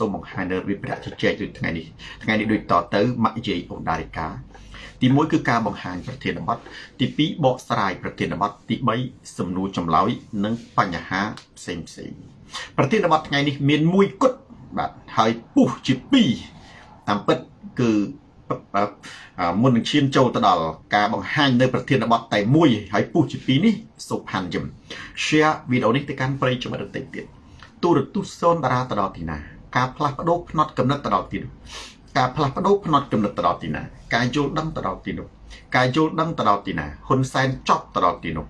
សូមបង្ហាញនៅវិប្រាជជែកដូចថ្ងៃនេះថ្ងៃនេះដូចតទៅមគ្គយាយអូដារិកាទី1គឺការបង្ហាញប្រធានបទទី2បកស្រាយប្រធានបទទី3សំណួរចម្លើយនិងបញ្ហាផ្សេងផ្សេងប្រធានបទថ្ងៃនេះមានមួយគត់បាទហើយពុះជា2តាមពិតគឺមុននឹងឈានចូលទៅដល់ការបង្ហាញនៅប្រធានបទតែមួយហើយពុះជា2នេះសុផាន់យឹម share វីដេអូនេះទៅកាន់ប្រិយមិត្តដទៃទៀតទូរទស្សន៍សូនតារាទៅដល់ទីណា ការផ្លាស់ប្ដូរផ្នត់កំណត់ទៅដល់ទីនោះការផ្លាស់ប្ដូរផ្នត់កំណត់ទៅដល់ទីណាការយល់ដឹងទៅដល់ទីនោះការយល់ដឹងទៅដល់ទីណាហ៊ុនសែនចប់ទៅដល់ទីនោះ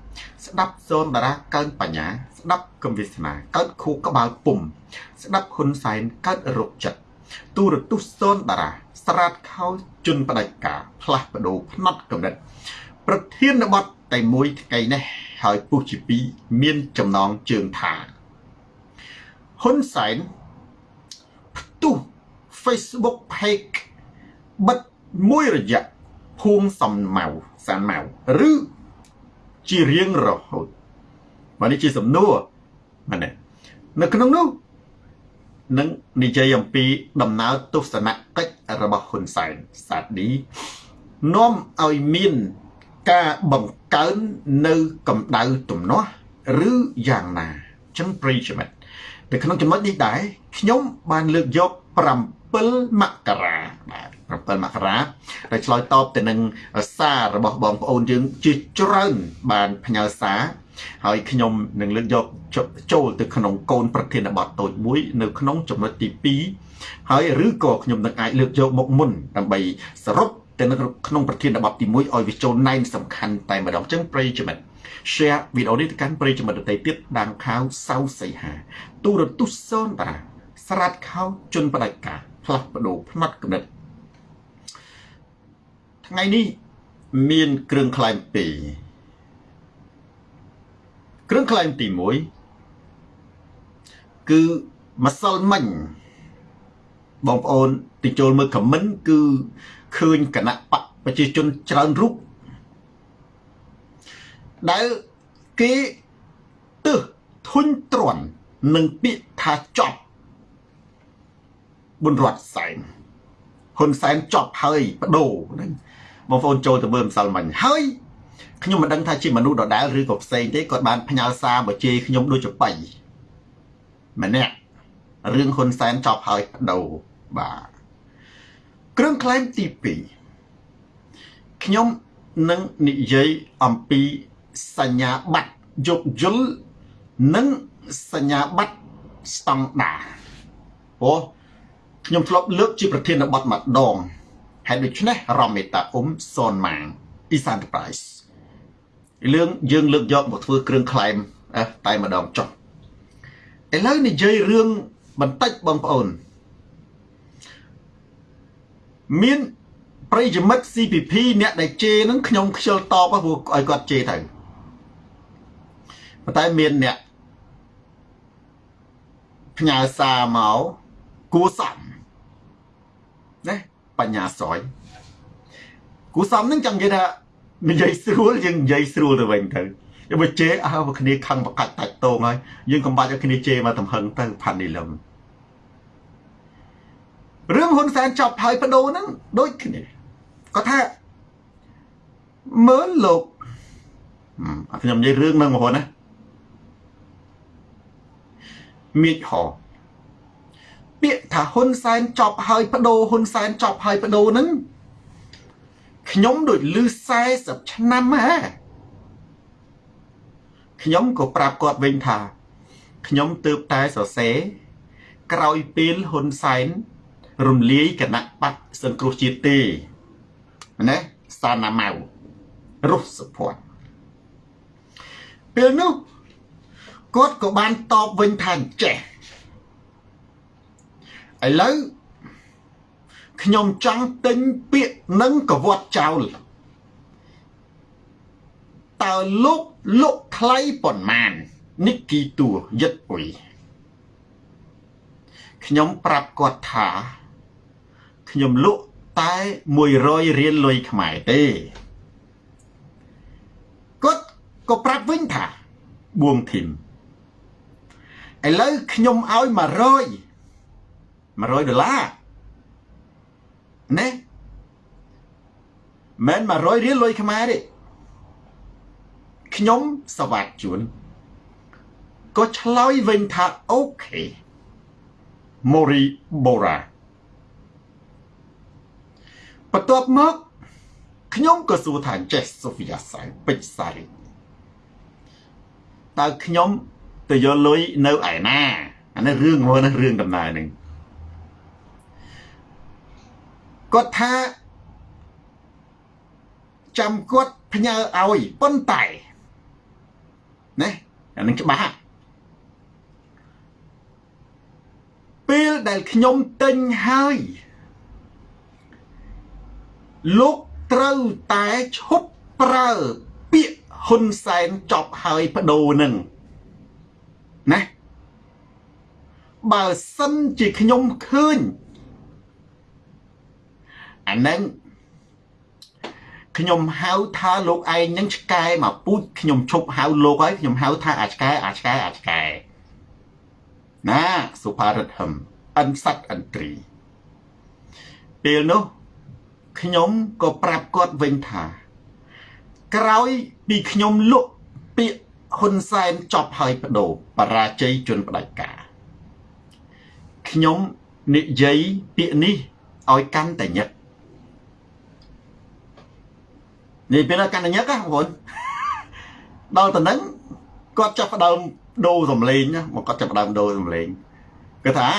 ស្ដាប់សូនតារាកើនបញ្ញា ស្ដាប់កំវិស្នាកើតខួរក្បាលពុំស្ដាប់ហ៊ុនសែនកើតរោគចិត្តទូរទស្សន៍សូនតារា ស្រាតខោជន់បដិការផ្លាស់ប្ដូរផ្នត់កំណត់ប្រធានបទតែមួយថ្ងៃនេះហើយពុះជាពីរមានចំណងជើងថាហ៊ុនសែន ផ្ទុះ Facebook page បិទមួយរយៈភួងសំម៉ៅសានម៉ៅឬជារៀងរហូតមកនេះជាសំណួរមែនទេនៅក្នុងនោះនឹងនិយាយអំពីដំណើរទស្សនកិច្ចរបស់ហ៊ុនសែនសាឌីនាំឲ្យមានការបង្កើននៅកម្ដៅទំនាស់ឬយ៉ាងណាចឹងប្រិយមិត្តនៅក្នុងចំណុចនេះដែរខ្ញុំបានលើកយក 7មករាបាទ7មករាដែលឆ្លើយតបទៅនឹងសាររបស់បងប្អូនយើងជាច្រើនបានផ្ញើសារហើយខ្ញុំនឹងលើកយកចូលទៅក្នុងកូនប្រធានបទតូចមួយ នៅក្នុងចំណុចទី2ហើយឬក៏ខ្ញុំនឹងអាចលើកយកមកមុនដើម្បីសរុបទៅនៅក្នុងប្រធានបទទី1ឲ្យវាចូលណែនសំខាន់តែម្ដងចឹងប្រិយមិត្ត share វីដេអូនេះទៅកាន់ប្រិយមិត្តដទៃទៀតដាងខាវសៅសីហាទូរទស្សន៍សូនតារា ស្រាតខោជន់បដិការផ្លាស់ប្ដូរផ្នត់គំនិតថ្ងៃនេះមានគ្រឿងក្លែងពីរគ្រឿងក្លែងទី1គឺម្សិលមិញបងប្អូនទីចូលមើលខមមិនគឺឃើញគណៈបកប្រជាជនច្រើនរូបដែលគេទើសធុញទ្រាន់នឹងពាក្យថាចប់ ប៊ុនរតសែនហ៊ុនសែនចប់ហើយបដូរហ្នឹងបងប្អូនចូលទៅមើលម្សិលមិញហើយខ្ញុំមិនដឹងថាជាមនុស្សដដែលឬក៏ផ្សេងទេគាត់បានផ្ញើសារមកជេរខ្ញុំដូចចបៃម្នាក់រឿងហ៊ុនសែនចប់ហើយបដូរបាទគ្រឿងក្លែងទី2ខ្ញុំនឹងនិយាយអំពីសញ្ញាបត្រយោគយល់និងសញ្ញាបត្រស្តង់ដាអូ ខ្ញុំធ្លាប់លើកជាប្រធានបទម្ដងហើយដូច្នេះរមមេតាអ៊ុំសនម៉ាង East Enterprise រឿងយើងលើកយកមកធ្វើគ្រឿងក្លែមតែម្ដងចុះឥឡូវនិយាយរឿងបន្តិចបងប្អូនមានប្រិយមិត្ត CPP អ្នកដែលជេរនឹងខ្ញុំខ្ជិលតបព្រោះឲ្យគាត់ជេរទៅប៉ុន្តែមានអ្នកផ្ញើសារមក គួសមណាបញ្ញាស្រ័យគួសមនឹងចង់និយាយថានិយាយស្រួលយើងនិយាយស្រួលទៅវិញទៅយកមកជេរអើគ្នាខឹងបកាច់តាច់តងហើយយើងកុំបាច់ឲ្យគ្នាជេរមកទំហឹងទៅផាន់នីលឹមរឿងហ៊ុនសែនចប់ហើយបដូរហ្នឹងដូចគ្នាគាត់ថាមើលលោកខ្ញុំនិយាយរឿងហ្នឹងមកណាមៀកហ ពាក្យថាហ៊ុនសែនចប់ហើយបដូរហ៊ុនសែនចប់ហើយបដូរហ្នឹងខ្ញុំដូចលឺ40ឆ្នាំហ่าខ្ញុំក៏ប្រាប់គាត់វិញថាខ្ញុំទើបតែសរសេរក្រោយពេលហ៊ុនសែនរំលាយគណៈបកសង្គ្រោះជាតិទេណាសាណាម៉ៅរុះសុភ័ណ្ឌពេលនោះគាត់ក៏បានតបវិញថាចេះ ឥឡូវខ្ញុំចង់ទិញពាក្យនឹងកវត្តចោលតើលោកលក់ថ្លៃប៉ុន្មាននិគីតួយិតអុយខ្ញុំប្រាប់គាត់ថា ខ្ញុំលក់តែ100រៀលលុយខ្មែរទេគាត់ក៏ប្រាប់វិញថាបួងធីមឥឡូវខ្ញុំឲ្យ100 100ដុល្លារណាមិន100រៀលលុយខ្មែរទេខ្ញុំសវត្តជួនក៏ឆ្លើយវិញថាអូខេម៉ូរីបូរ៉ាបន្ទាប់មកខ្ញុំក៏សួរថាចេះសូហ្វីយ៉ាសៅពេជ្រសារីតើខ្ញុំទៅយកលុយនៅឯណាអានេះរឿងមួយនេះរឿងដំណើរហ្នឹង គាត់ថាចាំគាត់ផ្ញើឲ្យប៉ុន្តែណាអានឹងច្បាស់ពេលដែលខ្ញុំទិញហើយលោកត្រូវតែឈប់ប្រើពាក្យហ៊ុនសែនចប់ហើយបដូរនឹងណាបើសិនជាខ្ញុំឃើញ អានឹងខ្ញុំហៅថាលោកឯងនឹងឆ្កែមកពូជខ្ញុំឈប់ហៅលោកហើយខ្ញុំហៅថាអាឆ្កែអាឆ្កែអាឆ្កែណាសុផារិតហឹមអិនសັດអិនត្រី ពេលនោះខ្ញុំក៏ប្រាប់គាត់វិញថា ក្រោយពីខ្ញុំលក់ពាក្យហ៊ុនសែនចប់ហើយបដូរបរាជ័យជនផ្ដាច់ការខ្ញុំនិយាយពាក្យនេះឲ្យកាន់តែញឹក នេះពេលកាន់តែញឹកណាបងប្អូនដល់ទៅនឹងគាត់ចាប់ផ្ដើមដូរសំឡេងណាមកគាត់ចាប់ផ្ដើមដូរសំឡេងគាត់ថា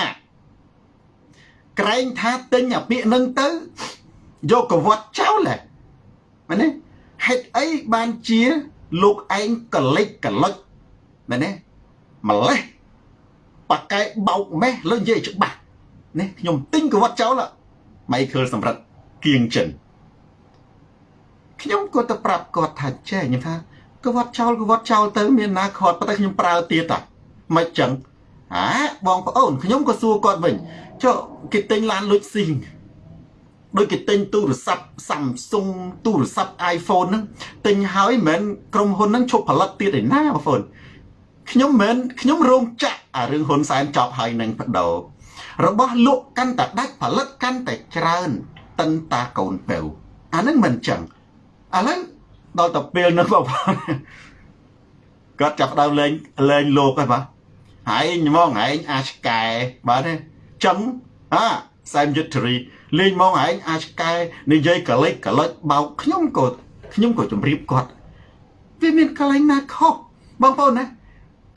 ក្រែងថាទិញអាពាក្យនឹងទៅយកកវត្តចោលហ៎មែនទេហេតុអីបានជាលោកឯងកលិចកលុចមែនទេម្លេះប៉ាកែបោកមេះលើនិយាយច្បាស់នេះខ្ញុំទិញកវត្តចោលម៉ៃខលសម្រិតគៀងចិន ខ្ញុំក៏ទៅប្រាប់គាត់ថាចេះខ្ញុំថាកវត្តចោលកវត្តចោលទៅមានណាខាត់ប៉ុន្តែខ្ញុំប្រើទៀតតាមិនចឹងហាបងប្អូនខ្ញុំក៏សួរគាត់វិញចុះគេទិញឡានលុចស៊ីងដូចគេទិញទូរស័ព្ទ Samsung ទូរស័ព្ទ iPhone ហ្នឹងទិញហើយមិនមែនក្រុមហ៊ុនហ្នឹងឈប់ផលិតទៀតឯណាបងប្អូនខ្ញុំមិនខ្ញុំរោងចក្រអារឿងហ៊ុនសែនចប់ហើយនឹងបដោរបស់លក់កាន់តែដាច់ផលិតកាន់តែច្រើនតិនតាកូនពៅអាហ្នឹងមិនចឹង ឥឡូវដល់ទៅពេលនោះបងប្អូនគាត់ចាប់ដើមលេងលេងលោកហើយបាទហើយមកឯងអាឆ្កែបាទទេចឹងអាសែមយុទ្ធរីលេងមកឯងអាឆ្កែនិយាយកលិចកលិចបោកខ្ញុំក៏ខ្ញុំក៏ជម្រាបគាត់វាមានកលែងណាខុសបងប្អូនណា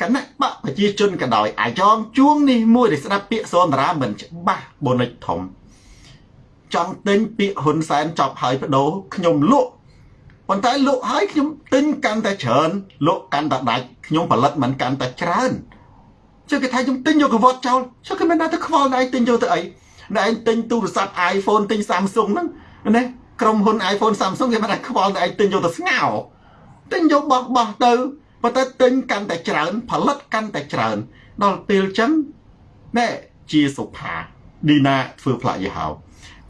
គណៈបកប្រជាជនក៏ដោយអាយ៉ងជួងនេះមួយដែលស្ដាប់ពាក្យសនរាមិនច្បាស់បូនិចធំចង់ទិញពាក្យហ៊ុនសែនចប់ហើយបដូរខ្ញុំលក់ ប៉ុន្តែលក់ហើយខ្ញុំទិញកាន់តែច្រើនលក់កាន់តែដាច់ខ្ញុំផលិតមិនកាន់តែច្រើនចុះគេថាខ្ញុំទិញយកកវត្តចោលចុះគេមិនដឹងទៅខ្វល់ណៃទិញយកទៅអីណែឯងទិញទូរស័ព្ទ iPhone ទិញ Samsung ហ្នឹងណាក្រុមហ៊ុន iPhone Samsung គេមិនដឹងខ្វល់ណៃឯងទិញយកទៅស្ងោទិញយកបោះបោះទៅប៉ុន្តែទិញកាន់តែច្រើន ផលិតកាន់តែច្រើន ដល់ពេលចឹងណែជាសុផាឌីណាធ្វើផ្លាកយីហោ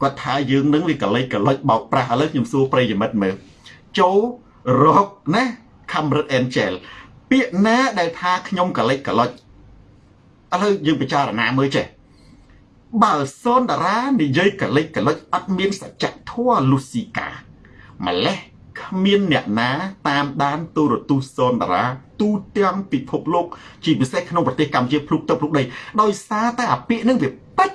គាត់ថាយើងនឹងវាកលិចកលិចបោកប្រាស់ឥឡូវខ្ញុំសួរប្រិយមិត្តមើល ចូលរកណាខំរិតអេនជែលពាក្យណាដែលថាខ្ញុំកលិចកលិចឥឡូវយើងពិចារណាមើលចេះបើសូនតារានិយាយកលិចកលិចអត់មានសច្ចធម៌លុស៊ីកាម្លេះគ្មានអ្នកណាតាមដានទូរទស្សន៍សូនតារាទូទាំងពិភពលោកជាពិសេសក្នុងប្រទេសកម្ពុជាភ្លុកទឹកភ្លុកដីដោយសារតែអាពាកនឹងវាពេចឥ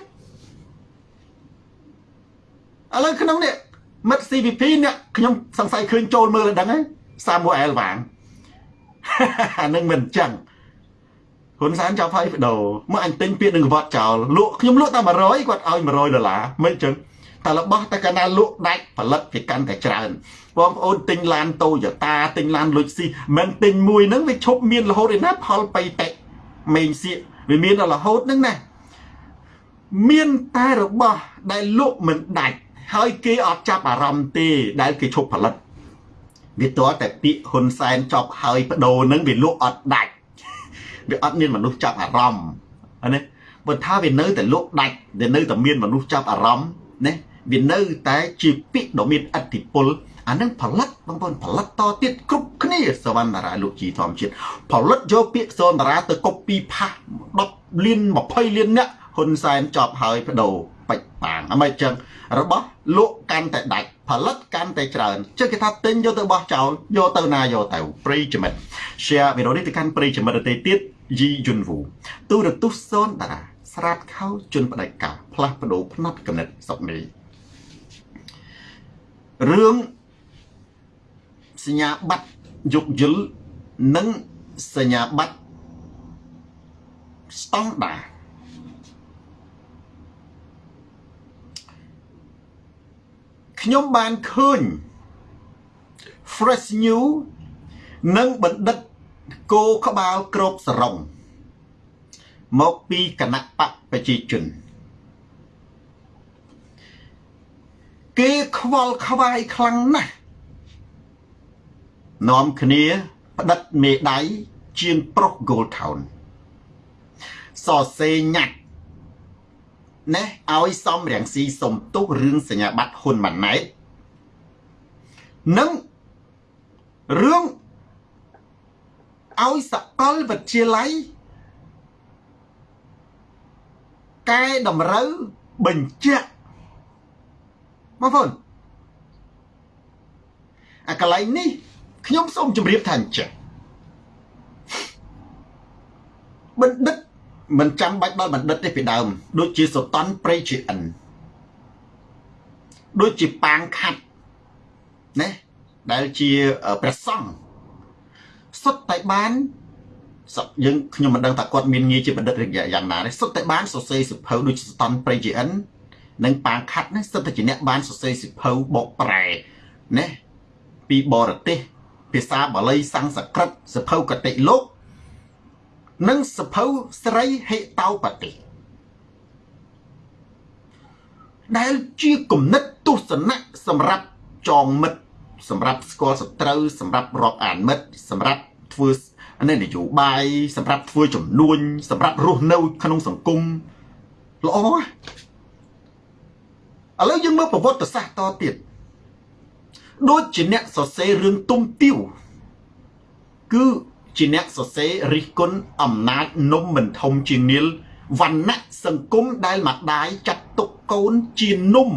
ឡូវក្នុងនេះ មិត្ត CVP អ្នកខ្ញុំសង្ស័យឃើញចូលមើលដល់ដឹងហើយ Samuel វាងអានឹងមិនចឹងហ៊ុនសែនចាប់ហើយបដោមកអញទិញពាក្យនឹងកវត្តចោលលក់ខ្ញុំលក់តែ100គាត់ឲ្យ100ដុល្លារមិនចឹងតែរបស់តែកាលណាលក់ដាច់ផលិតវាកាន់តែច្រើនបងប្អូនទិញឡានតូយ៉ូតាទិញឡានលុចស៊ីមិនទិញមួយហ្នឹងវាឈប់មានរហូតឯណាផលបៃតេមេងសៀកវាមានដល់រហូតហ្នឹងណាមានតែរបស់ដែលលក់មិនដាច់ ហើយគេអត់ចាប់អារម្មណ៍ទេដែលគេឈប់ផលិតវាតើតែពាក្យហ៊ុនសែនចប់ហើយបដូរហ្នឹងវាលក់អត់ដាច់វាអត់មានមនុស្សចាប់អារម្មណ៍ណាបើថាវានៅតែលក់ដាច់វានៅតែមានមនុស្សចាប់អារម្មណ៍ណាវានៅតែជាពាក្យដ៏មានអធិពលអានឹងផលិតបងប្អូនផលិតតទៀតគ្រប់គ្នាសវណ្ណរាលោកជីធម្មជាតិផលិតយកពាក្យសវណ្ណរាទៅកុបពីផាស10លាន20លានអ្នកហហ៊ុនសែនចប់ហើយបដូរបាច់បាងអមិនចឹង របស់លក់កាន់តែដាច់ផលិតកាន់តែច្រើនជិះគេថាទិញយកទៅបោះចោលយកទៅណាយកទៅប្រិយមិត្ត share វីដេអូនេះទៅកាន់ប្រិយមិត្តដទៃទៀតយីយុនវូទូរទស្សន៍សូនតារាស្រាប់ខោជន់បដិការផ្លាស់ប្ដូរផ្នែកកំណត់សុកនេះរឿងសញ្ញាបត្រយុគយលនិងសញ្ញាបត្រស្តង់ដារ ខ្ញុំបានឃើញ fresh new និងបណ្ឌិតគោក្បាលក្របសរងមកពីគណៈបកប្រជាជន គេខ្វល់ខ្វាយខ្លាំងណាស់នាំគ្នាផ្ដិតមេដៃជាងប្រុស Gold Town សរសេរញាត់ ណែឲ្យសំរងស៊ីសុំទោសរឿងសញ្ញាបត្រហ៊ុនម៉ាណែតនិងរឿងឲ្យសកលវិទ្យាល័យកែតម្រូវបញ្ជាក់បងប្អូនអាកន្លែងនេះខ្ញុំសូមជម្រាបថាអញ្ចឹងបណ្ឌិត មិនចាំបាច់ដល់បណ្ឌិតទេពីដើម ដូចជាសតនព្រៃជាអិនដូចជាប៉ាងខាត់ណាដែលជាព្រះសង្ឃសុទ្ធតែបានសក់យើងខ្ញុំមិនដឹងថាគាត់មានងារជាបណ្ឌិតឬយ៉ាងណាទេសុទ្ធតែបានសរសេរសិភៅដូចស្តនប្រេជីអិននិងប៉ាងខាត់នេះសុទ្ធតែជាអ្នកបានសរសេរសិភៅបកប្រែណាពីបរទេសភាសាបាលីសំស្ក្រឹតសិភៅកតិលោក និងសិភៅស្រីហេតោបតិដែលជាគំនិតទស្សនៈសម្រាប់ចងមិត្តសម្រាប់ស្គាល់សត្រូវសម្រាប់រាប់អានមិត្តសម្រាប់ធ្វើនេះនយោបាយសម្រាប់ធ្វើចំនួន សម្រាប់រស់នៅ ក្នុងសង្គមល្អឥឡូវយើងមើលប្រវត្តិសាស្ត្រតទៀតដូចជាអ្នកសរសេររឿងទុំទាវគឺ ជាអ្នកសរសេររិះគន់អំណាចនំមិនធំជាងនីលវណ្ណៈសង្គមដែលម្ដាយចាត់ទុកកូនជានំ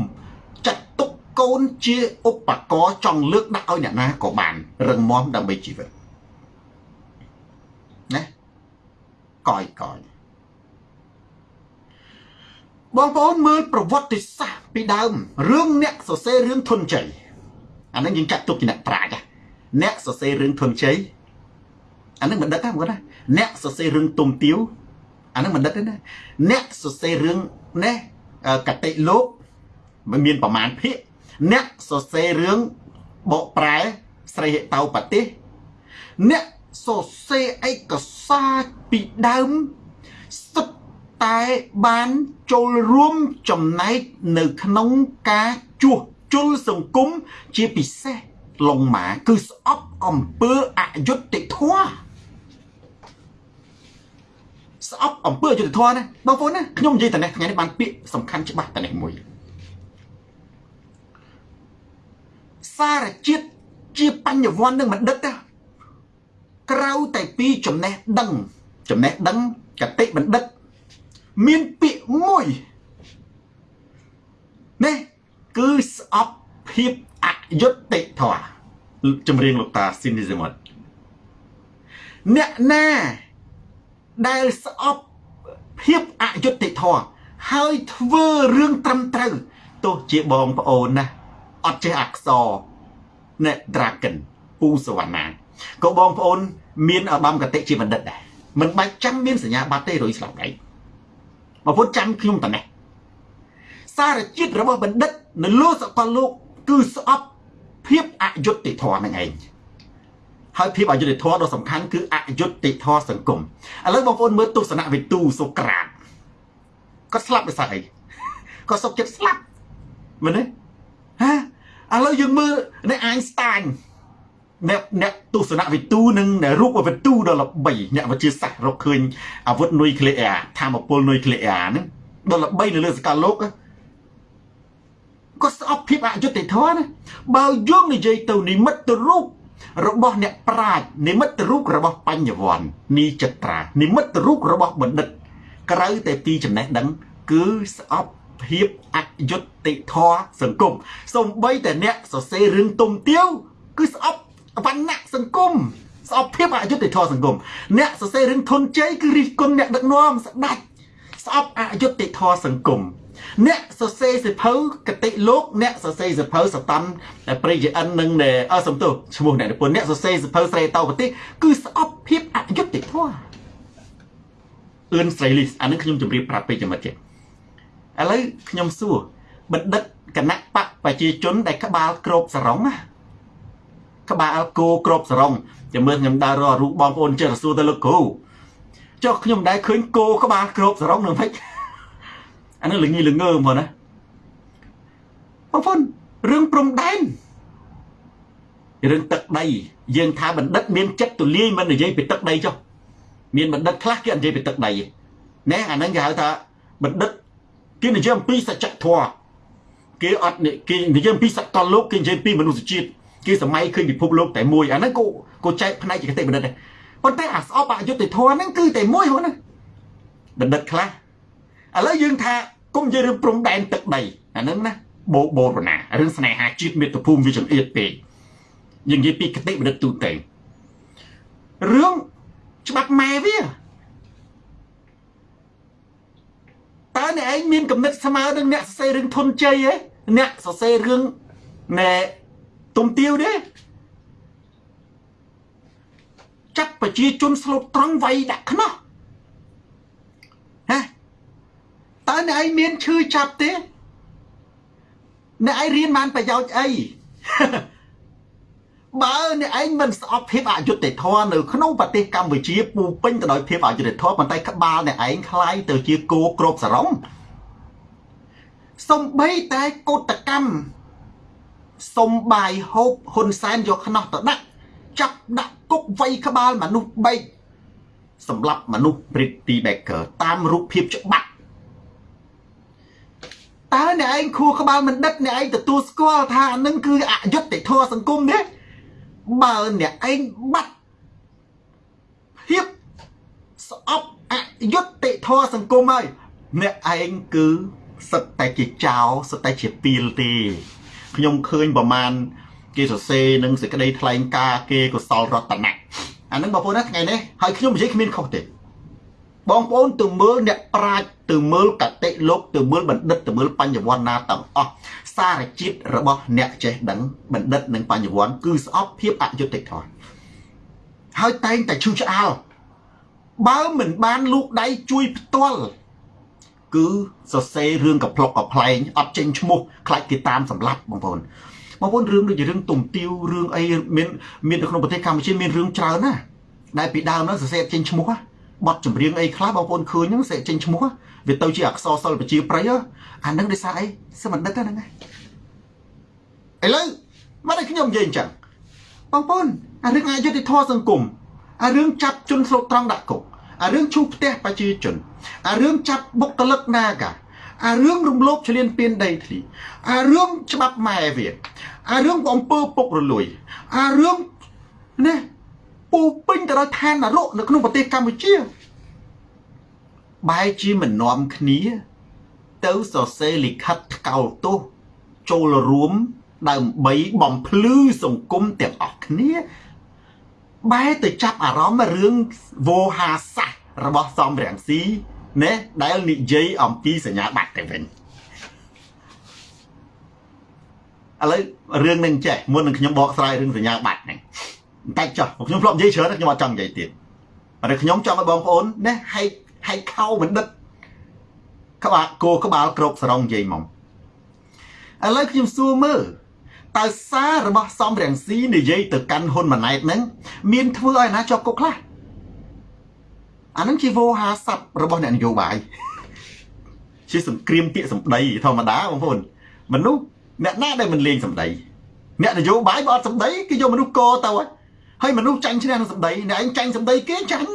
ចាត់ទុកកូនជាឧបករណ៍ចង់លើកដាក់ឲ្យអ្នកណាក៏បានរឹងមាំដើម្បីជីវិតណាកយកយបងប្អូនមើលប្រវត្តិសាស្ត្រពីដើមរឿងអ្នកសរសេររឿងធនជ័យអានឹងយើងចាត់ទុកជាអ្នកប្រាជ្ញអ្នកសរសេររឿងធនជ័យ អានឹងបណ្ឌិតណាបងប្អូនណាអ្នកសរសេររឿងទុំទាវអានឹងបណ្ឌិតទេណាអ្នកសរសេររឿងណែកតិលោកមិនមានប្រមាណភាគអ្នកសរសេររឿងបកប្រែស្រីហេតោបទេសអ្នកសរសេរឯកសារពីដើមសុទ្ធតែបានចូលរួមចំណែកនៅក្នុងការជួសជុលសង្គមជាពិសេសលងម៉ាគឺស្អប់អំពើអយុត្តិធម៌ ស្អប់អំពើអយុត្តិធម៌ណាបងប្អូនណាខ្ញុំនិយាយតែនេះថ្ងៃនេះបានពាក្យសំខាន់ច្បាស់តែនេះមួយសារជាតិជាបញ្ញវន្តនឹងបណ្ឌិតណាក្រៅតែពីចំណេះដឹង ចំណេះដឹងកតិបណ្ឌិត មានពាក្យមួយនេះគឺស្អប់ភាពអយុត្តិធម៌ចម្រៀងលោកតាស៊ីនីសមុតអ្នកណា ដែលស្អប់ភាពអយុត្តិធម៌ហើយធ្វើរឿងត្រឹមត្រូវទោះជាបងប្អូនណាអត់ចេះអក្សរណែ Dragon ពូសវណ្ណាក៏បងប្អូន មានឧត្តមកតិជាបណ្ឌិតដែរមិនបាច់ចាំមានសញ្ញាបត្រទេរុយស្លាប់ដៃបងប្អូនចាំខ្ញុំតនេះសារជាតិរបស់បណ្ឌិត នៅលើសកលលោក គឺស្អប់ភាពអយុត្តិធម៌នឹងឯង ហើយភាពអយុត្តិធម៌ដ៏សំខាន់គឺអយុត្តិធម៌សង្គមឥឡូវបងប្អូនមើលទស្សនវិទូសូក្រាតគាត់ស្លាប់ដោយសារអីគាត់សុកចិត្តស្លាប់មែនទេហ៎ឥឡូវយើងមើលនៅអាញស្តាញអ្នកអ្នកទស្សនវិទូនិងរូបវិទូដ៏ល្បីអ្នកវិទ្យាសាស្ត្ររកឃើញអាវុធនុយក្លេអ៊ែរធម្មពលនុយក្លេអ៊ែរហ្នឹងដ៏ល្បីនៅលើសកលលោកក៏ស្អប់ភាពអយុត្តិធម៌ណាបើយើងនិយាយទៅនិមិត្តរូប របស់អ្នកប្រាជ្ញនិមិត្តរូបរបស់បញ្ញវន្តនីចត្រានិមិត្តរូបរបស់បណ្ឌិត ក្រៅតែពីចំណេះដឹង គឺស្អប់ភាពអយុត្តិធម៌សង្គមសំបីតែអ្នកសរសេររឿងទុំទាវគឺស្អប់វណ្ណៈសង្គមស្អប់ភាពអយុត្តិធម៌សង្គមអ្នកសរសេររឿងធនជ័យគឺរិះគន់អ្នកដឹកនាំស្ដាច់ស្អប់អយុត្តិធម៌សង្គម អ្នកសរសេរសិភៅកតិលោកអ្នកសរសេរសិភៅសតាន់ប្រិយអិននឹងអសំទោឈ្មោះអ្នកនិពន្ធអ្នកសរសេរសិភៅស្រីតោប្រទេសគឺស្អប់ភាពអយុត្តិធម៌អឿនស្រីលីសអានឹងខ្ញុំជម្រាបប្រាប់ពេកចាំទៀតឥឡូវខ្ញុំសួរបណ្ឌិតគណៈបកប្រជាជនដែលក្បាលក្របសរងណាក្បាលគោក្របសរងចាំមើលខ្ញុំដើររករូបបងប្អូនចេះរសួរទៅលោកគ្រូចុះខ្ញុំដែរឃើញគោក្បាលក្របសរងនឹងមិន អានឹងល្ងីល្ងើមកណាបងប្អូនរឿងព្រំដែនរឿងទឹកដីយើងថាបណ្ឌិតមានចិត្តទូលាយមិននិយាយពីទឹកដីចុះមានបណ្ឌិតខ្លះគេនិយាយពីទឹកដីណែអាហ្នឹងគេហៅថាបណ្ឌិតគេនិយាយអំពីសច្ចធម៌គេអត់គេនិយាយអំពីសត្វតលោកគេនិយាយពីមនុស្សជាតិគេសម័យឃើញពិភពលោកតែមួយអាហ្នឹងក៏ក៏ចែកផ្នែកជាគតិបណ្ឌិតដែរប៉ុន្តែអាស្អប់អយុត្តិធម៌ហ្នឹងគឺតែមួយហ្នឹងណាបណ្ឌិតខ្លះឥឡូវយើងថា គុំនិយាយរឿងព្រំដែនទឹកដីអាហ្នឹងណាបោបោរណារឿងស្នេហាជាតិមាតុភូមិវាចង្អៀតពេកយើងនិយាយពីគតិបណ្ឌិតទូទៅរឿងច្បាប់ម៉ែវាតើអ្នកឯងមានគំនិតស្មើនឹងអ្នកសរសេររឿងធនជ័យឯអ្នកសរសេររឿងណែទុំទាវទេចាត់ប្រជាជនស្លូតត្រង់វាយដាក់ខ្នោះហ៎ តើអ្នកឯងមានឈឺចាប់ទេអ្នកឯងរៀនបានប្រយោជន៍អីបើអ្នកឯងមិនស្អប់ភាពអយុត្តិធម៌នៅក្នុងប្រទេសកម្ពុជាពូពេញទៅដោយភាពអយុត្តិធម៌ប៉ុន្តែក្បាលអ្នកឯងคล้ายទៅជាគោក្របសរងសំបីតែកោតកម្មសំបាយហូបហ៊ុនសែនយកខ្នោះទៅដាក់ចាប់ដាក់គុកវៃក្បាលមនុស្សបែកសម្រាប់មនុស្ស Pretty Baker តាមរូបភាពច្បាប់ តើអ្នកឯងខួរក្បាលមិនដិតអ្នកឯងទទួលស្គាល់ថានឹងគឺអយុត្តិធម៌សង្គមទេបើអ្នកឯងបាត់ភាពស្អប់អយុត្តិធម៌សង្គមហើយអ្នកឯងគឺសិតតែជាចោលសិតតែជាពីលទេខ្ញុំឃើញប្រមាណគេសរសេរនឹងសេចក្តីថ្លែងការណ៍គេកុសលរតនៈអានឹងបងប្អូនណាថ្ងៃនេះហើយខ្ញុំនិយាយគ្មានខុសទេ បងប្អូនទៅមើលអ្នកប្រាជ្ញទៅមើលកតិលោកទៅមើលបណ្ឌិតទៅមើលបញ្ញវន្តណាទាំងអស់សារជាតិរបស់អ្នកចេះដឹងបណ្ឌិតនិងបញ្ញវន្តគឺស្អប់ភាពអយុត្តិធម៌ហើយតែងតែឈឺឆ្អាលបើមិនបានលូកដៃជួយផ្ទាល់គឺសរសេររឿងកប្លុកកប្លែងអត់ចេញឈ្មោះខ្លាចគេតាមសម្លាប់បងប្អូនបងប្អូនរឿងដូចជារឿងទុំទាវរឿងអីមានមាននៅក្នុងប្រទេសកម្ពុជាមានរឿងច្រើនណាស់ដែលពីដើមនោះសរសេរចេញឈ្មោះ បတ်ចម្រៀងអីខ្លះបងប្អូនឃើញហ្នឹងសេចេញឈ្មោះវាទៅជាអក្សរសិល្ប៍ប្រជាប្រិយអាហ្នឹងដោយសារអីសមណ្ឌិតហ្នឹងឥឡូវមកឲ្យខ្ញុំនិយាយអញ្ចឹងបងប្អូនអារឿងអយុត្តិធម៌សង្គមអារឿងចាប់ជនស្លូតត្រង់ដាក់គុកអារឿងឈូសផ្ទះប្រជាជនអារឿងចាប់បុគ្គលិកនាកាអារឿងរំលោភឈ្លានពានដីធ្លីអារឿងច្បាប់ម៉ែវាអារឿងអំពើពុករលួយអារឿងណា ពូពេញទៅដោយឋាននរកនៅក្នុងប្រទេសកម្ពុជាបែរជាមិននាំគ្នា ទៅសរសេរលិខិតថ្កោលទោសចូលរួមដើម្បីបំភ្លឺសង្គមទាំងអស់គ្នាបែរទៅចាប់អារម្មណ៍រឿងវោហាសាសរបស់សំរាំងស៊ីណែដែលនិយាយអំពីសញ្ញាបត្រទៅវិញឥឡូវរឿងនឹងចេះមុននឹងខ្ញុំបកស្រាយរឿងសញ្ញាបត្រហ្នឹង តែចុះខ្ញុំធ្លាប់និយាយច្រើនខ្ញុំអត់ចង់និយាយទៀតតែខ្ញុំចង់ឲ្យបងប្អូនណាហែកហែកខោបណ្ឌិតក្បាលគោក្បាលក្របសរងនិយាយមកឥឡូវខ្ញុំសួរមើលតើសាររបស់សំរងស៊ីនិយាយទៅកាន់ហ៊ុនម៉ាណែតហ្នឹងមានធ្វើឲ្យណាជាប់គុកខ្លះអាហ្នឹងជាវោហាស័ព្ទរបស់អ្នកនយោបាយជាសង្គ្រាមពាក្យសម្ដីធម្មតាបងប្អូនមនុស្សអ្នកណាដែលមិនលេងសម្ដីអ្នកនយោបាយបើអត់សម្ដីគេយកមនុស្សកទៅហើ យមនុស្សចាញ់ឈ្នះនឹងសម្ដីអ្នកឯងចាញ់សម្ដីគេចាញ់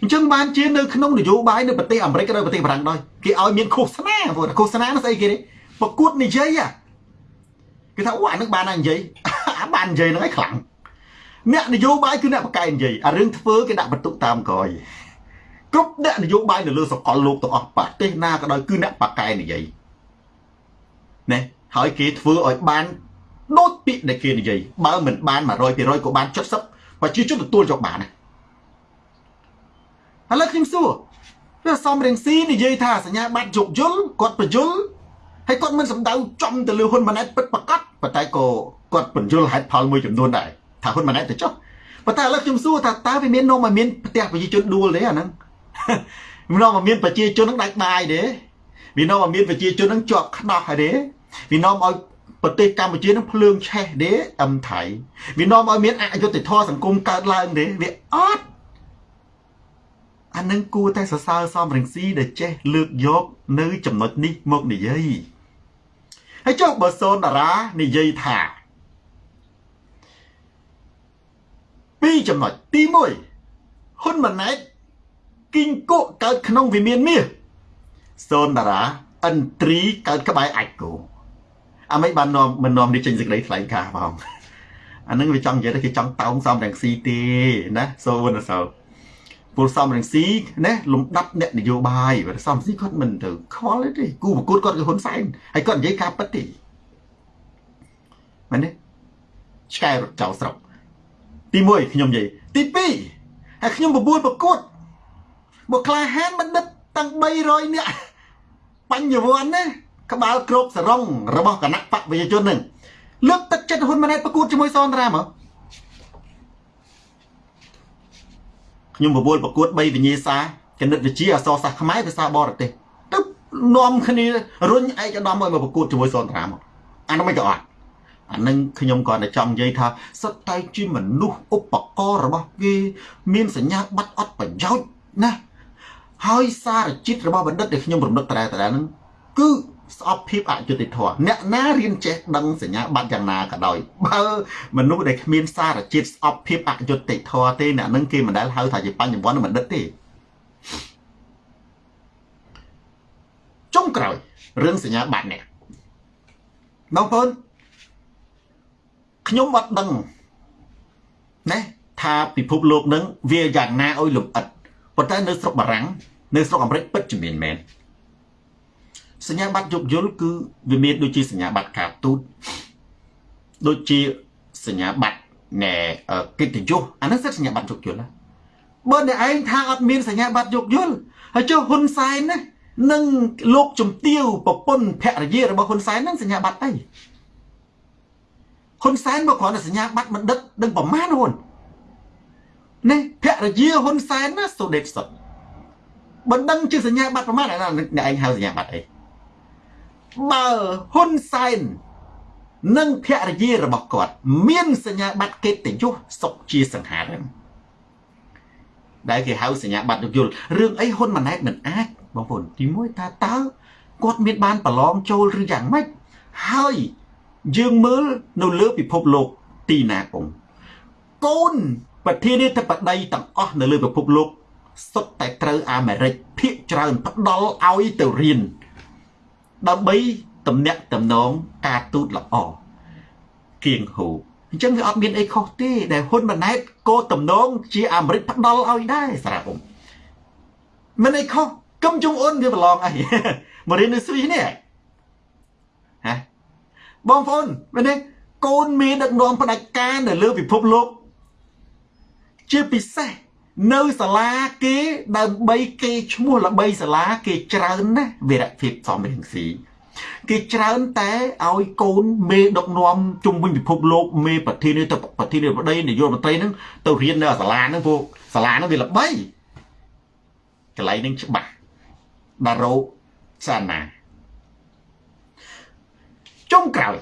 អញ្ចឹងបានជានៅក្នុងនយោបាយនៅប្រទេសអាមេរិកឬប្រទេសបារាំងដោយគេឲ្យមានឃោសនាបងឃោសនានោះស្អីគេទេប្រកួតនិយាយគេថាអូអានឹងបានណានិយាយអាបាននិយាយហ្នឹងឯងខ្លាំងអ្នកនយោបាយគឺអ្នកបកកែនិយាយអារឿងធ្វើគេដាក់បន្ទុកតាមក្រោយគ្រប់អ្នកនយោបាយនៅលើសកលលោកទាំងអស់ប្រទេសណាក៏ដោយគឺអ្នកបកកែនិយាយណាហើយគេធ្វើឲ្យបាន ដូចពាក្យដែលគេនិយាយបើមិនបាន100%ក៏បាន70ប្រជាជនទទួលយកបានណាឥឡូវខ្ញុំសួរវាសំរៀងស៊ីនិយាយថាសញ្ញាបត្រយោគយល់គាត់បញ្យល់ហើយគាត់មិនសម្ដៅចំទៅលើហ៊ុនម៉ាណែតពិតប្រកបប៉ុន្តែក៏គាត់បញ្យល់ហេតុផលមួយចំនួនដែរថាហ៊ុនម៉ាណែតទៅចុះប៉ុន្តែឥឡូវខ្ញុំសួរថាតើវាមាននំឲ្យមានផ្ទះប្រជាជនដួលទេអាហ្នឹងវានាំឲ្យមានប្រជាជនហ្នឹងដាច់បាយទេវានាំឲ្យមានប្រជាជនហ្នឹងជាប់ខ្នោះហើយទេវានាំឲ្យ ប្រទេសកម្ពុជានឹងភ្លើងឆេះទេអឹមថៃវានាំឲ្យមានអយុត្តិធម៌សង្គមកើតឡើងទេវាអត់អានឹងគួរតែសរសើរសំរងស៊ីដែលចេះលើកយកនៅចំណុចនេះមកនិយាយហើយចុះបើសូនតារានិយាយថាពីរចំណុចទី1ហ៊ុនម៉ាណែតគីងគក់កើតក្នុងវិមានមាសសូនតារាអិនត្រីកើតក្បែរអាចគោ អាមិនបាននាំមិននាំនេះចេញសេចក្តីថ្លែងការណ៍ផងអានឹងវាចង់និយាយថាគេចង់តោងសំរងស៊ីទេណាសូវនសោពលសំរងស៊ីណាលំដាប់អ្នកនយោបាយបើសំស៊ីគាត់មិនទៅខ្វល់ទេគូប្រកួតគាត់គឺហ៊ុនសែនហើយគាត់និយាយការពិតទេមែនទេឆ្កែរត់ចោលស្រុកទី1ខ្ញុំនិយាយទី2ហើយខ្ញុំបបួលប្រកួតមកក្លាហានបណ្ឌិតតាំង300នាក់បញ្ញវន្តណា ក្បាលគ្របសរងរបស់គណៈបកប្រជាជននឹងលើកទឹកចិត្តហ៊ុនម៉ាណែតប្រកួតជាមួយសនត្រាមកខ្ញុំបបួលប្រកួត3វិញ្ញាសាគណិតវិទ្យាអក្សរសាស្ត្រខ្មែរភាសាបរទេសទៅនាំគ្នារុញឯកឧត្តមឲ្យមកប្រកួតជាមួយសនត្រាមកអានោះមិនក៏អត់អានឹងខ្ញុំគាត់តែចង់និយាយថាសិតតែជាមនុស្សឧបករណ៍របស់គេមានសញ្ញាបត្រអត់ប្រយោជន៍ណាហើយសារជាតិរបស់បណ្ឌិតដែលខ្ញុំរំលឹកត្រែត្រែហ្នឹងគឺ ស្អប់ភាពអយុត្តិធម៌អ្នកណារៀនចេះដឹងសញ្ញាបត្រយ៉ាងណាក៏ដោយបើមនុស្សដែលគ្មានសារជាតិស្អប់ភាពអយុត្តិធម៌ទេអ្នកនឹងគេមិនដែលហៅថាជាបញ្ញវន្តបណ្ឌិតទេចុងក្រោយរឿងសញ្ញាបត្រនេះបងប្អូនខ្ញុំអត់ដឹងណាថាពិភពលោកនឹងវាយ៉ាងណាឲ្យលំអិតប៉ុន្តែនៅស្រុកបារាំងនៅស្រុកអាមេរិកពិតជាមានមែន សញ្ញាបត្រយោគយល់គឺវាមានដូចជាសញ្ញាបត្រការទូតដូចជាសញ្ញាបត្រណែកិត្តិយសអានោះសិទ្ធសញ្ញាបត្រយោគយល់ណាបើអ្នកឯងថាអត់មានសញ្ញាបត្រយោគយល់ហើយចុះហ៊ុនសែនណានឹងលោកជំទាវប្រពន្ធភរិយារបស់ហ៊ុនសែននឹងសញ្ញាបត្រអីហ៊ុនសែនមកគ្រាន់តែសញ្ញាបត្របណ្ឌិតដឹងប្រមាណហ៊ុននេះភរិយាហ៊ុនសែនណាសូដេតសុតបណ្ដឹងជាសញ្ញាបត្រប្រមាណអ្នកឯងហៅសញ្ញាបត្រអី បើហ៊ុនសែននិងភរិយារបស់គាត់ មានសញ្ញាបត្រកិត្តិយសសុខជាសង្ហារឹមដែលគេហៅសញ្ញាបត្រយោគយល់រឿងអីហ៊ុនម៉ាណែតមិនអាចបងប្អូនទី1ថាតើគាត់មានបានប្រឡងចូលឬយ៉ាងម៉េចហើយយើងមើលនៅលើពិភពលោកទីណាកំកូនប្រធានាធិបតីទាំងអស់នៅលើពិភពលោកសុទ្ធតែត្រូវអាមេរិកភាគច្រើនផ្ដល់ឲ្យទៅរៀន ដើម្បីតំណាក់តំណងការទូតល្អគៀងហូអញ្ចឹងវាអត់មានអីខុសទេដែលហ៊ុនម៉ាណែតក៏តំណងជាអាមេរិកផ្ដល់ឲ្យដែរសារ៉ាអ៊ុំមិនអីខុសកុំជុំអ៊ុនវាប្រឡងអីមករៀននៅស្វីសនេះហ៎បងប្អូនមែនទេកូនមេដឹកនាំផ្ដាច់ការនៅលើពិភពលោកជាពិសេស នៅសាលាគេដើម្បីគេឈ្មោះល្បីសាលាគេច្រើនណាស់វីរភាពសំរងស៊ីគេច្រើនតែឲ្យកូនមេដឹកនាំជុំវិញពិភពលោកមេប្រធានាធិបតីប្រធានាធិបតីនាយករដ្ឋមន្ត្រីហ្នឹងទៅរៀននៅសាលាហ្នឹងពួកសាលាហ្នឹងវាល្បីកន្លែងហ្នឹងច្បាស់ដារ៉ូសាណាចុងក្រោយ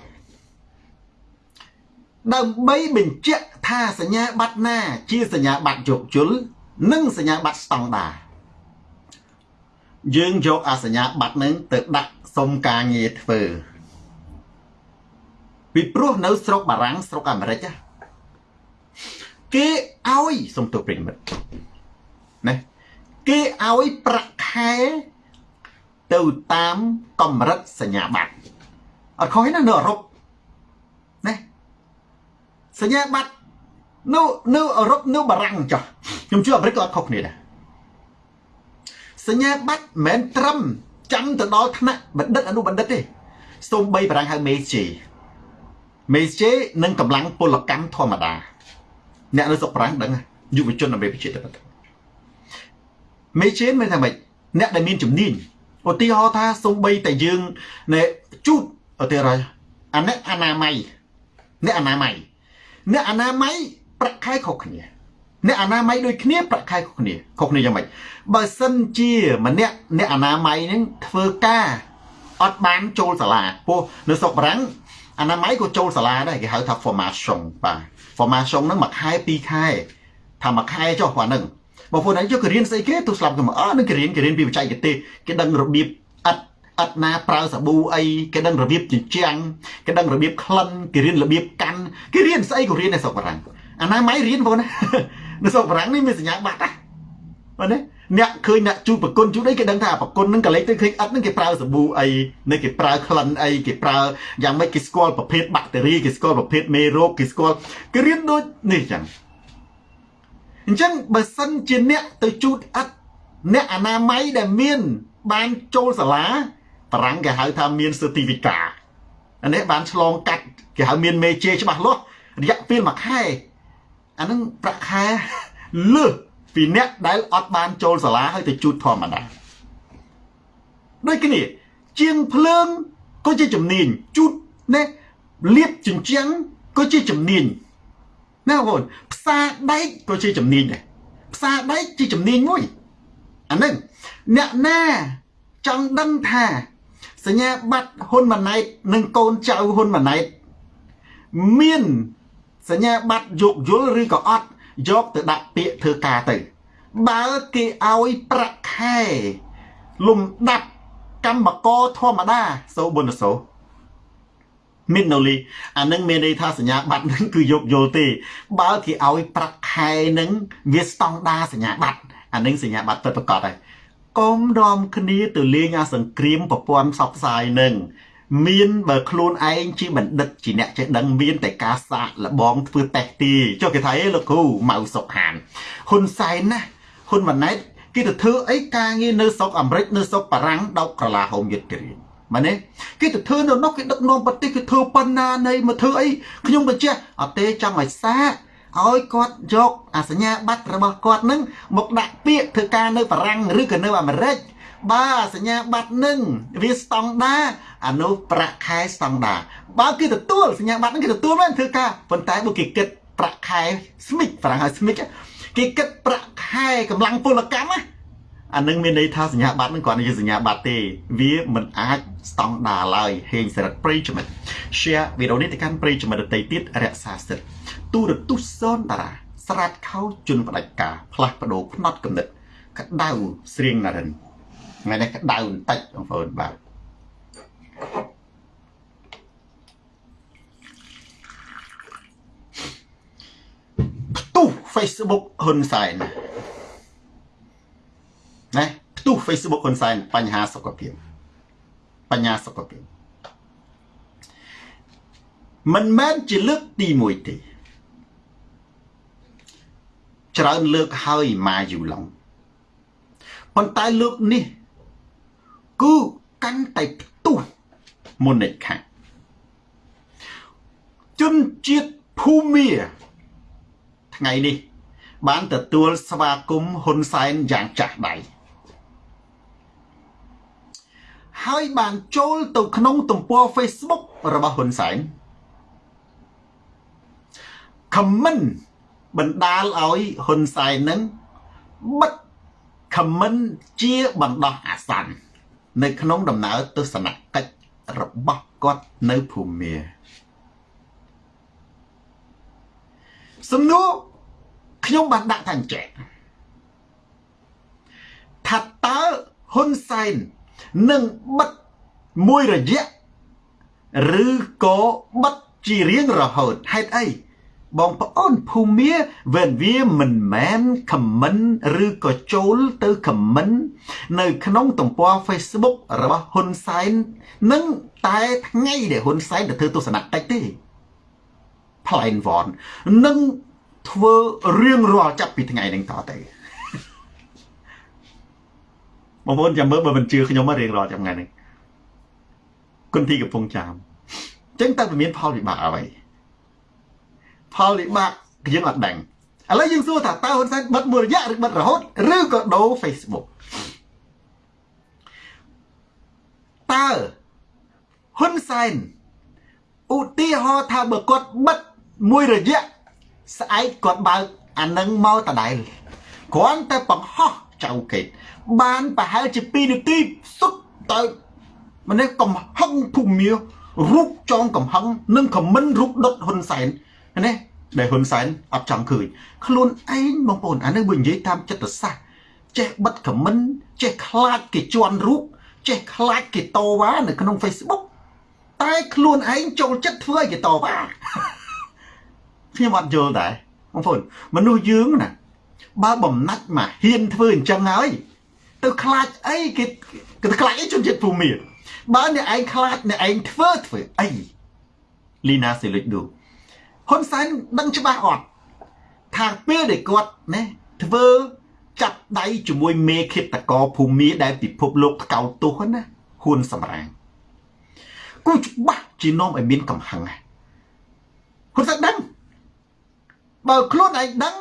ដើម្បីបញ្ជាក់ថាសញ្ញាបត្រណា ជាសញ្ញាបត្រយោគយល់និងសញ្ញាបត្រស្តង់ដារយើងយកអាសញ្ញាបត្រនឹងទៅដាក់សុំការងារធ្វើពីព្រោះនៅស្រុកបារាំងស្រុកអាមេរិកគេឲ្យសុំទោសប្រិមិត្តណាគេឲ្យប្រាក់ខែទៅតាមកម្រិតសញ្ញាបត្រអត់ខុសទេណានៅអឺរ៉ុបណា សញ្ញាបត្រនៅនៅអឺរ៉ុបនៅបារាំងចុះខ្ញុំជឿអាមេរិកក៏អត់ខុសគ្នាដែរសញ្ញាបត្រមិនមែនត្រឹមចាំទៅដល់ថ្នាក់បណ្ឌិតអនុបណ្ឌិតទេសូម្បីបារាំងហៅមេជេមេជេនិងកម្លាំងពលកម្មធម្មតាអ្នកនៅស្រុកបារាំងដឹងយុវជនអមេរិកជាតិទៅមេជេមិនថាម៉េចអ្នកដែលមានជំនាញឧទាហរណ៍ថាសូម្បីតែយើងណែជូតឧទាហរណ៍អាអ្នកអនាម័យអ្នកអនាម័យ អ្នកអនាម័យប្រាក់ខែខុសគ្នាអ្នកអនាម័យដូចគ្នាប្រាក់ខែខុសគ្នាខុសគ្នាយ៉ាងម៉េចបើសិនជាម្នាក់អ្នកអនាម័យហ្នឹងធ្វើការអត់បានចូលសាលាពោះនៅស្រុកបារាំងអនាម័យក៏ចូលសាលាដែរគេហៅថា formation បាទ formation ហ្នឹងមួយខែពីរខែថាមួយខែចុះប៉ុណ្ណឹងបងប្អូនឯងយកគេរៀនស្អីគេទោះស្លាប់ទៅមកអើនឹងគេរៀនគេរៀនពីបច្ចេកទេសគេដឹងរបៀបអិត អិតណាប្រើសាប៊ូអីគេដឹងរបៀបជញ្ជាំងគេដឹងរបៀបក្លិនគេរៀនរបៀបកាន់គេរៀនស្អីក៏រៀននៅស្រុកបារាំងអាណាម៉ៃរៀនបងណានៅស្រុកបារាំងនេះមានសញ្ញាបត្រណាបាទណាអ្នកឃើញអ្នកជូតប្រគុណជូតអីគេដឹងថាប្រគុណនឹងកលេចទៅឃើញអត់នឹងគេប្រើសាប៊ូអីនៅគេប្រើក្លិនអីគេប្រើយ៉ាងម៉េចគេស្គាល់ប្រភេទបាក់តេរីគេស្គាល់ប្រភេទមេរោគគេស្គាល់គេរៀនដូចនេះចឹងអញ្ចឹងបើសិនជាអ្នកទៅជូតអត់អ្នកអនាម័យដែលមានបានចូលសាលា បារាំងគេហៅថាមាន certificate អានេះបានឆ្លងកាត់គេហៅមានមេជេច្បាស់លាស់រយៈពេលមួយខែអានឹងប្រាក់ខែលើសពីអ្នកដែលអត់បានចូលសាលាហើយទៅជូតធម្មតាដូចគ្នាជាងភ្លើងក៏ជាជំនាញជូតណែលាបជញ្ជាំងក៏ជាជំនាញណាបងផ្សារដែកក៏ជាជំនាញដែរផ្សារដែកជាជំនាញមួយអានឹងអ្នកណាចង់ដឹងថា សញ្ញាបត្រហ៊ុនម៉ាណែតនិងកូនចៅហ៊ុនម៉ាណែតមានសញ្ញាបត្រយោគយល់ឬក៏អត់យកទៅដាក់ពាក្យធ្វើការទៅ បើគេឲ្យប្រាក់ខែលំដាប់កម្មករធម្មតាសូបុណសោមីនណូលីអានឹងមានន័យថាសញ្ញាបត្រនឹងគឺយកយល់ទេ បើគេឲ្យប្រាក់ខែនឹងវាស្តង់ដាសញ្ញាបត្រអានឹងសញ្ញាបត្រពិតប្រាកដហើយ កុំរំគ្នាទៅលេងអាសង្គ្រាមប្រព័ន្ធផ្សព្វផ្សាយនឹងមានបើខ្លួនឯងជាបណ្ឌិតជាអ្នកចេះដឹងមានតែការសាកលបងធ្វើតេស្តទីចុះគេថាអេលោកគ្រូម៉ៅសុកហានហ៊ុនសែនណាហ៊ុនម៉ាណែតគេទៅធ្វើអីការងារនៅស្រុកអាមេរិកនៅស្រុកបារាំងដោកក្រឡាហោមយុទ្ធរាជមែនទេគេទៅធ្វើនៅនោះគេដឹកនាំប្រទេសគេធ្វើប៉ុណ្ណានៃមកធ្វើអីខ្ញុំបញ្ជាក់អត់ទេចង់ឲ្យសាក ឲ្យគាត់យកអាសញ្ញាបត្ររបស់គាត់នឹងមកដាក់ពាក្យធ្វើការនៅបារាំងឬក៏នៅអាមេរិកបើសញ្ញាបត្រនឹងវាស្តង់ដាអានោះប្រាក់ខែស្តង់ដាបើគេទទួលសញ្ញាបត្រនឹងគេទទួលមែនធ្វើការប៉ុន្តែបើគេគិតប្រាក់ខែស្មិចប្រាក់ខែស្មិចគេគិតប្រាក់ខែកម្លាំងពលកម្មណាអានឹងមានន័យថាសញ្ញាបត្រនឹងគ្រាន់តែជាសញ្ញាបត្រទេ វាមិនអាចស្តង់ដាឡើយហេងសរិទ្ធប្រិយមិត្ត share វីដេអូនេះទៅកាន់ប្រិយមិត្តដទៃទៀតរក្សាសិទ្ធ ទូរទស្សន៍សូនតារាស្រាតខោជន់ផ្ដាច់ការផ្លាស់ប្ដូរផ្នត់កំណត់ក្តៅស្រៀងណារិនថ្ងៃនេះក្តៅបន្តិចបងប្អូនបាទផ្ទុះ Facebook ហ៊ុនសែនណាផ្ទុះ Facebook ហ៊ុនសែនបញ្ហាសុខភាពបញ្ហាសុខភាពមិនមែនជាលើកទី1ទេ ច្រើនលើកហើយម៉ាយូឡុងប៉ុន្តែលើកនេះគឺកាន់តែផ្ទុះមុននេះខាងជនជាតិភូមាថ្ងៃនេះ បានទទួលស្វាគមន៍ហ៊ុនសែនយ៉ាងចាស់ដៃហើយបានចូលទៅក្នុងទំព័រ Facebook របស់ហ៊ុនសែន comment បណ្ដាលឲ្យហ៊ុនសែននឹងបិទ comment ជាបណ្ដោះអាសន្ននៅក្នុងដំណើរទស្សនកិច្ចរបស់គាត់នៅភូមាសំណួរខ្ញុំបានដាក់ថាអញ្ចឹងថាតើហ៊ុនសែននឹងបិទមួយរយៈឬក៏បិទជារៀងរហូតហេតុអី បងប្អូនភូមាវេនវាមិនមែនខមមិនឬក៏ចូលទៅខមមិននៅក្នុងទំព័រ Facebook របស់ហ៊ុនសែននឹងតែថ្ងៃដែលហ៊ុនសែនទៅធ្វើទស្សនកិច្ចទេផ្លែនវ៉ននឹងធ្វើរៀងរាល់ចាប់ពីថ្ងៃនេះតទៅបងប្អូនចាំមើលបើមិនជឿខ្ញុំមករៀងរាល់ចាំថ្ងៃនេះគុណទីកំពុងចាំអញ្ចឹងតើវាមានផលវិបាកអ្វី ផលវិបាកយើងអត់ដឹងឥឡូវយើងសួរថាតើហ៊ុនសែនបិទមួយរយៈឬបិទរហូតឬក៏ដូរ Facebook តើហ៊ុនសែនឧទាហរណ៍ថាបើគាត់បិទមួយរយៈស្អែកគាត់បើកអានឹងមកដដែលគ្រាន់តែបង្ហោះចៅកេតបានប្រហែលជា2នាទីសុទ្ធទៅម្នេះកំហឹងភូមិរូបចងកំហឹងនិងខមមិនរូបដុតហ៊ុនសែន ណាដែលហ៊ុនសែនអត់ចង់ឃើញខ្លួនឯងបងប្អូនអានេះបើនិយាយតាមចិត្តសាស្ត្រចេះបិទខមមិនចេះខ្លាចគេជន់រូបចេះខ្លាចគេតវ៉ានៅក្នុង Facebook តែខ្លួនឯងចូលចិត្តធ្វើឲ្យគេតវ៉ាខ្ញុំអត់យល់ដែរបងប្អូនមនុស្សយើងណាបើបំណាច់មកហ៊ានធ្វើអញ្ចឹងហើយទៅខ្លាចអីគេគេខ្លាចអីជនជាតិភូមិបើអ្នកឯងខ្លាចអ្នកឯងធ្វើធ្វើអីលីណាសេលិចឌូ ហ៊ុនសែនដឹងច្បាស់អត់ថាពេលដែលគាត់ណាធ្វើចាប់ដៃជាមួយមេឃាតកោភូមិដែលពិភពលោកថ្កោលទោសណាហ៊ុនសម្រាងគូច្បាស់ជានាំឲ្យមានកំហឹងហ៊ុនសែនដឹងបើខ្លួនឯងដឹង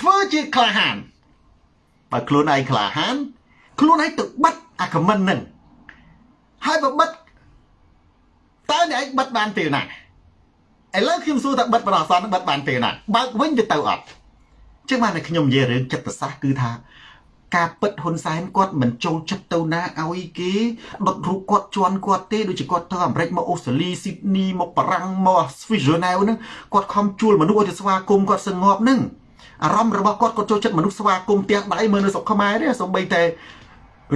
ធ្វើជាក្លាហានបើខ្លួនឯងក្លាហាន ខ្លួនឯងទៅបិទអាខមមិននឹងហើយបើបិទតើអ្នកឯងបិទបានពេលណា ឥឡូវខ្ញុំសួរថាបិទបរោះសនបិទបានពេលណាបើកវិញទៅទៅអត់ចឹងបានតែខ្ញុំនិយាយរឿងចិត្តសាស្ត្រគឺថាការពិតហ៊ុនសែនគាត់មិនចូលចិត្តទៅណាឲ្យគេដុតរូបគាត់ជន់គាត់ទេដូចជាគាត់ទៅអាមេរិកមកអូស្ត្រាលីស៊ីដនីមកបារាំងមកស្វីសឺណែវហ្នឹងគាត់ខំជួលមនុស្សឲ្យទៅស្វាគមន៍គាត់សងប់ហ្នឹងអារម្មណ៍របស់គាត់គាត់ចូលចិត្តមនុស្សស្វាគមន៍ផ្ទះដៃមើលនៅស្រុកខ្មែរទេសូម្បីតែ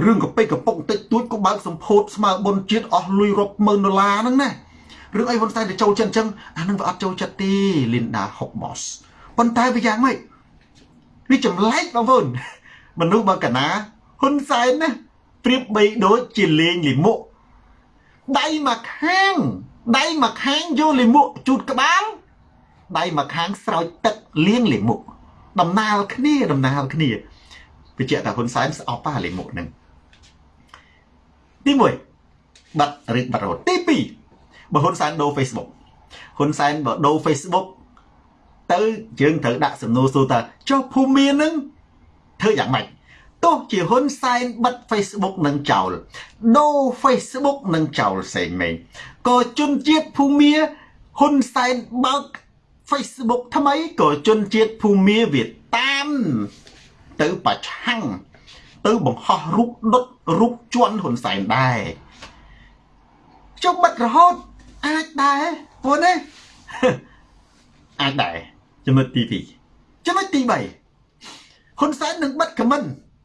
រឿងកពេកកពុកតិចតួចក៏បើកសម្ពោធស្មើបុនជាតិអស់លុយរាប់ម៉ឺនដុល្លារហ្នឹងណា រឿងអីហ៊ុនសែនទៅចូលចិត្តអញ្ចឹងអានឹងវាអត់ចូលចិត្តទេ Linda Hobbs ប៉ុន្តែវាយ៉ាងម៉េចវាចម្លែកបងប្អូនមនុស្សបើកណាហ៊ុនសែនណាប្រៀបបីដូចជាលេងលិមុខដៃមកខាងដៃមកខាងយកលិមុខជូតក្បាលដៃមកខាងស្រោចទឹកលាងលិមុខដំណាលគ្នាដំណាលគ្នាបញ្ជាក់ថាហ៊ុនសែនស្អប់ប៉ាលិមុខហ្នឹងទី1បាត់ឬបាត់រត់ទី2 បើហ៊ុនសែនដូរ Facebook ហ៊ុនសែនបើដូរ Facebook ទៅយើងត្រូវដាក់សំណួរសួរថាចុះភូមិមាននឹងធ្វើយ៉ាងម៉េចទោះជាហ៊ុនសែនបិទ Facebook នឹងចោលដូរ Facebook នឹងចោលផ្សេងមែនក៏ជនជាតិភូមាហ៊ុនសែនបើក Facebook ថ្មីក៏ជនជាតិភូមាវាតាមទៅប្រឆាំងទៅបង្ហោះរូបដុតរូបជន់ហ៊ុនសែនដែរចុះបិទរហូត អាចដែរពួកនេះអាចដែរចំណុចទី2ចំណុចទី3ហ៊ុនសែននឹងបិទខមមិន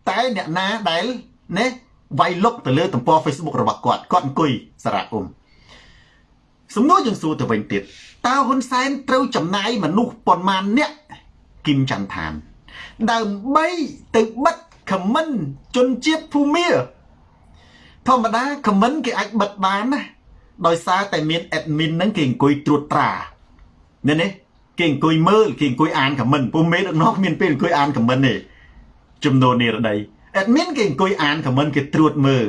តែអ្នកណាដែលណាវាយលុកទៅលើទំព័រ Facebook របស់គាត់គាត់អង្គុយសារៈអ៊ុំសំណួរយើងសួរទៅវិញទៀតតើហ៊ុនសែនត្រូវចំណាយមនុស្សប៉ុន្មានអ្នកគឹមចន្ទឋានដើម្បីទៅបិទខមមិនជនជាតិភូមាធម្មតាខមមិនគេអាចបិទបានណា ដោយសារតែមាន admin ហ្នឹងគេអង្គុយត្រួតត្រានេះនេះគេអង្គុយមើលគេអង្គុយអានខមមិនពុំមេដឹកនាំមានពេលអង្គុយអានខមមិនទេចំនួននេះរដី admin គេអង្គុយអានខមមិនគេត្រួតមើល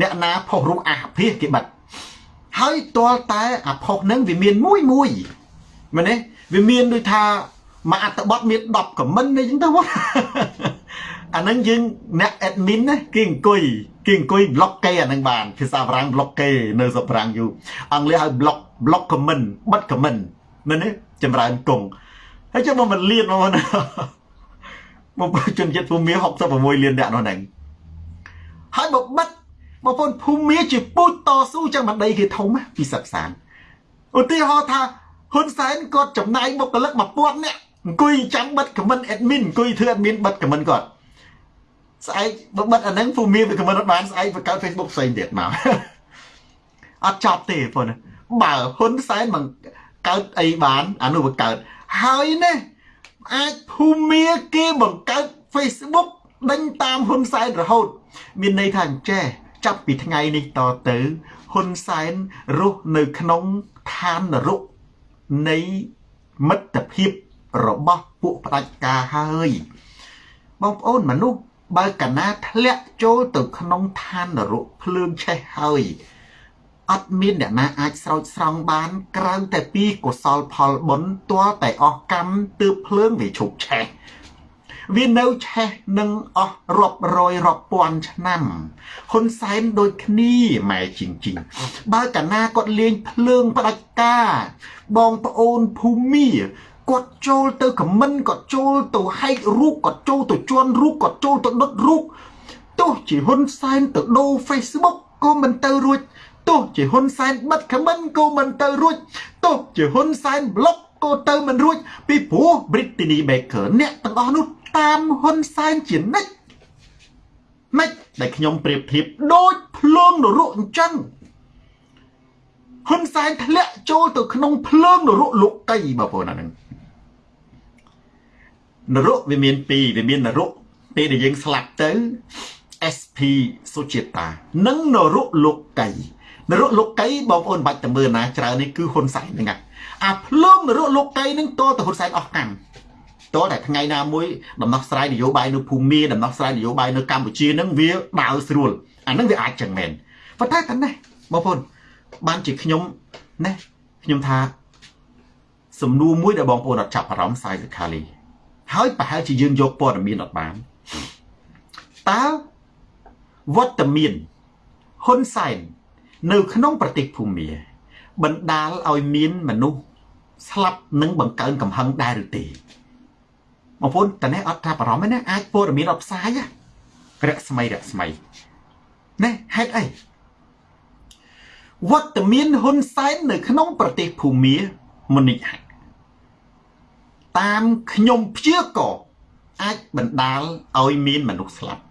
អ្នកណាផុសរូបអាភិសគេបាត់ហើយទាល់តែអាផុសហ្នឹងវាមានមួយមួយមែនទេវាមានដូចថាមួយអត្តបទមាន10ខមមិនអីចឹងទៅ អាហ្នឹងយើងអ្នក admin ណាគេអង្គុយគេអង្គុយ block គេអាហ្នឹងបានភាសាបារាំង block គេនៅស្រុកបារាំងយូរអង់គ្លេសហៅ block block comment បិទ comment មែនទេចម្រើនគង់ហើយចុះមកមិនលៀនមកណាមកជនជាតិភូមិ66លានអ្នកនោះហ្នឹងហើយមកបិទបងប្អូនភូមិជាពូជតស៊ូចឹងមិនដីគេធំពីសិក្សាឧទាហរណ៍ថាហ៊ុនសែនគាត់ចំណាយបុគ្គលិក1000នាក់អង្គុយចាំបិទខមមិន admin អង្គុយធ្វើ admin បិទខមមិនគាត់ ស្អែកបើបិទអាហ្នឹងភូមិវាខមមិនអត់បានស្អែកបង្កើត Facebook ផ្សេងទៀតមកអត់ចប់ទេបងបើហ៊ុនសែនមិនកើតអីបានអានោះវាកើតហើយណាអាចភូមិគេបង្កើត Facebook ដេញតាមហ៊ុនសែនរហូត មានន័យថាអញ្ចេះចាប់ពីថ្ងៃនេះតទៅហ៊ុនសែនរស់នៅក្នុងឋាននរកនៃមិត្តភាពរបស់ពួកផ្ដាច់ការហើយបងប្អូនមនុស្ស បើកណាធ្លាក់ចូលទៅក្នុងឋាននរកភ្លើងឆេះហើយអត់មានអ្នកណាអាចស្រោចស្រង់បាន ក្រៅតែពីកុសលផលបុណ្យទាល់តែអស់កម្មទើបភ្លើងវាឈប់ឆេះវានៅឆេះនឹងអស់រាប់រយរាប់ពាន់ឆ្នាំហ៊ុនសែនដូចគ្នាម៉ែជីងជីងបើកាលណាគាត់លេងភ្លើងផ្ដាច់ការបងប្អូនភូមិ គាត់ចូលទៅខមមិនគាត់ចូលទៅហែករូបគាត់ចូលទៅជន់រូបគាត់ចូលទៅដុតរូបទោះជាហ៊ុនសែនទៅដូរ Facebook ក៏មិនទៅរួចទោះជាហ៊ុនសែនបិទខមមិនក៏មិនទៅរួចទោះជាហ៊ុនសែនប្លុកក៏ទៅមិនរួច ពីព្រោះ Brittany Baker អ្នកទាំងអស់នោះតាមហ៊ុនសែនជានិច្ចម៉េចដែលខ្ញុំប្រៀបធៀបដូចភ្លើងនរកអញ្ចឹងហ៊ុនសែនធ្លាក់ចូលទៅក្នុងភ្លើងនរកលោកកៃបងប្អូនអាហ្នឹង នរកវាមានពីរវាមាននរកពេលដែលយើងស្លាប់ទៅ SP សុជាតានិងនរកលោកកៃនរកលោកកៃបងប្អូនបាច់តែមើលណាច្រើននេះគឺហ៊ុនសែនហ្នឹងអាភ្លើងនរកលោកកៃហ្នឹងតទៅហ៊ុនសែនអស់កម្មតតែថ្ងៃណាមួយដំណោះស្រាយនយោបាយនៅភូមិដំណោះស្រាយនយោបាយនៅកម្ពុជានឹងវាដើរស្រួលអានឹងវាអាចចឹងមែនប៉ុន្តែតែនេះបងប្អូនបានជាខ្ញុំណាខ្ញុំថាសំណួរមួយដែលបងប្អូនអត់ចាប់អារម្មណ៍សាយសិក្ខាលី ហើយប្រហែលជាយើងយកព័ត៌មានអត់បានតើវត្តមានហ៊ុនសែននៅក្នុងប្រទេសភូមាបណ្ដាលឲ្យមានមនុស្សស្លាប់និងបង្កើនកំហឹងដែរឬទេបងប្អូនតនេះអត់ថាបារម្ភទេណាអាចព័ត៌មានអត់ផ្សាយរស្មីរស្មីណែហេតុអីវត្តមានហ៊ុនសែននៅក្នុងប្រទេសភូមាមនិចហ តាមខ្ញុំព្យាករអាចបណ្ដាលឲ្យមានមនុស្សស្លាប់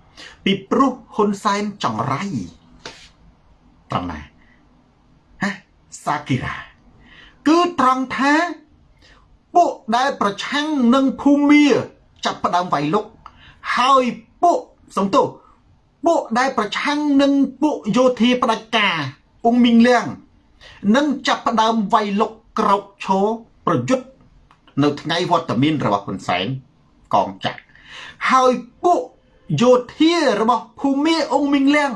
ពីព្រោះហ៊ុនសែនចង្រៃត្រង់ណាហ៎សាគីរ៉ាគឺត្រង់ថាពួកដែលប្រឆាំងនឹងភូមាចាប់ផ្ដើមវាយលុកហើយពួកសំទោសពួកដែលប្រឆាំងនឹងពួកយោធាផ្ដាច់ការអ៊ុងមីងលៀងនឹងចាប់ផ្ដើមវាយលុកក្រោកឈរប្រយុទ្ធ នៅថ្ងៃវត្តមានរបស់ហ៊ុនសែនកងចាក់ហើយពួកយោធារបស់ភូមិអ៊ុងមីងលៀង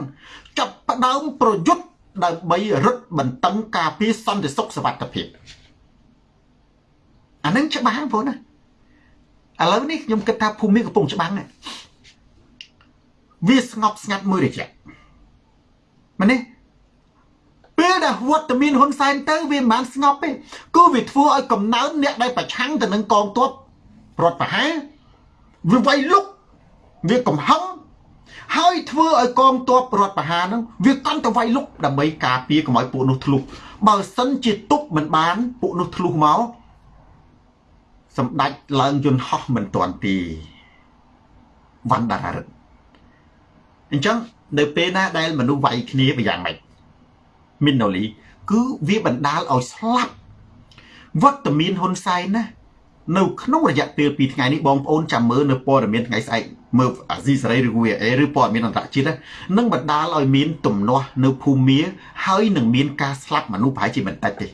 ចាប់ផ្ដើមប្រយុទ្ធដើម្បីរឹតបន្តឹងការពារសន្តិសុខសวัสดิភាពអានឹងច្បាស់បងប្អូនណាឥឡូវនេះខ្ញុំគិតថាភូមិកំពុងច្បាំងវាស្ងប់ស្ងាត់មួយរយៈមែនទេ ពេលដែលវត្តមានហ៊ុនសែនទៅវាមិនបានស្ងប់ទេគឺវាធ្វើឲ្យកំណើនអ្នកដែលប្រឆាំងទៅនឹងកងទ័ពរដ្ឋប្រហារវាវាយលុកវាកំហឹងហើយធ្វើឲ្យកងទ័ពរដ្ឋប្រហារហ្នឹងវាកាន់តែវាយលុកដើម្បីការពារកុំឲ្យពួកនោះធ្លុះបើសិនជាទប់មិនបានពួកនោះធ្លុះមកសម្ដេចឡើងយន្តហោះមិនទាន់ទីវណ្ណដារិទ្ធអញ្ចឹងនៅពេលណាដែលមនុស្សវាយគ្នាវាយ៉ាងម៉េច មីណូលីគឺវាបណ្ដាលឲ្យស្លាប់វត្តមានហ៊ុនសែនណានៅក្នុងរយៈពេល2ថ្ងៃនេះបងប្អូនចាំមើលនៅព័ត៌មានថ្ងៃស្អែកមើលអាស៊ីសេរីឬ VA ឬព័ត៌មានអន្តរជាតិនឹងបណ្ដាលឲ្យមានទំនាស់នៅភូមិហើយនឹងមានការស្លាប់មនុស្សប្រហែលជាមិនតិចទេ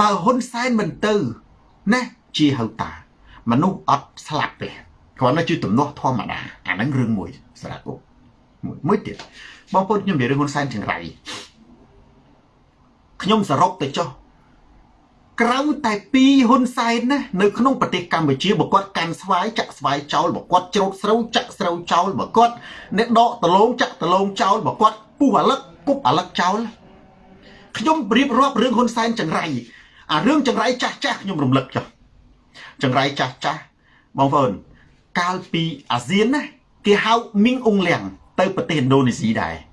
បើហ៊ុនសែនមិនទៅណាជាហៅតាមនុស្សអត់ស្លាប់ទេគ្រាន់តែជាទំនាស់ធម្មតាអាហ្នឹងរឿងមួយសម្រាប់ពួកមួយមួយទៀតបងប្អូនខ្ញុំនិយាយរឿងហ៊ុនសែនចង្រៃ ខ្ញុំសរុបទៅចុះក្រៅតែពីហ៊ុនសែនណានៅក្នុងប្រទេសកម្ពុជាបើគាត់កាន់ស្វាយចាក់ស្វាយចោលបើគាត់ច្រូតស្រូវចាក់ស្រូវចោលបើគាត់អ្នកដកដលងចាក់ដលងចោលបើគាត់ពុះអាលឹកគប់អាលឹកចោលខ្ញុំរៀបរាប់រឿងហ៊ុនសែនចង្រៃអារឿងចង្រៃចាស់ចាស់ខ្ញុំរំលឹកចុះចង្រៃចាស់ចាស់បងប្អូនកាលពីអាស៊ានណាគេហៅមីងអ៊ុងលៀងទៅប្រទេសឥណ្ឌូនេស៊ីដែរ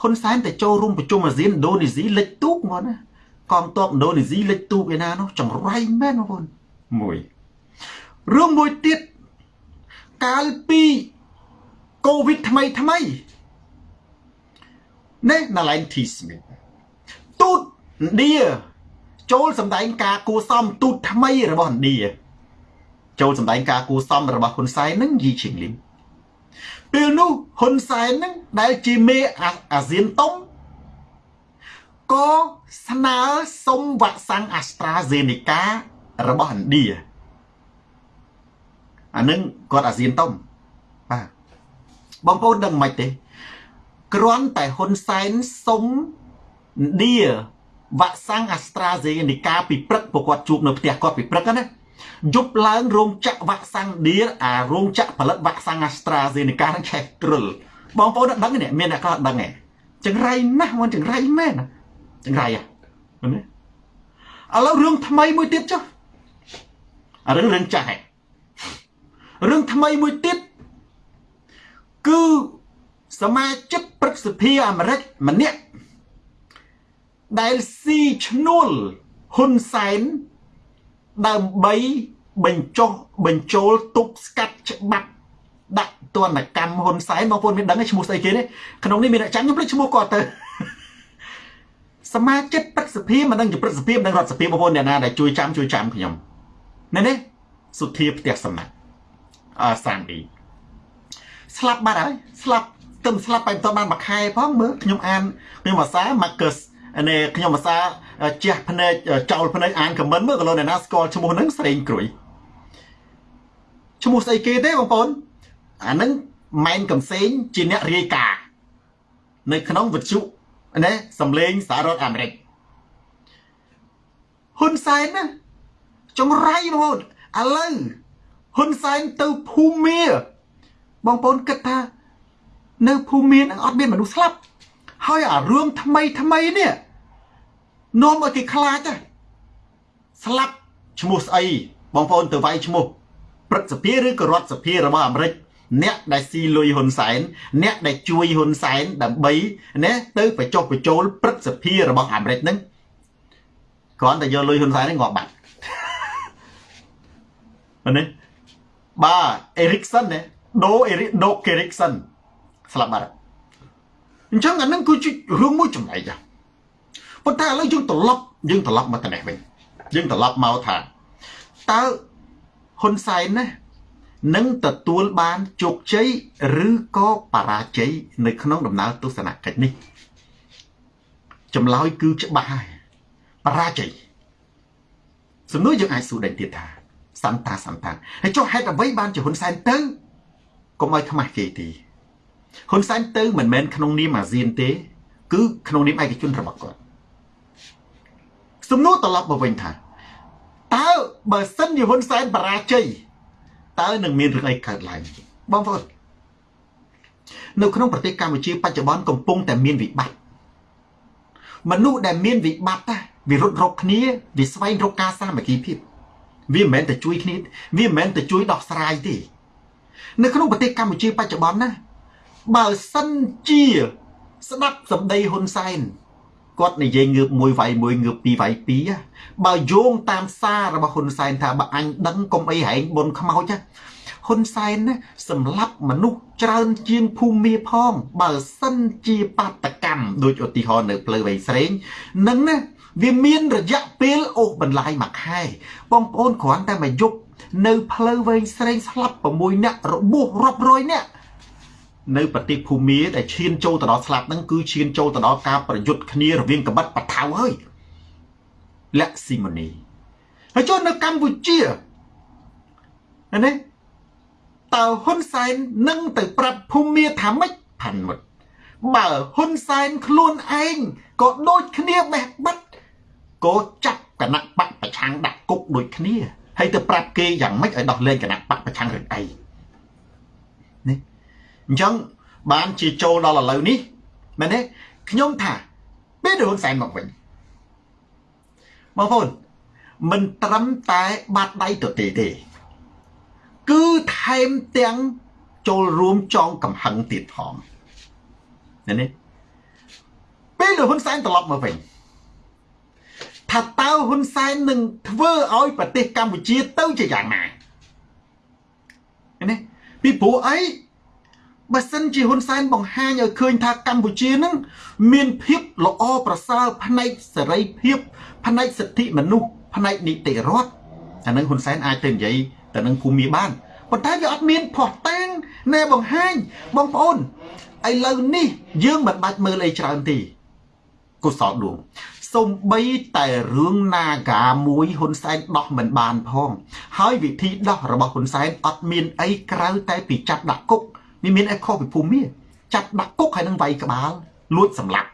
ហ៊ុនសែនទៅចូលរួមប្រជុំអាស៊ានឥណ្ឌូនេស៊ីលិចទូកមកណាកងទ័ពឥណ្ឌូនេស៊ីលិចទូកឯណានោះចង្រៃមែនបងប្អូនមួយរឿងមួយទៀតកាលពីកូវីដថ្មីថ្មីនេះណាឡែងធីស្មីទូតឥណ្ឌាចូលសម្ដែងការគួសមទូតថ្មីរបស់ឥណ្ឌាចូលសម្ដែងការគួសមរបស់ហ៊ុនសែននឹងយីឈីងលីម ពេលនោះហ៊ុនសែននឹងដែលជាមេអាស៊ានតុងក៏ស្នើសុំវ៉ាក់សាំង AstraZeneca របស់ឥណ្ឌាអានឹងគាត់អាស៊ានតុងបាទបងប្អូនដឹងមិនទេគ្រាន់តែហ៊ុនសែនសុំឌៀវ៉ាក់សាំងអាស្ត្រាហ្សេនីកាពីព្រឹកពួកគាត់ជួបនៅផ្ទះគាត់ពីព្រឹកណា យប់ឡើងរោងចក្រវ៉ាក់សាំងឌៀអារោងចក្រផលិតវ៉ាក់សាំងអាស្ត្រាហ្សេនីកានឹងឆេះទ្រុលបងប្អូនដឹងនេះមានអ្នកខ្លះដឹងហ៎ចង្រៃណាស់មិនចង្រៃមែនចង្រៃហ៎ណាឥឡូវរឿងថ្មីមួយទៀតចុះរឿងរឿងចាស់ហ៎រឿងថ្មីមួយទៀតគឺសមាជិកព្រឹទ្ធសភាអាមេរិកម្នាក់ដែលស៊ីឈ្នួលហ៊ុនសែន ដើម្បីបញ្ចុះបញ្ចូលទប់ស្កាត់ច្បាប់ដាក់ទណ្ឌកម្មហ៊ុនសែនបងប្អូនមានដឹងឈ្មោះស្អីគេទេក្នុងនេះមានអ្នកចាំខ្ញុំភ្លេចឈ្មោះគាត់ទៅសមាជិកព្រឹទ្ធសភាមិនដឹងជាព្រឹទ្ធសភាមិនដឹងរដ្ឋសភាបងប្អូនអ្នកណាដែលជួយចាំជួយចាំខ្ញុំនេះនេះសុធាផ្ទះសំណាក់អសានអ៊ីស្លាប់បាត់ហើយស្លាប់ទៅស្លាប់បែបតបានមួយខែផងមើលខ្ញុំអានខ្ញុំភាសា Marcus នេះខ្ញុំភាសា ជះភ្នែកចោលភ្នែកអានខមមិនមើលក៏លោកអ្នកណាស្គាល់ឈ្មោះហ្នឹងស្រេងក្រួយឈ្មោះស្អីគេទេបងប្អូនអាហ្នឹងម៉ែនកំសែងជាអ្នករាយការណ៍នៅក្នុងវិទ្យុណាសំឡេងសហរដ្ឋអាមេរិកហ៊ុនសែនណាចង្រៃបងប្អូនឥឡូវហ៊ុនសែនទៅភូមាបងប្អូនគិតថា នៅភូមានឹងអត់មានមនុស្សស្លាប់ហើយអារឿងថ្មីថ្មីនេះ នាំឲ្យគេខ្លាចស្លាប់ឈ្មោះស្អីបងប្អូនទៅវាយឈ្មោះព្រឹទ្ធសភាឬក៏រដ្ឋសភារបស់អាមេរិកអ្នកដែលស៊ីលុយហ៊ុនសែនអ្នកដែលជួយហ៊ុនសែនដើម្បីណាទៅបញ្ចុះបញ្ចូលព្រឹទ្ធសភារបស់អាមេរិកហ្នឹងគ្រាន់តែយកលុយហ៊ុនសែនហ្នឹងងាប់បាត់នេះបាទអេរិកសិនណាដូអេរិកដូកេរិកសិនស្លាប់បាត់អញ្ចឹងអានឹងគឺជារឿងមួយចំណែក ប៉ុន្តែឥឡូវយើងត្រឡប់យើងត្រឡប់មកត្នេះវិញយើងត្រឡប់មកថាតើហ៊ុនសែនណានឹងទទួលបានជោគជ័យឬក៏បរាជ័យនៅក្នុងដំណើរទស្សនកិច្ចនេះចម្លើយគឺច្បាស់ហើយបរាជ័យសំណួរយើងអាចសួរដែរទៀតថាសន្តាសន្តាហើយចុះហេតុអ្វីបានជាហ៊ុនសែនទៅកុំឲ្យខ្មាស់គេទេហ៊ុនសែនទៅមិនមែនក្នុងនាមអាស៊ានទេ គឺក្នុងនាមឯកជនរបស់គាត់ សំណួរត្រឡប់មកវិញថាតើបើសិនជាហ៊ុនសែនបរាជ័យតើនឹងមានរឿងអីកើតឡើងបងប្អូននៅក្នុងប្រទេសកម្ពុជាបច្ចុប្បន្នកំពុងតែមានវិបត្តិមនុស្សដែលមានវិបត្តិណាវារត់រកគ្នាវាស្វែងរកការសាមគ្គីភាពវាមិនមែនតែជួយគ្នាវាមិនមែនតែជួយដោះស្រាយទេនៅក្នុងប្រទេសកម្ពុជាបច្ចុប្បន្នណាបើសិនជាស្ដាប់សម្ដីហ៊ុនសែន គាត់និយាយងើបមួយវាយមួយងើបពីរវាយពីរបើយោងតាមសាររបស់ហ៊ុនសែនថាបើអញដឹងកុំអីហែងបុនខ្មោចហ៊ុនសែនណាសម្លាប់មនុស្សច្រើនជាងភូមិមាផង បើសិនជាបាតកម្មដូចឧទាហរណ៍នៅផ្លូវវែងស្រេងនឹងណាវាមានរយៈពេលអូសបន្លាយមួយខែបងប្អូនគ្រាន់តែមកយប់នៅផ្លូវវែងស្រេងស្លាប់6នាក់របួសរាប់រយនាក់ នៅប្រទេសភូមាដែលឈានចូលទៅដល់ស្លាប់ហ្នឹងគឺឈានចូលទៅដល់ការប្រយុទ្ធគ្នារវាងកបិតបថៅហើយលក្ខស៊ីម៉ូនីហើយចូលនៅកម្ពុជាណាតើហ៊ុនសែននឹងទៅប្រាប់ភូមាថាម៉េចផាន់មុតបើហ៊ុនសែនខ្លួនឯងក៏ដូចគ្នាបេះបិទក៏ចាប់គណៈបកប្រឆាំងដាក់គុកដូចគ្នាហើយទៅប្រាប់គេយ៉ាងម៉េចឲ្យដោះលែងគណៈបកប្រឆាំងរឿងអីនេះ អញ្ចឹងបានជាចូលដល់ឥឡូវនេះមែនទេខ្ញុំថាពេលដែលហ៊ុនសែនមកវិញបងប្អូនមិនត្រឹមតែបាត់ដៃទៅទេទេ គឺថែមទាំងចូលរួមចងកំហឹងទៀតផងណានេះពេលដែលហ៊ុនសែនត្រឡប់មកវិញថាតើហ៊ុនសែននឹងធ្វើឲ្យប្រទេសកម្ពុជាទៅជាយ៉ាងណាណាពីព្រោះអី បើសិនជាហ៊ុនសែនបង្ហាញឲ្យឃើញថាកម្ពុជានឹងមានភាពល្អប្រសើរផ្នែកសេរីភាព ផ្នែកសិទ្ធិមនុស្សផ្នែកនីតិរដ្ឋអានឹងហ៊ុនសែនអាចទៅនិយាយទៅនឹងភូមិបានប៉ុន្តែវាអត់មានផោះតាំងណែបង្ហាញបងប្អូនឥឡូវនេះ យើងមិនបាច់មើលអីច្រើនទេកុសលដួងសំបីតែរឿង Naga មួយហ៊ុនសែនដោះមិនបានផង ហើយវិធីដោះរបស់ហ៊ុនសែនអត់មានអីក្រៅតែពីចាប់ដាក់គុក វាវាមានអីខុសពីភូមិចាប់ដាក់គុកហើយនឹងវាយក្បាលលួចសម្លាប់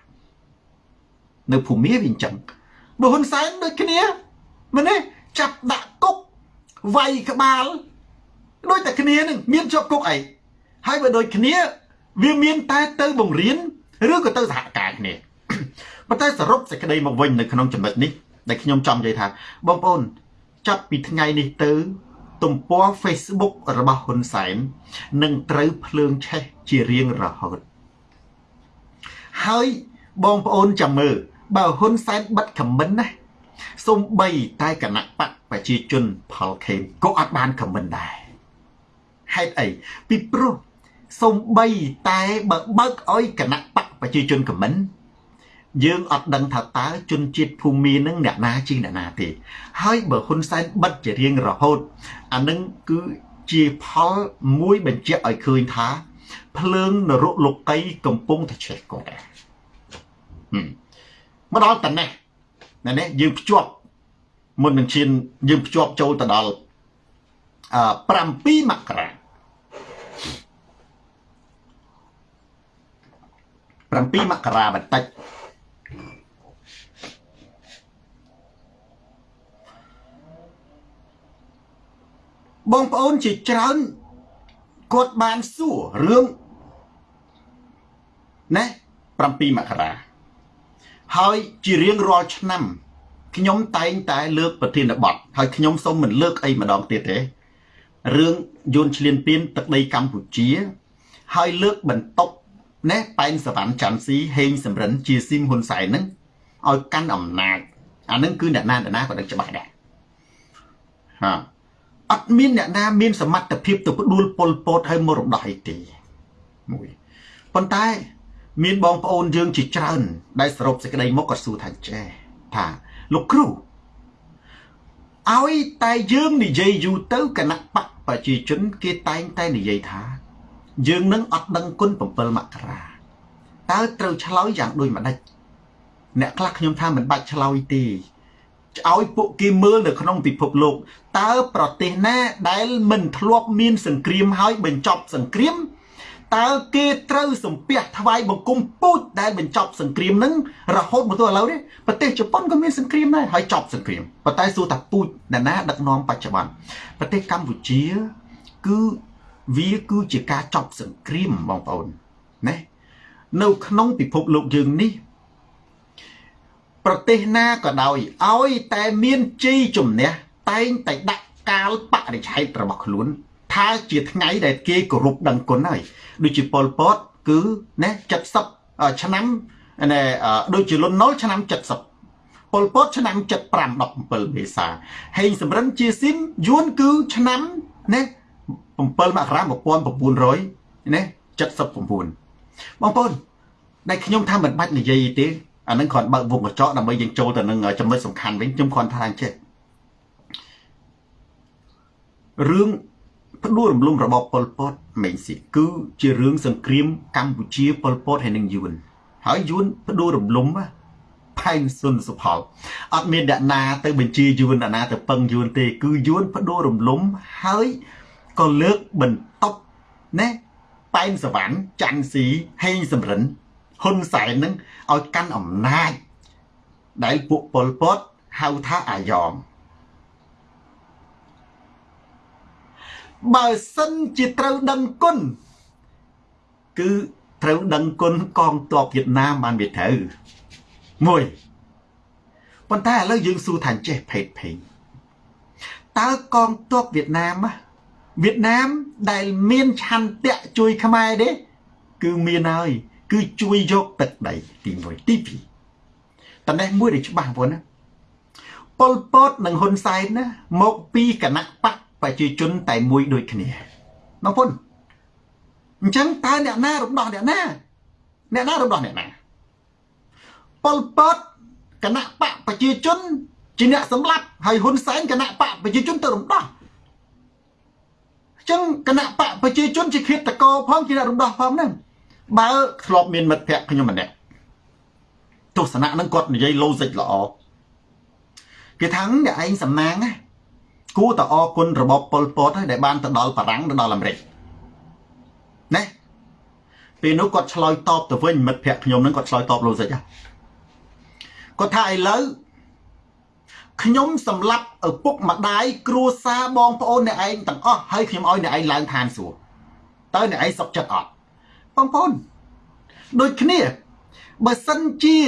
នៅភូមិវាអញ្ចឹងបើហ៊ុនសែនដូចគ្នាមែនទេចាប់ដាក់គុកវាយក្បាលដូចតែគ្នានឹងមានជាប់គុកអីហើយបើដូចគ្នា វាមានតែទៅបង្រៀនឬក៏ទៅសហការគ្នាប៉ុន្តែសរុបសេចក្តីមកវិញនៅក្នុងចំណុចនេះដែលខ្ញុំចង់និយាយថាបងប្អូនចាប់ពីថ្ងៃនេះទៅ ទំព័រ Facebook របស់ហ៊ុនសែននឹងត្រូវភ្លើងឆេះជារៀងរហូតហើយបងប្អូនចាំមើលបើហ៊ុនសែនបិទខមមិនណាសំបីតែគណៈបកប្រជាជនផលខេមក៏អត់បានខមមិនដែរហេតុអីពីព្រោះសំបីតែបើបើកឲ្យគណៈបកប្រជាជនខមមិន យើងអត់ដឹងថាតើជនជាតិភូមិនឹងអ្នកណាជាអ្នកណាទេ ហើយបើហ៊ុនសែនបិទជារៀងរហូតអានឹងគឺជាផលមួយបញ្ជាក់ឲ្យឃើញថា ភ្លើងនរកលោកីកំពុងតែឆេះគាត់ដែរមកដល់តនេះណែនេះយើងភ្ជាប់មុននឹងឈានយើងភ្ជាប់ចូលទៅដល់អឺ7មករា7មករាបន្តិច បងប្អូនជាច្រើនគាត់បានសួររឿងណា7មករាហើយជារៀងរាល់ឆ្នាំខ្ញុំតែងតែលើកប្រធានបទហើយខ្ញុំសូមមិនលើកអីម្ដងទៀតទេរឿងយួនឈ្លានពានទឹកដីកម្ពុជា ហើយលើកបន្តុកណែប៉ែនសវណ្ណច័ន្ទស៊ីហេងសំរិនជាស៊ីមហ៊ុនសែនហ្នឹងឲ្យកាន់អំណាចអាហ្នឹងគឺអ្នកណាអ្នកណាក៏ដឹងច្បាស់ដែរហា អត់មានអ្នកណាមានសមត្ថភាពទៅផ្ដួលប៉ុលពតឲ្យមករំដោះអីទេមួយប៉ុន្តែមានបងប្អូនយើងជាច្រើន ដែលសរុបសេចក្តីមកក៏សួរថាចេះថាលោកគ្រូឲ្យតែយើងនិយាយយូរទៅគណៈបកប្រជាជន គេតែងតែនិយាយថា យើងនឹងអត់ដឹងគុណ7មករាតើត្រូវឆ្លើយយ៉ាងដូចម្ដេចអ្នកខ្លះខ្ញុំថាមិនបាច់ឆ្លើយទេ ឲ្យពួកគេមើលនៅក្នុងពិភពលោកតើប្រទេសណាដែលមិនធ្លាប់មាន សង្គ្រាមហើយបញ្ចប់សង្គ្រាមតើគេត្រូវសំពះថ្វាយបង្គំពូជដែលបញ្ចប់សង្គ្រាមនឹងរហូតមកទល់ឥឡូវនេះប្រទេសជប៉ុនក៏មានសង្គ្រាមដែរហើយចប់សង្គ្រាមប៉ុន្តែសួរថាពូជណាណាដឹកនាំបច្ចុប្បន្នប្រទេសកម្ពុជា គឺវាគឺជាការចប់សង្គ្រាមបងប្អូនណានៅក្នុងពិភពលោកយើងនេះ ប្រទេសណាក៏ដោយឲ្យតែមានជ័យជំនះតែងតែដាក់កាលបរិច្ឆេទរបស់ខ្លួនថាជាថ្ងៃដែលគេគោរពដឹងគុណហើយដូចជាប៉ុលពតគឺណា70ឆ្នាំណែដូចជាលន់ណុលឆ្នាំ70ប៉ុលពតឆ្នាំ75 17មេសាហេងសំរិនជាស៊ីមយួនគឺឆ្នាំណា7មករា1900ណា79បងប្អូនដែលខ្ញុំថាមិនបាច់និយាយទេ អានឹងគ្រាន់បើកវងកញ្ចក់ដើម្បីយើងចូលទៅនឹងចំណុចសំខាន់វិញខ្ញុំគ្រាន់ថាអញ្ចេះរឿងផ្ដួលរំលំរបបប៉ុលពតមេងស៊ីគឺជារឿងសង្គ្រាមកម្ពុជាប៉ុលពតហើយនឹងយួនហើយយួនផ្ដួលរំលំផែនសុនសុផលអត់មានអ្នកណាទៅបញ្ជាយួនអ្នកណាទៅពឹងយួនទេ គឺយួនផ្ដួលរំលំហើយក៏លើកបន្ទប់ណាប៉ែនសវណ្ណច័ន្ទស៊ីហេងសំរិន ហ៊ុនសែននឹងឲ្យកាន់អំណាចដែលពួកប៉ុលពតហៅថាអាយ៉ងបើសិនជាត្រូវដឹងគុណគឺត្រូវដឹងគុណកងទ័ពវៀតណាមបានវាត្រូវមួយប៉ុន្តែឥឡូវយើងសួរថាចេះភេទភេងតើកងទ័ពវៀតណាមវៀតណាមដែលមានឆន្ទៈជួយខ្មែរទេគឺមានហើយ គឺជួយយកទឹកដីទី1ទី2តនេះមួយដែលច្បាស់បងណាប៉ុលពតនិងហ៊ុនសែនណាមកពីគណៈបកប្រជាជនតែមួយដូចគ្នាបងប្អូនអញ្ចឹងតើអ្នកណារំដោះអ្នកណាអ្នកណារំដោះអ្នកណាប៉ុលពតគណៈបកប្រជាជនជាអ្នកសម្លាប់ហើយហ៊ុនសែនគណៈបកប្រជាជនទៅរំដោះអញ្ចឹងគណៈបកប្រជាជនជាឃាតករផងជាអ្នករំដោះផងហ្នឹង បើធ្លាប់មានមិត្តភក្តិខ្ញុំម្នាក់ទស្សនៈហ្នឹងគាត់និយាយ logic ល្អគេថាអ្នកឯងសំណាងណាគួរតែអរគុណរបបប៉ុលពតហើយដែលបានទៅដល់បារាំងទៅដល់អាមេរិកណាពេលនោះគាត់ឆ្លើយតបទៅវិញមិត្តភក្តិខ្ញុំនឹងគាត់ឆ្លើយតបលោកសិចគាត់ថាឥឡូវខ្ញុំសម្លាប់ឪពុកម្ដាយគ្រួសារបងប្អូនអ្នកឯងទាំងអស់ហើយខ្ញុំឲ្យអ្នកឯងឡើងឋានសួគ៌តើអ្នកឯងសុខចិត្តអត់ បងប្អូនដូចគ្នាបើសិនជា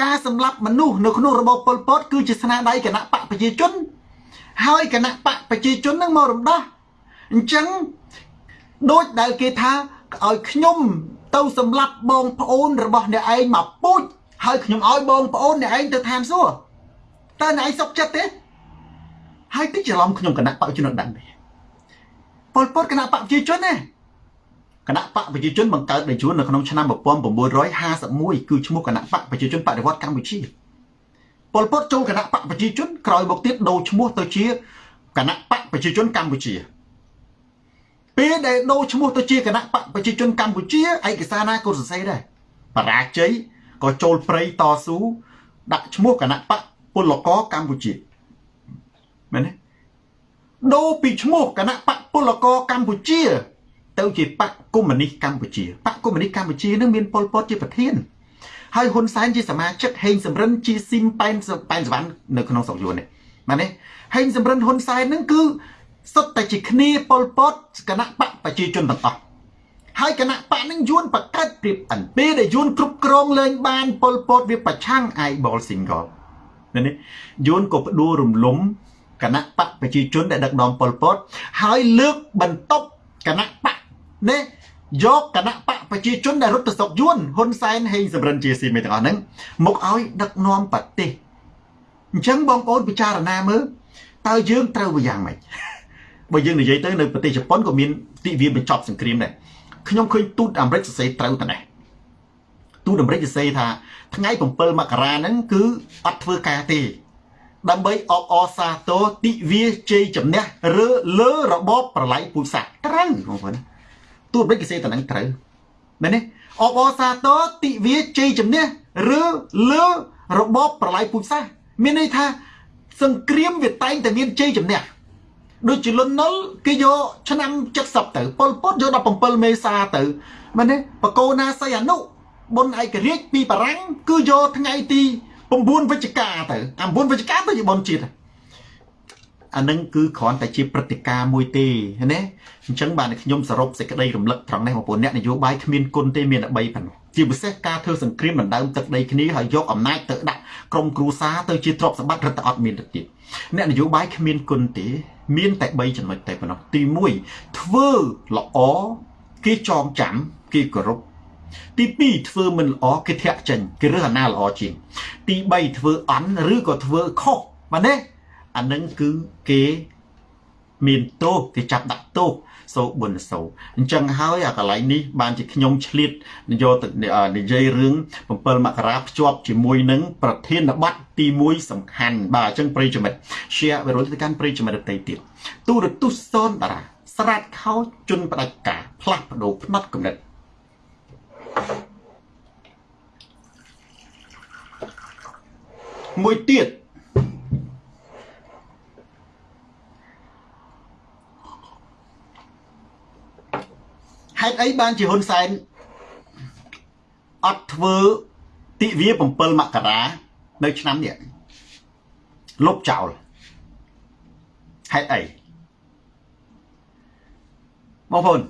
ការសម្លាប់មនុស្សនៅក្នុងរបបប៉ុលពតគឺជាស្នាដៃគណៈបកប្រជាជន ហើយគណៈបកប្រជាជននឹងមករំដោះអញ្ចឹងដូចដែលគេថាឲ្យខ្ញុំទៅសម្លាប់បងប្អូនរបស់អ្នកឯងមកពូជហើយខ្ញុំឲ្យបងប្អូនអ្នកឯងទៅឋានសួគ៌តើអ្នកឯងសុខចិត្តទេហើយតិចច្រឡំខ្ញុំគណៈបកប្រជាជនដឹងទេប៉ុលពតគណៈបកប្រជាជនណា គណៈបកប្រជាជនបង្កើតដោយជួននៅក្នុងឆ្នាំ1951គឺឈ្មោះគណៈបកប្រជាជនបដិវត្តកម្ពុជាប៉ុលពតចូលគណៈបកប្រជាជនក្រោយមកទៀតដូរឈ្មោះទៅជាគណៈបកប្រជាជនកម្ពុជាពេលដែលដូរឈ្មោះទៅជាគណៈបកប្រជាជនកម្ពុជាឯកសារណាក៏សរសេរដែរបរាជ័យក៏ចូលព្រៃតស៊ូដាក់ឈ្មោះគណៈបកពលករកម្ពុជាមែនទេដូរពីឈ្មោះគណៈបកពលករកម្ពុជា ទៅជាបកកុម្មុយនីសកម្ពុជាបកកុម្មុយនីសកម្ពុជានឹងមានប៉ុលពតជាប្រធានហើយហ៊ុនសែនជាសមាជិកហេងសំរិនជាស៊ីមប៉ែនប៉ែនសវណ្ណនៅក្នុងស្រុកយួននេះមែនទេហេងសំរិនហ៊ុនសែននឹងគឺសុទ្ធតែជាគ្នាប៉ុលពតគណៈបកប្រជាជនទាំងអស់ហើយគណៈបកនឹងយួនបកាត់ព្រៀបអិនពេលដែលយួនគ្រប់គ្រងលែងបានប៉ុលពតវាប្រឆាំងអាយបល single នេះយួនក៏ផ្ដួលរំលំគណៈបកប្រជាជនដែលដឹកនាំប៉ុលពតហើយលើកបន្ទប់គណៈបក នេះយកគណៈបកប្រជាជនដែលរត់ទៅស្រុកយួនហ៊ុនសែនហេងសំរិនជាស៊ីមេទាំងអស់ហ្នឹងមកឲ្យដឹកនាំប្រទេសអញ្ចឹងបងប្អូនពិចារណាមើលតើយើងត្រូវយ៉ាងម៉េចបើយើងនិយាយទៅនៅប្រទេសជប៉ុនក៏មានទិវាបញ្ចប់សង្គ្រាមដែរខ្ញុំឃើញទូតអាមេរិកសរសេរត្រូវតែនេះទូតអាមេរិកសរសេរថាថ្ងៃ7មករាហ្នឹងគឺអត់ធ្វើការទេដើម្បីអបអរសាទរទិវាជ័យជំនះឬលើរបបប្រឡ័យពូជសាសន៍ត្រូវបងប្អូន ទូតអាមេរិកសរសេរតែហ្នឹងត្រូវមែនទេអបអរសាទរទិវាជ័យជំនះឬលើរបបប្រឡ័យពូជសាសន៍មានន័យថាសង្គ្រាមវាតែងតែមានជ័យជំនះដូចជាលន់ណុលគេយកឆ្នាំ70ទៅប៉ុលពតយក17មេសាទៅមែនទេបកោណាសីអនុបុណ្យឯករាជ្យពីបារាំងគឺយកថ្ងៃទី9វិច្ឆិកាទៅអា9វិច្ឆិកាទៅជាបុណ្យជាតិ អានឹងគឺគ្រាន់តែជាព្រឹត្តិការណ៍មួយទេណាអញ្ចឹងបានខ្ញុំសរុបសេចក្តីរំលឹកត្រង់នេះបងប្អូនអ្នកនយោបាយគ្មានគុណទេមានតែ3ប៉ុណ្ណោះជាពិសេសការធ្វើសង្គ្រាមដណ្ដើមទឹកដីគ្នាហើយយកអំណាចទៅដាក់ក្រុមគ្រួសារទៅជាទ្រព្យសម្បត្តិរដ្ឋអត់មានទៅទៀតអ្នកនយោបាយគ្មានគុណទេ មានតែ3ចំណុចតែប៉ុណ្ណោះទី1ធ្វើល្អគេចងចាំគេគោរពទី2ធ្វើមិនល្អគេធាក់ចេញគេរើសអាណាល្អជាងទី3ធ្វើអន់ឬក៏ធ្វើខុសបាទទេ អានឹងគឺគេមានទោសគេចាប់ដាក់ទោសសូប៊ុនសូអញ្ចឹងហើយអាកន្លែងនេះបានជាខ្ញុំឆ្លៀតយកទៅនិយាយរឿង7មករាភ្ជាប់ជាមួយនឹងប្រធានបទទី1សំខាន់បាទអញ្ចឹងប្រិយមិត្ត share វិរុទ្ធទៅកាន់ប្រិយមិត្តដទៃទៀតទូរទស្សន៍សនតារាស្រាតខោជន់ផ្ដាច់ការផ្លាស់ប្ដូរផ្នត់កំណត់មួយទៀត ហេតុអីបានជាហ៊ុនសែនអត់ធ្វើទិវា7មករានៅឆ្នាំនេះលុបចោលហេតុអីបងប្អូន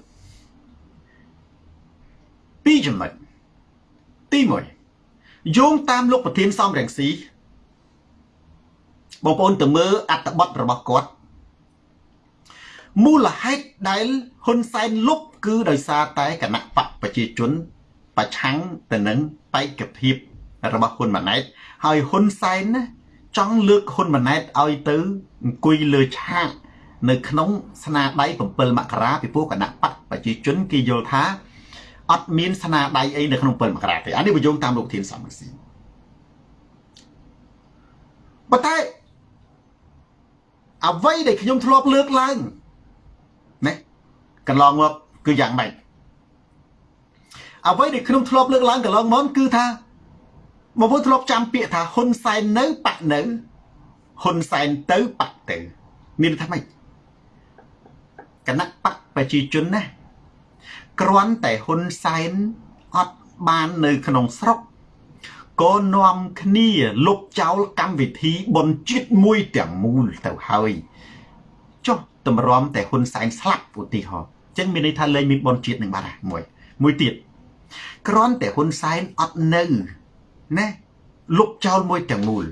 ពីរចំណុចទី1យោងតាមលោកប្រធានសំរងស៊ីបងប្អូនទៅមើលអត្ថបទរបស់គាត់ មូលហេតុដែលហ៊ុនសែនលុបគឺដោយសារតែគណៈបកប្រជាជន ប្រឆាំងទៅនឹងបេក្ខភាពរបស់ហ៊ុនម៉ាណែតហើយហ៊ុនសែនណាចង់លើកហ៊ុនម៉ាណែតឲ្យទៅអង្គុយលើឆាកនៅក្នុងស្នាដៃ7មករាពីព្រោះគណៈបកប្រជាជនគេយល់ថាអត់មានស្នាដៃអីនៅក្នុង7មករាទេអានេះបញ្យងតាមលោកធានសំរងស៊ីប៉ុន្តែអ្វីដែលខ្ញុំធ្លាប់លើកឡើងណា កន្លងមកគឺយ៉ាងម៉េចអ្វីដែលខ្ញុំធ្លាប់លើកឡើងកន្លងមកគឺថាបងប្អូនធ្លាប់ចាំពាក្យថាហ៊ុនសែននៅបាក់នៅហ៊ុនសែនទៅបាក់ទៅ មានថាម៉េចគណៈបកប្រជាជនណាគ្រាន់តែហ៊ុនសែនអត់បាននៅក្នុងស្រុកក៏នាំគ្នាលុបចោលកម្មវិធីបនជាតិមួយទាំងមូលទៅហើយចុះតម្រាំតែហ៊ុនសែនស្លាប់ឧទាហរណ៍ ចឹងមានន័យថាលែងមានបនជាតិនឹងបាត់ហើយមួយមួយទៀតគ្រាន់តែហ៊ុនសែនអត់នៅណាលុបចោលមួយទាំងមូល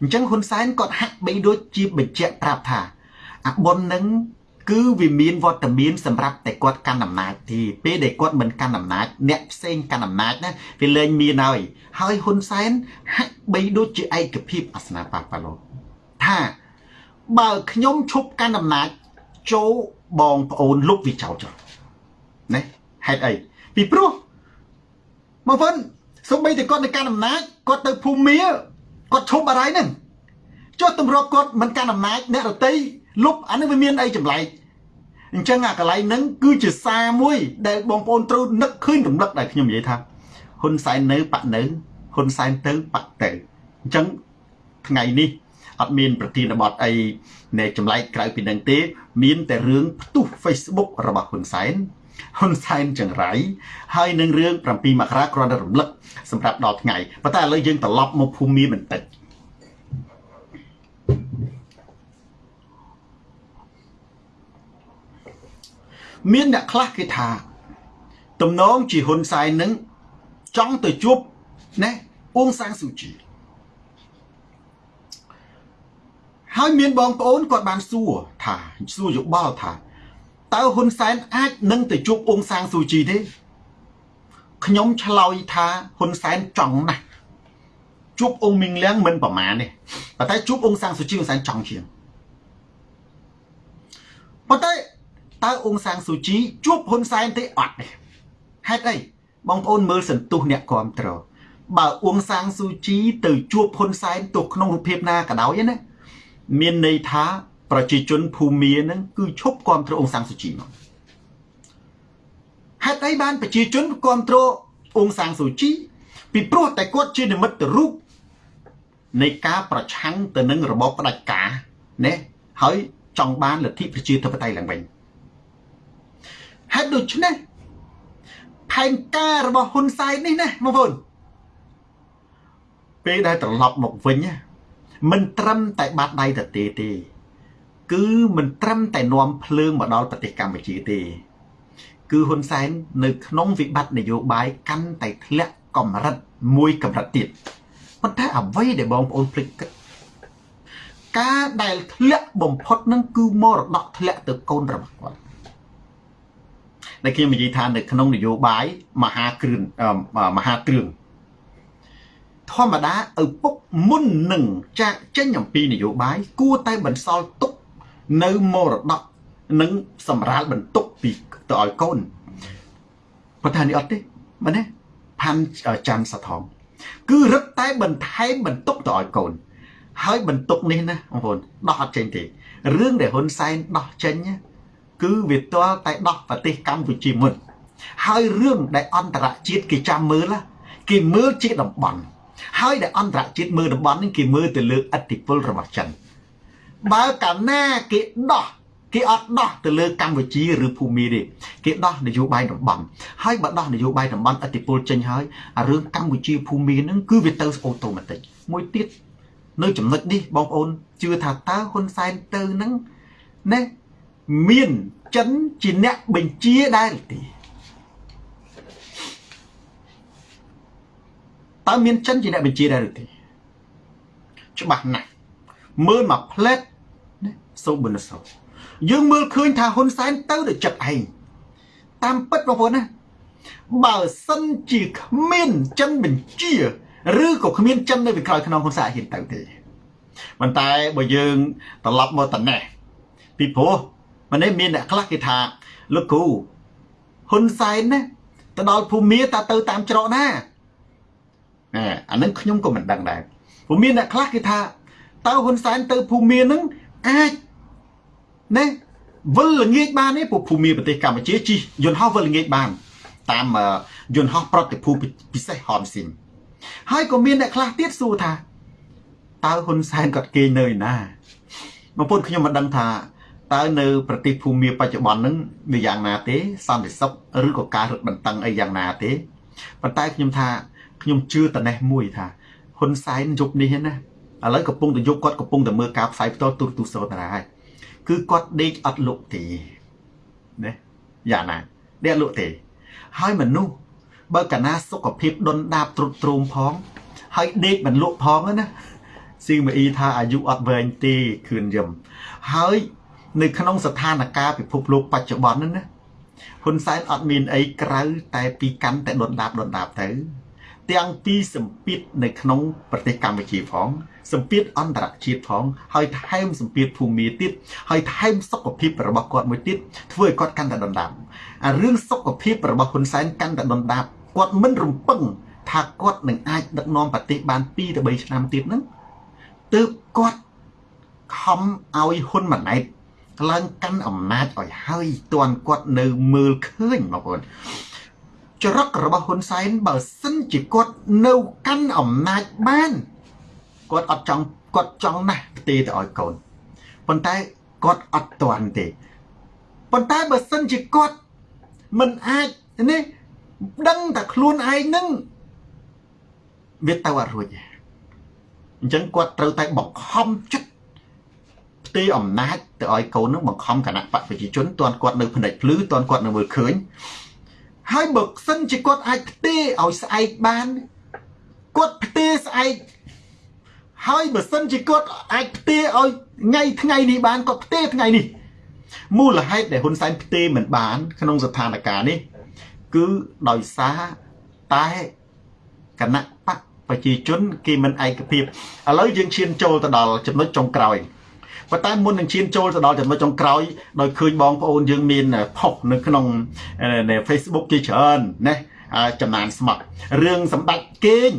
អញ្ចឹងហ៊ុនសែនគាត់ហាក់បីដូចជាបញ្ជាក់ប្រាប់ថាអាបុននឹងគឺវាមានវត្តមានសម្រាប់តែគាត់កាន់អំណាចទេពេលដែលគាត់មិនកាន់អំណាចអ្នកផ្សេងកាន់អំណាចណាវាលែងមានហើយហើយហ៊ុនសែនហាក់បីដូចជាឯកភាពអាសនាប៉ាប៉ាឡូថាបើខ្ញុំឈប់កាន់អំណាចចូល បងប្អូនលុបវាចោលចោលណាហេតុអីពីព្រោះមកវិញសូម្បីតែគាត់នៅកាន់អំណាចគាត់ទៅភូមិគាត់ឈប់អីហ្នឹងចុះទម្លាប់គាត់មិនកាន់អំណាចអ្នករតីលុបអានេះវាមានអីចម្លែកអញ្ចឹងអាកន្លែងហ្នឹងគឺជាសារមួយ ដែលបងប្អូនត្រូវនឹកឃើញរំលឹកដែលខ្ញុំនិយាយថាហ៊ុនសែននៅបាក់នៅហ៊ុនសែនទៅបាក់ទៅអញ្ចឹងថ្ងៃនេះអត់មានប្រធានបទអី នៃចម្លែកក្រៅពីនឹងទេ មានតែរឿងផ្ទុះ Facebook របស់ហ៊ុនសែនហ៊ុនសែនចង្រៃហើយនឹងរឿង7មករាគ្រាន់តែរំលឹកសម្រាប់ដល់ថ្ងៃប៉ុន្តែឥឡូវយើងត្រឡប់មកភូមិបន្តិចមានអ្នកខ្លះគេថា ទំនងជាហ៊ុនសែននឹងចង់ទៅជួបណាអ៊ុងសាំងស៊ូជី ហើយមានបងប្អូនគាត់បានសួរថាសួរយោបល់ថាតើហ៊ុនសែនអាចនឹងទៅជួបអ៊ុងសាំងស៊ូជីទេខ្ញុំឆ្លើយថាហ៊ុនសែនចង់ណាស់ជួបអ៊ុងមីងលៀងមិនប្រមាណទេប៉ុន្តែជួបអ៊ុងសាំងស៊ូជីហ៊ុនសែនចង់ជាងប៉ុន្តែតើអ៊ុងសាំងស៊ូជីជួបហ៊ុនសែនទេអត់ទេហេតុអីបងប្អូនមើលសន្ទុះអ្នកគ្រប់ត្របើអ៊ុងសាំងស៊ូជីទៅជួបហ៊ុនសែនទោះក្នុងរូបភាពណាក៏ដោយណា មានន័យថាប្រជាជនភូមានឹងគឺឈប់គ្រប់គ្រងអ៊ុងសាំងស៊ូជីមកហេតុអីបានប្រជាជនគ្រប់គ្រងអ៊ុងសាំងស៊ូជី ពីព្រោះតែគាត់ជានិមិត្តរូបនៃការប្រឆាំងទៅនឹងរបបផ្ដាច់ការណាហើយចង់បានលទ្ធិប្រជាធិបតេយ្យឡើងវិញហេតុដូច្នេះផែនការរបស់ហ៊ុនសែននេះណាបងប្អូនពេលដែលត្រឡប់មកវិញ មិនត្រឹមតែបាត់ដៃទៅទេទេ គឺមិនត្រឹមតែនាំភ្លើងមកដល់ប្រទេសកម្ពុជាទេ គឺហ៊ុនសែននៅក្នុងវិបត្តិនយោបាយកាន់តែធ្លាក់កម្រិតមួយកម្រិតទៀតប៉ុន្តែអ្វីដែលបងប្អូនភ្លេចគិតការដែលធ្លាក់បំផុតនឹងគឺមរតកធ្លាក់ទៅកូនរបស់គាត់ដែលខ្ញុំនិយាយថានៅក្នុងនយោបាយមហាគ្រឿនមហាគ្រឿង ធម្មតាឪពុកមុននឹងចាក់ចេញអំពីនយោបាយគួរតែបន្សល់ទុកនៅមរតកនិងសម្រាលបន្ទុកពីទៅឲ្យកូនប៉ុន្តែនេះអត់ទេមែនទេផាន់ច័ន្ទសថងគឺរឹតតែបន្ថែមបន្ទុកទៅឲ្យកូន ហើយបន្ទុកនេះណាបងប្អូនដោះអត់ចេញទេរឿងដែលហ៊ុនសែនដោះចេញណាគឺវាទាល់តែដោះប្រទេសកម្ពុជាមុនហើយរឿងដែលអន្តរជាតិគេចាំមើលគេមើលជាតំបន់ ហើយដែលអន្តរជាតិមើលតំបន់នេះគេមើលទៅលើអធិបុលរបស់ចិនបើកាលណាគេដោះគេអត់ដោះទៅលើកម្ពុជាឬភូមិទេគេដោះនយោបាយតំបន់ហើយបើដោះនយោបាយតំបន់អធិបុលចេញហើយអារឿងកម្ពុជាភូមិហ្នឹងគឺវាទៅអូតូម៉ាទិកមួយទៀតនៅចំណុចនេះបងប្អូនជឿថាតើហ៊ុនសែនទៅហ្នឹងណាមានចិនជាអ្នកបញ្ជាដែរទេ តើមានចិនជាអ្នកបញ្ជាដែរឬទេច្បាស់ណាស់មើលមកផ្លែតណាសូប៊ុនសោយើងមើលឃើញថាហ៊ុនសែនទៅដល់ចិត្តឯងតាមពិតបងប្អូនណាបើសិនជាគ្មានចិនបញ្ជាឬក៏គ្មានចិននៅពីក្រោយខ្នងហ៊ុនសែនហ៊ានទៅទេប៉ុន្តែបើយើងត្រឡប់មកតនេះពីព្រោះម្នេះមានអ្នកខ្លះគេថាលោកគ្រូហ៊ុនសែនណាទៅដល់ភូមិតាទៅតាមច្រកណា អានឹងខ្ញុំក៏មិនដឹងដែរព្រោះមានអ្នកខ្លះគេថាតើហ៊ុនសែនទៅភូមិនឹងអាចណាវិលល្ងាចបានទេព្រោះភូមិប្រទេសកម្ពុជាជិះយន្តហោះវិលល្ងាចបាន តាមយន្តហោះប្រតិភូពិសេសហនស៊ីនហើយក៏មានអ្នកខ្លះទៀតសួរថាតើហ៊ុនសែនគាត់គេងនៅឯណាបងប្អូនខ្ញុំមិនដឹងថាតើនៅប្រទេសភូមិបច្ចុប្បន្នហ្នឹងវាយ៉ាងណាទេសន្តិសុខឬក៏ការរឹតបន្តឹងអីយ៉ាងណាទេប៉ុន្តែខ្ញុំថា ខ្ញុំជឿតនេះមួយថាហ៊ុនសែនយុគនេះណាឥឡូវកំពុងតែយុគគាត់កំពុងតែមើលការផ្សាយផ្ទាល់ទូរទស្សន៍សោតារាហើយគឺគាត់ដេកអត់លក់ទេណាយ៉ាងណាដេកលក់ទេ ហើយមនុស្សបើកាលណាសុខភាពដុនដាបទ្រុឌទ្រោមផង ហើយដេកមិនលក់ផងណាស៊ីមអ៊ីថាអាយុអត់វែងទេខឿនយឹមហើយនៅក្នុងស្ថានភាពពិភពលោកបច្ចុប្បន្នហ្នឹងណាហ៊ុនសែនអត់មានអីក្រៅតែពីកាន់តែដុនដាបដុនដាបទៅ ទាំងពីសម្ពាធនៅក្នុងប្រទេសកម្ពុជាផងសម្ពាធអន្តរជាតិផងហើយថែមសម្ពាធភូមិទៀតហើយថែមសុខភាពរបស់គាត់មួយទៀតធ្វើឲ្យគាត់កាន់តែដុនដាបអារឿងសុខភាពរបស់ហ៊ុនសែនកាន់តែដុនដាបគាត់មិនរំពឹងថាគាត់នឹងអាចដឹកនាំប្រទេសបាន2ទៅ3ឆ្នាំទៀតហ្នឹងទើបគាត់ខំឲ្យហ៊ុនម៉ាណែតឡើងកាន់អំណាចឲ្យហើយទាន់គាត់នៅមើលឃើញបងប្អូន ចរិតរបស់ហ៊ុនសែនបើសិនជាគាត់នៅកាន់អំណាចបានគាត់អត់ចង់គាត់ចង់ណាស់ផ្ទេទៅឲ្យកូនប៉ុន្តែគាត់អត់ទាន់ទេប៉ុន្តែបើសិនជាគាត់មិនអាចនេះដឹងតែខ្លួនឯងនឹងវាទៅអត់រួចអញ្ចឹងគាត់ត្រូវតែបង្ខំចិត្តផ្ទេរអំណាចទៅឲ្យកូននឹងបង្ខំគណៈបកប្រជាជនតន់គាត់នៅផ្នែកភ្លឺតន់គាត់នៅមើលឃើញ ហើយបើសិនជាគាត់អាចផ្ទេរឲ្យស្អែកបានគាត់ផ្ទេរស្អែកហើយបើសិនជាគាត់អាចផ្ទេរឲ្យថ្ងៃថ្ងៃនេះបានគាត់ផ្ទេរថ្ងៃនេះមូលហេតុដែលហ៊ុនសែនផ្ទេរមិនបាន ក្នុងស្ថានភាពនេះ គឺដោយសារតែគណៈបកប្រជាជន គេមិនឯកភាពឥឡូវយើងឈានចូលទៅដល់ចំណុចចុងក្រោយ ប៉ុន្តែមុននឹងឈានចូលទៅដល់ចំណុចចុងក្រោយដោយឃើញបងប្អូនយើងមានផុសនៅក្នុង Facebook ជាច្រើនណាចំណានស្មត់រឿងសម្ដេចគេង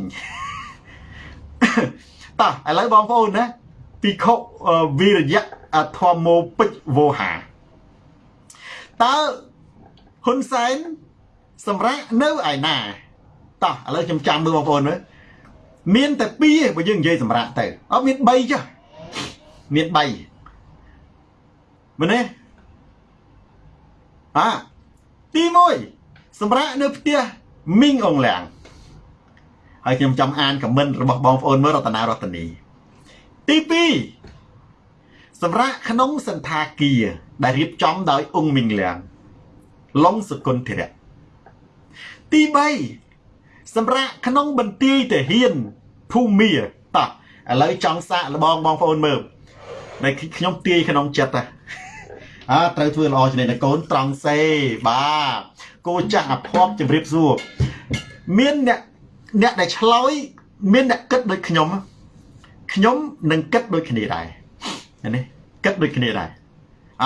តោះឥឡូវបងប្អូនណាពិខុវិរិយៈធម្មោពេជ្រវោហាតើហ៊ុនសែនសម្រាប់នៅឯណាតោះឥឡូវខ្ញុំចាំមើលបងប្អូនមើលមានតែ2ឯងបើយើងនិយាយសម្រាប់ទៅអត់មាន3ចុះ មាន3មែនទេអាទី1សម្រាប់នៅផ្ទះមីងអងឡាំងហើយខ្ញុំចង់អានខមមិនរបស់បងប្អូនមើលរតនារតនីទី2សម្រាប់ក្នុងសន្តាគារដែលរៀបចំដោយអង្គមីងលៀងឡុងសគុណធិរៈទី3សម្រាប់ក្នុងបន្ទាយទាហានភូមាតោះឥឡូវចង់សាកលបងបងប្អូនមើល តែខ្ញុំទាយក្នុងចិត្តអើត្រូវធ្វើល្អចំណេះកូនត្រង់សេបាទគោចាស់អភ័ព្វជម្រាបសួរមានអ្នកអ្នកដែលឆ្លោយមានអ្នកគិតដូចខ្ញុំខ្ញុំនឹងគិតដូចគ្នាដែរនេះគិតដូចគ្នាដែរអ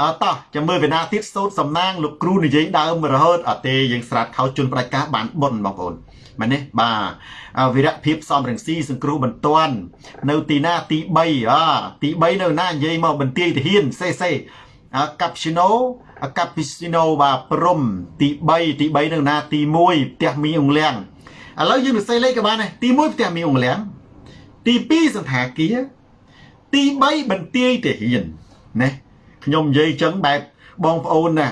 អតោះចាំមើលវេណាទៀតសូត្រសំណាងលោកគ្រូនិយាយដើមរហូតអត់ទេយើងស្រាត់ខោជន់ផ្ដាច់ការបានបុនបងប្អូន មែនទេបាទវិរៈភាពសំរងស៊ីសង្គ្រោះបន្ទាន់នៅទីណាទី3អទី3នៅណានិយាយមកបន្ទាយទាហានសេសេកាប់ស៊ីណូកាប់ពីស៊ីណូបាទព្រំទី3ទី3នៅណាទី1ផ្ទះមីអង្លៀងឥឡូវយើងសរសេរលេខក៏បានដែរទី1ផ្ទះមីអង្លៀងទី2សន្តាគារទី3បន្ទាយទាហានណាខ្ញុំនិយាយចឹងបែបបងប្អូនណា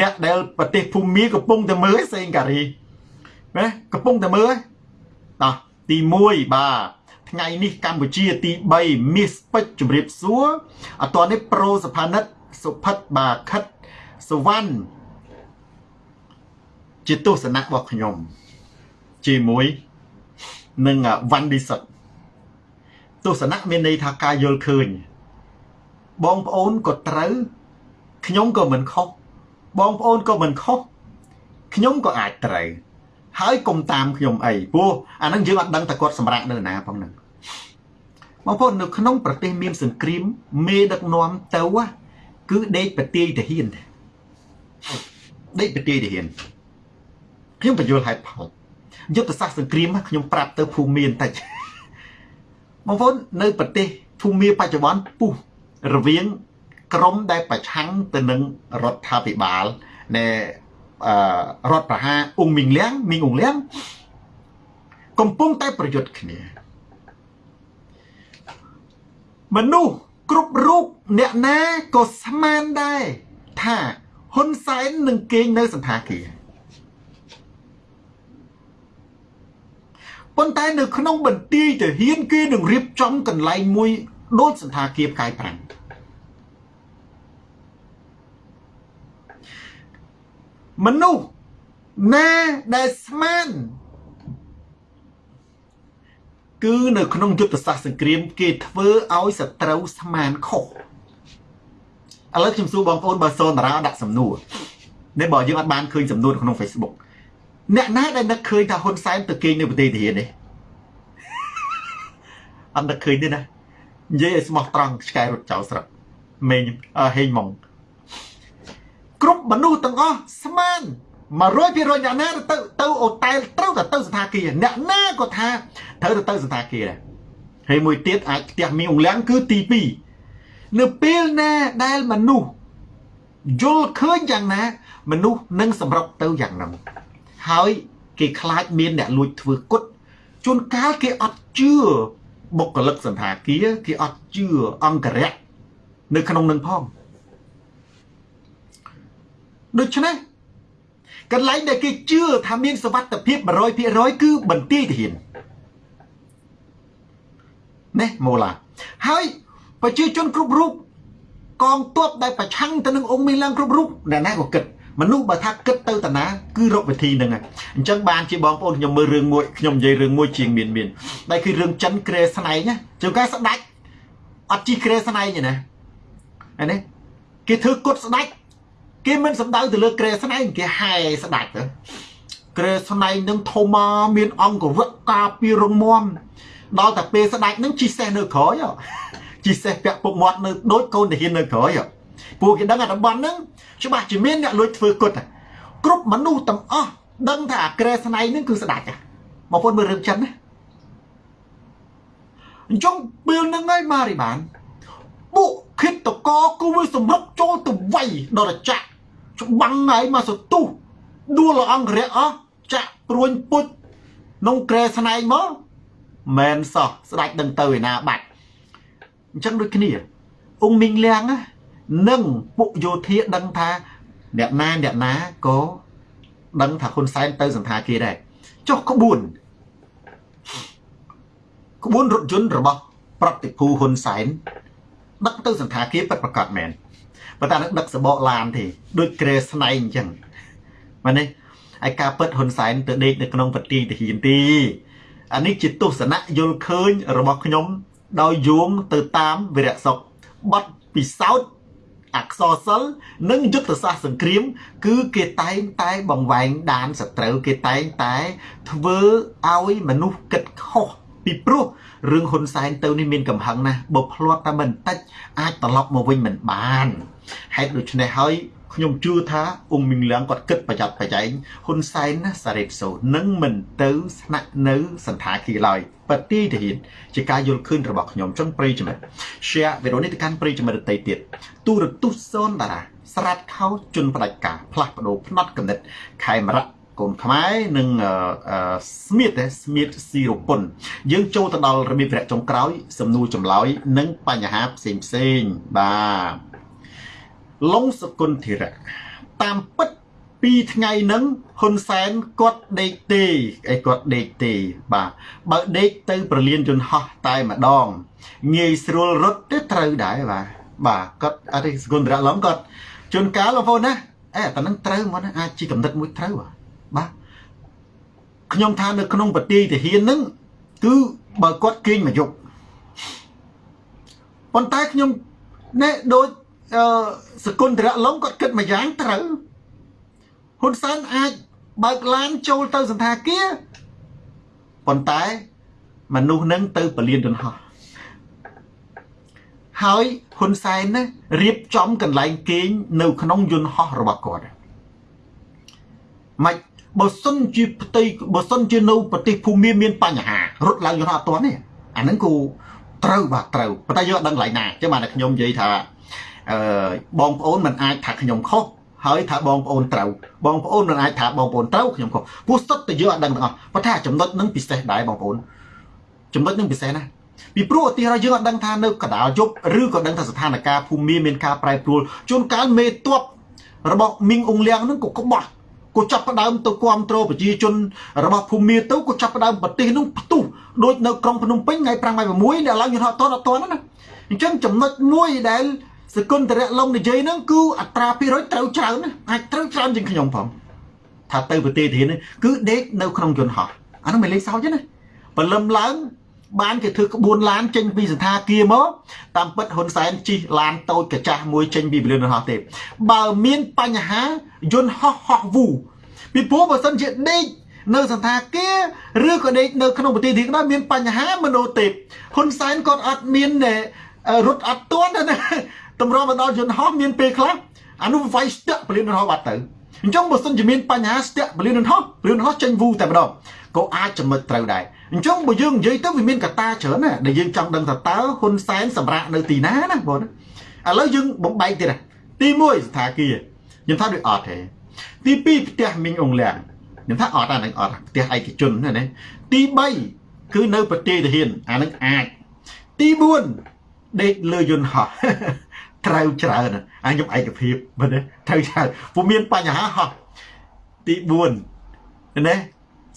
អ្នកដែលប្រទេសភូមាកំពុងតែមើលសេងការី ណាកំពុងតែមើលតោះទី1បាទថ្ងៃនេះកម្ពុជាទី3មាសពេជ្រជំរាបសួរអតនេះប្រូសុផានិតសុផិតបាទខិតសវណ្ណជាទស្សនៈរបស់ខ្ញុំជាមួយនឹងវ៉ាន់ឌីសិតទស្សនៈមានន័យថាការយល់ឃើញ បងប្អូនក៏ត្រូវខ្ញុំក៏មិនខុសបងប្អូនក៏មិនខុសខ្ញុំក៏អាចត្រូវ ហើយកុំតាមខ្ញុំអីព្រោះអានឹងយើងអត់ដឹងតែគាត់សម្រាប់នៅណាផងហ្នឹងបងប្អូននៅក្នុងប្រទេសមានសង្គ្រាមមេដឹកនាំទៅគឺដេកប្រទាយទាហានដេកប្រទាយទាហានខ្ញុំបញ្យល់ហេតុផលយុទ្ធសាស្ត្រសង្គ្រាមខ្ញុំប្រាប់ទៅភូមិមានតិចបងប្អូននៅប្រទេសភូមិបច្ចុប្បន្នពុះរវាងក្រមដែលប្រឆាំងទៅនឹងរដ្ឋាភិបាលនៃ រដ្ឋប្រហារអ៊ុងមីងលៀងមីងអ៊ុងលៀងកំពុងតែប្រយុទ្ធគ្នាមនុស្សគ្រប់រូបអ្នកណាក៏ស្មានដែរថាហ៊ុនសែននឹងគេងនៅសន្តាគារប៉ុន្តែនៅក្នុងបន្ទាយទាហានគេនឹងរៀបចំកន្លែងមួយដូចសន្តាគារផ្កាយប្រាំង មនុស្សណាដែលស្មាន គឺនៅក្នុងយុទ្ធសាស្ត្រសង្គ្រាម គេធ្វើឲ្យសត្រូវស្មានខុសឥឡូវខ្ញុំសួរបងប្អូនបើសូនតារាដាក់សំណួរនេះបើយើងអត់បានឃើញសំណួរក្នុង Facebook អ្នកណាដែលនឹកឃើញថាហ៊ុនសែនទៅគេងនៅប្រទេសទាហាននេះអត់នឹកឃើញទេណានិយាយឲ្យស្មោះត្រង់ឆ្កែរត់ចោលស្រុកមេងហេងម៉ង គ្រប់មនុស្សទាំងអស់ស្មាន100%អ្នកណាទៅទៅអូតែលត្រូវតែទៅសន្តាគារអ្នកណាក៏ថាត្រូវទៅទៅសន្តាគារដែរហើយមួយទៀតអាចផ្ទះមីអង្លាំងគឺទី2នៅពេលណាដែលមនុស្សយល់ឃើញយ៉ាងណា មនុស្សនឹងសម្រុកទៅយ៉ាងហ្នឹងហើយគេខ្លាចមានអ្នកលួចធ្វើគុតជួនកាលគេអត់ជឿបុគ្គលិកសន្តាគារគេអត់ជឿអង្គរៈនៅក្នុងនឹងផង ដូច្នេះកន្លែងដែលគេជឿថាមានសវត្ថភាព100%គឺបន្ទាយទាហាននេះម៉ូឡាហើយប្រជាជនគ្រប់រូបកងទ័ពដែលប្រឆាំងទៅនឹងអង្គមីឡាំងគ្រប់រូបអ្នកណាក៏គិតមនុស្សបើថាគិតទៅតាណាគឺរកវិធីហ្នឹងអញ្ចឹងបានជាបងប្អូនខ្ញុំមើលរឿងមួយខ្ញុំនិយាយរឿងមួយជាងមានមានដែលគឺរឿងចិនក្រែស្នែងណាជួនកាលស្ដាច់អត់ជីក្រែស្នែងទេណាហើយនេះគេធ្វើគុតស្ដាច់ គេមិនសំដៅទៅលើក្រែស្នែងគេហែស្ដាច់ទៅក្រែស្នែងនឹងធំមកមានអង្គរៈការពីរងមមដល់តែពេលស្ដាច់នឹងជីសេះនៅក្រោយជីសេះពាក់ពុកមាត់នៅដូចកូនទាហាននៅក្រោយពួកគេដឹងអាតំបន់ហ្នឹងច្បាស់ជាមានអ្នកលួចធ្វើគុតគ្រប់មនុស្សទាំងអស់ដឹងថាអាក្រែស្នែងហ្នឹងគឺស្ដាច់បងប្អូនមើលរឿងចិនណាអញ្ចឹងពេលហ្នឹងហើយម៉ារីបានពួកគិតតកគូវាសម្រុកចូលទៅវាយដល់រចៈ ច្បាំងហើយមកសទុះដួលអង្គរៈអស់ចាក់ព្រួញពុជក្នុងក្រែស្នែងមកមែនសោះស្ដាច់ដឹងទៅឯណាបាច់អញ្ចឹងដូចគ្នាអង្គមីងលៀងនិងពួកយោធាដឹងថាអ្នកណាអ្នកណាក៏ដឹងថាហ៊ុនសែនទៅសន្តាគារដែរចុះក្បួនក្បួនរថយន្តរបស់ប្រតិភូហ៊ុនសែនដឹកទៅសន្តាគារពិតប្រកបមែន ប៉ុន្តែនឹងដឹកសបកឡានទេដូចក្រែស្នែងអញ្ចឹងមែនទេហើយការពិតហ៊ុនសែនទៅដេកនៅក្នុងប្រទីទាហានទីអានេះជាទស្សនៈយល់ឃើញរបស់ខ្ញុំ ដោយយោងទៅតាមវិរៈសុខបတ်ពិសោធន៍អក្សរសិលនិងយុទ្ធសាស្ត្រសង្គ្រាម គឺគេតែងតែបង្វែងដានសត្រូវគេតែងតែធ្វើឲ្យមនុស្សគិតខុស ពីព្រោះរឿងហ៊ុនសែនទៅនេះមានកំហឹងណាស់បើផ្លាត់តែមិនតិចអាចត្រឡប់មកវិញមិនបានហេតុដូច្នេះហើយខ្ញុំជឿថាអ៊ុំមីងលៀងគាត់គិតប្រយ័ត្នប្រយែងហ៊ុនសែនណាសារ៉េតសូនឹងមិនទៅស្នាក់នៅសន្តាគារឡើយបទីទាហានជាការយល់ឃើញរបស់ខ្ញុំចង់ប្រិយចំណិត share វីដេអូនេះទៅកាន់ប្រិយចំណិតដទៃទៀតទូរទស្សន៍សូនតារាស្រាត់ខោជន់ផ្ដាច់ការផ្លាស់ប្ដូរផ្នត់កំណត់ខេមរៈ កូនខ្មែរនិងស្មៀតស្មៀតស៊ីរពុនយើងចូលទៅដល់របៀបវគ្គចុងក្រោយ សំណួរចម្លើយនិងបញ្ហាផ្សេងផ្សេងបាទឡុងសគុណធិរៈតាមពិតពីថ្ងៃហ្នឹងហ៊ុនសែនគាត់ដេកទេអីគាត់ដេកទេបាទបើដេកទៅប្រលានយន្តហោះតែម្ដងងាយស្រួលរត់ទៅត្រូវដែរបាទបាទគាត់អរិសគុណធិរៈឡុងគាត់ជួនកាលបងប្អូនណាអេតែនឹងត្រូវមកណាអាចជាកំណត់មួយត្រូវបាទ ខ្ញុំថានៅក្នុងប្រទីទាហានហ្នឹងគឺបើគាត់គេងមកយប់ប៉ុន្តែខ្ញុំណែដូចអឺសគុណធរៈឡុងគាត់គិតមួយយ៉ាងត្រូវហ៊ុនសែនអាចបើកឡានចូលទៅសន្តាគារប៉ុន្តែមនុស្សនឹងទៅពលានយន្តហោះហើយហ៊ុនសែនណារៀបចំកន្លែងគេងនៅក្នុងយន្តហោះរបស់គាត់មិន បើសិនជាផ្ទៃបើសិនជានៅប្រទេសភូមាមានបញ្ហារត់ឡើងយន្តហោះអត់ទាន់ទេអាហ្នឹងគូត្រូវបាទត្រូវប៉ុន្តែយើងអត់ដឹងកន្លែងណាអញ្ចឹងបានតែខ្ញុំនិយាយថាអឺបងប្អូនមិនអាចថាខ្ញុំខុសហើយថាបងប្អូនត្រូវបងប្អូនមិនអាចថាបងប្អូនត្រូវខ្ញុំខុសព្រោះសុទ្ធតែយើងអត់ដឹងទាំងអស់ប៉ុន្តែចំណុចនឹងពិសេសដែរបងប្អូនចំណុចនឹងពិសេសណាពីព្រោះឧទាហរណ៍យើងអត់ដឹងថានៅកដាលយប់ឬក៏ដឹងថាស្ថានភាពភូមិមានការប្រែប្រួលជួនកាលមេតបរបស់មីងអ៊ុងលៀងនឹងក៏ក្បោះ កក៏ចាប់ផ្ដើមទៅគ្រប់គ្រងប្រជាជនរបស់ភូមាទៅក៏ចាប់ផ្ដើមប្រទេសនោះផ្ទុះដូចនៅក្រុងភ្នំពេញថ្ងៃ5ថ្ងៃ6ដែលឡើងយន្តហោះតនអត់តនណាអញ្ចឹងចំណុចមួយដែលសកុនតរៈឡុងនិយាយហ្នឹងគឺអត្រាភាគរយត្រូវច្រើនណាអាចត្រូវច្រើនជាងខ្ញុំផងថាទៅប្រទេសធាននេះគឺដេកនៅក្នុងយន្តហោះអានោះមិនលេខសោចទេណាព្រលឹមឡើង បានគេធ្វើក្បួនឡានចេញពីសន្តាគារមកតាមពិតហ៊ុនសែនជិះឡានតូចកាចាស់មួយចេញពីពលានយន្តហោះទេ បើមានបញ្ហាយន្តហោះហោះវូពីព្រោះបើសិនជាដេកនៅសន្តាគារឬក៏ដេកនៅក្នុងប្រទេសទីក៏មានបញ្ហាមនោទេពហ៊ុនសែនគាត់អត់មានរត់អត់ទាន់ណាតម្រុំមកដល់យន្តហោះមានពេលខ្លះអានោះវាយស្ទាក់ពលានយន្តហោះបាត់ទៅអញ្ចឹងបើសិនជាមានបញ្ហាស្ទាក់ពលានយន្តហោះពលានយន្តហោះចេញវូតែម្ដងក៏អាចចំណុចត្រូវដែរ អញ្ចឹងបើយើងនិយាយទៅវាមានកត្តាច្រើនណាដែលយើងចង់ដឹងថាតើហ៊ុនសែនសម្រាប់នៅទីណាណាបងឥឡូវយើងបំបែកទៀតទី1ស្ថាគារខ្ញុំថាដូចអត់ទេទី2ផ្ទះមីងអងលៀងខ្ញុំថាអត់អានឹងអត់ផ្ទះឯកជនណាទី3គឺនៅប្រទេសទាហានអានឹងអាចទី4ដេកលើយន្តហោះត្រូវច្រើនអញខ្ញុំឯកភាពមែនទេត្រូវច្រើនពុំមានបញ្ហាហោះទី4ណា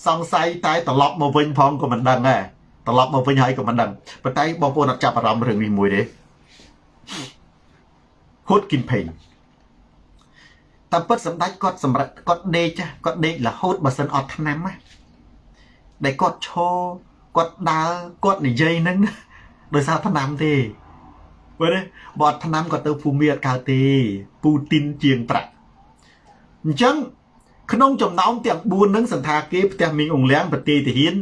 សង្ស័យតែត្រឡប់មកវិញផងក៏មិនដឹងដែរត្រឡប់មកវិញហើយក៏មិនដឹងប៉ុន្តែបងប្អូនអត់ចាប់អារម្មណ៍រឿងនេះមួយទេហ៊ុតគីមផេងតាមពិតសម្ដេចគាត់សម្រាប់គាត់ដេកគាត់ដេករហូតបើសិនអត់ឆ្នាំណាដែលគាត់ឈរគាត់ដើរគាត់និយាយនឹងដោយសារឆ្នាំទេមើលបើអត់ឆ្នាំគាត់ទៅភូមិអត់កើតទេពូទីនជាងប្រាក់អញ្ចឹង ក្នុងចំណោមទាំង4នឹងសន្តាគារផ្ទះមីងអងលៀងប្រទេសទាហាន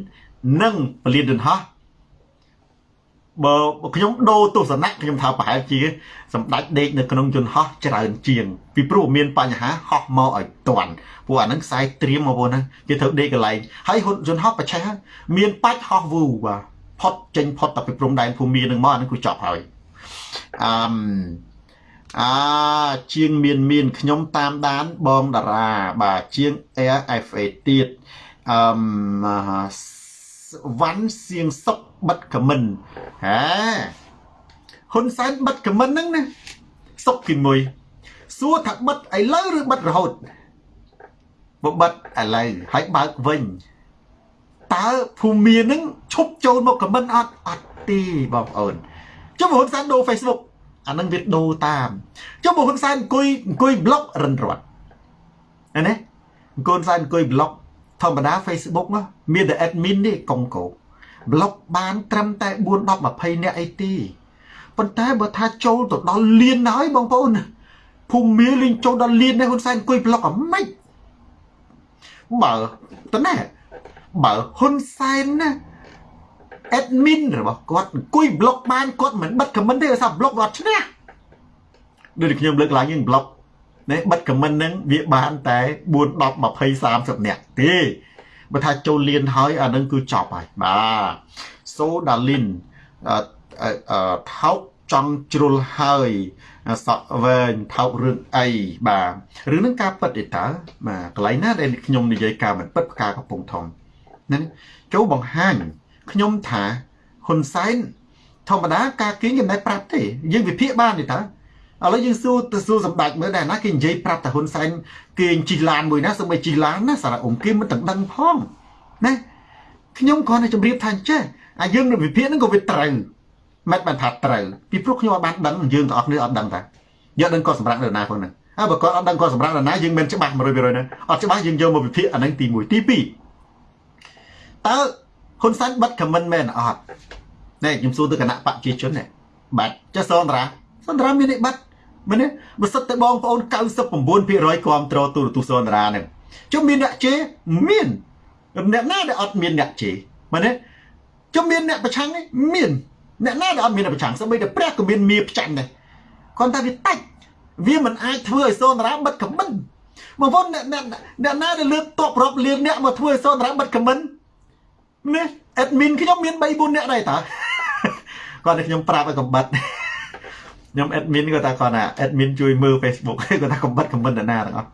និងពលានយន្តហោះបើខ្ញុំដូរទស្សនៈខ្ញុំថាប្រហែលជាសម្ដេចដេកនៅក្នុងយន្តហោះច្រើនជាង ពីព្រោះមានបញ្ហាហោះមកឲ្យតាន់ព្រោះអាហ្នឹងខ្សែត្រៀមមកព្រោះហ្នឹងគេត្រូវដេកកន្លែងហើយហ៊ុនយន្តហោះប្រឆេះមានបាច់ហោះវូបាទផុតចេញផុតតែពីព្រំដែនភូមិនឹងមកអាហ្នឹងគឺចប់ហើយអឺ អាជាងមានមានខ្ញុំតាមដានបងតារាបាទជាង AFA ទៀតអឺវ៉ាន់សៀងសុកបិទខមមិនហាហ៊ុនសែនបិទខមមិនហ្នឹងណាសុកគីមួយសួរថាបិទឥឡូវឬបិទរហូតបើបិទឥឡូវហើយបើកវិញតើភូមិនឹងឈប់ចូលមកខមមិនអត់អត់ទេបងប្អូនចុះហ៊ុនសែនដូរ Facebook អានឹងវាដូរតាមចុះបើហ៊ុនសែនអង្គុយអង្គុយប្លុករិនរត់ណាណាអង្គុយសែនអង្គុយប្លុកធម្មតា Facebook នោះមានតែ admin ទេកុងកោប្លុកបានត្រឹមតែ4 10 20នាក់អីទេប៉ុន្តែបើថាចូលទៅដល់លានហើយបងប្អូនភូមិលេងចូលដល់លាននេះហ៊ុនសែនអង្គុយប្លុកអាម៉េចបើតើណាបើហ៊ុនសែនណា admin របស់គាត់អង្គុយ block បានគាត់មិនបិទ comment ទេដោយសារ block គាត់ឈ្នះដូចខ្ញុំលើកឡើងយើង block ណែបិទ comment ហ្នឹងវាបានតែ4 10 20 30នាក់ទេបើថាចូលលៀនហើយអានឹងគឺចប់ហើយបាទសូដាលីនអឺថោកចង់ជ្រុលហើយសក់វែងថោករឿងអីបាទរឿងហ្នឹងការពិតទេតើបាទកន្លែងណាដែលខ្ញុំនិយាយការមិនពិតផ្កាកំពុងធំហ្នឹងចូលបង្ហាញ ខ្ញុំថាហ៊ុនសែនធម្មតាការគៀងគេមិនប្រាប់ទេយើងវិភាគបានទេតើឥឡូវយើងសួរទៅសួរសម្ដេចមើលដែរណាគេនិយាយប្រាប់តែហ៊ុនសែនគេជិះឡានមួយណាសូម្បីជិះឡានណាសារអ៊ុំគេមិនទាំងដឹងផងណាខ្ញុំគ្រាន់តែជម្រាបថាអញ្ចេះអាយើងនៅវិភាគហ្នឹងក៏វាត្រូវមិនបានថាត្រូវពីព្រោះខ្ញុំអត់បានដឹងយើងទាំងអស់គ្នាអត់ដឹងតាយកដឹងគាត់សម្រាប់នរណាផងហ្នឹងហើយបើគាត់អត់ដឹងគាត់សម្រាប់នរណាយើងមិនច្បាស់100%ហ្នឹងអត់ច្បាស់យើងយកមកវិភាគអាហ្នឹងទី1ទី2តើ ហ៊ុនសែនបិទខមមិនមែនអត់នេះខ្ញុំសួរទៅគណៈបកជាជននេះបាត់ចុះសន្តរាសន្តរាមាននេះបាត់មែនទេបើសិតតែបងប្អូន99%គ្រប់គ្រងទូរទស្សន៍សន្តរានឹងចុះមានអ្នកជេរមានអ្នកណាដែលអត់មានអ្នកជេរមែនទេចុះមានអ្នកប្រឆាំងនេះមានអ្នកណាដែលអត់មានអ្នកប្រឆាំងសូម្បីតែព្រះក៏មានមៀប្រចាំដែរគាត់ថាវាតាច់វាមិនអាចធ្វើឲ្យសន្តរាបិទខមមិនបងប្អូនអ្នកអ្នកណាដែលលើកតបរាប់លៀងអ្នកមកធ្វើឲ្យសន្តរាបិទខមមិន នេះ admin ខ្ញុំមាន3 4នាក់ដែរតាគាត់តែខ្ញុំប្រាប់ឲ្យកុំបិទខ្ញុំ admin គាត់ថាគាត់ថា admin ជួយមើល Facebook គាត់ថាកុំបិទ comment ណាទាំងអស់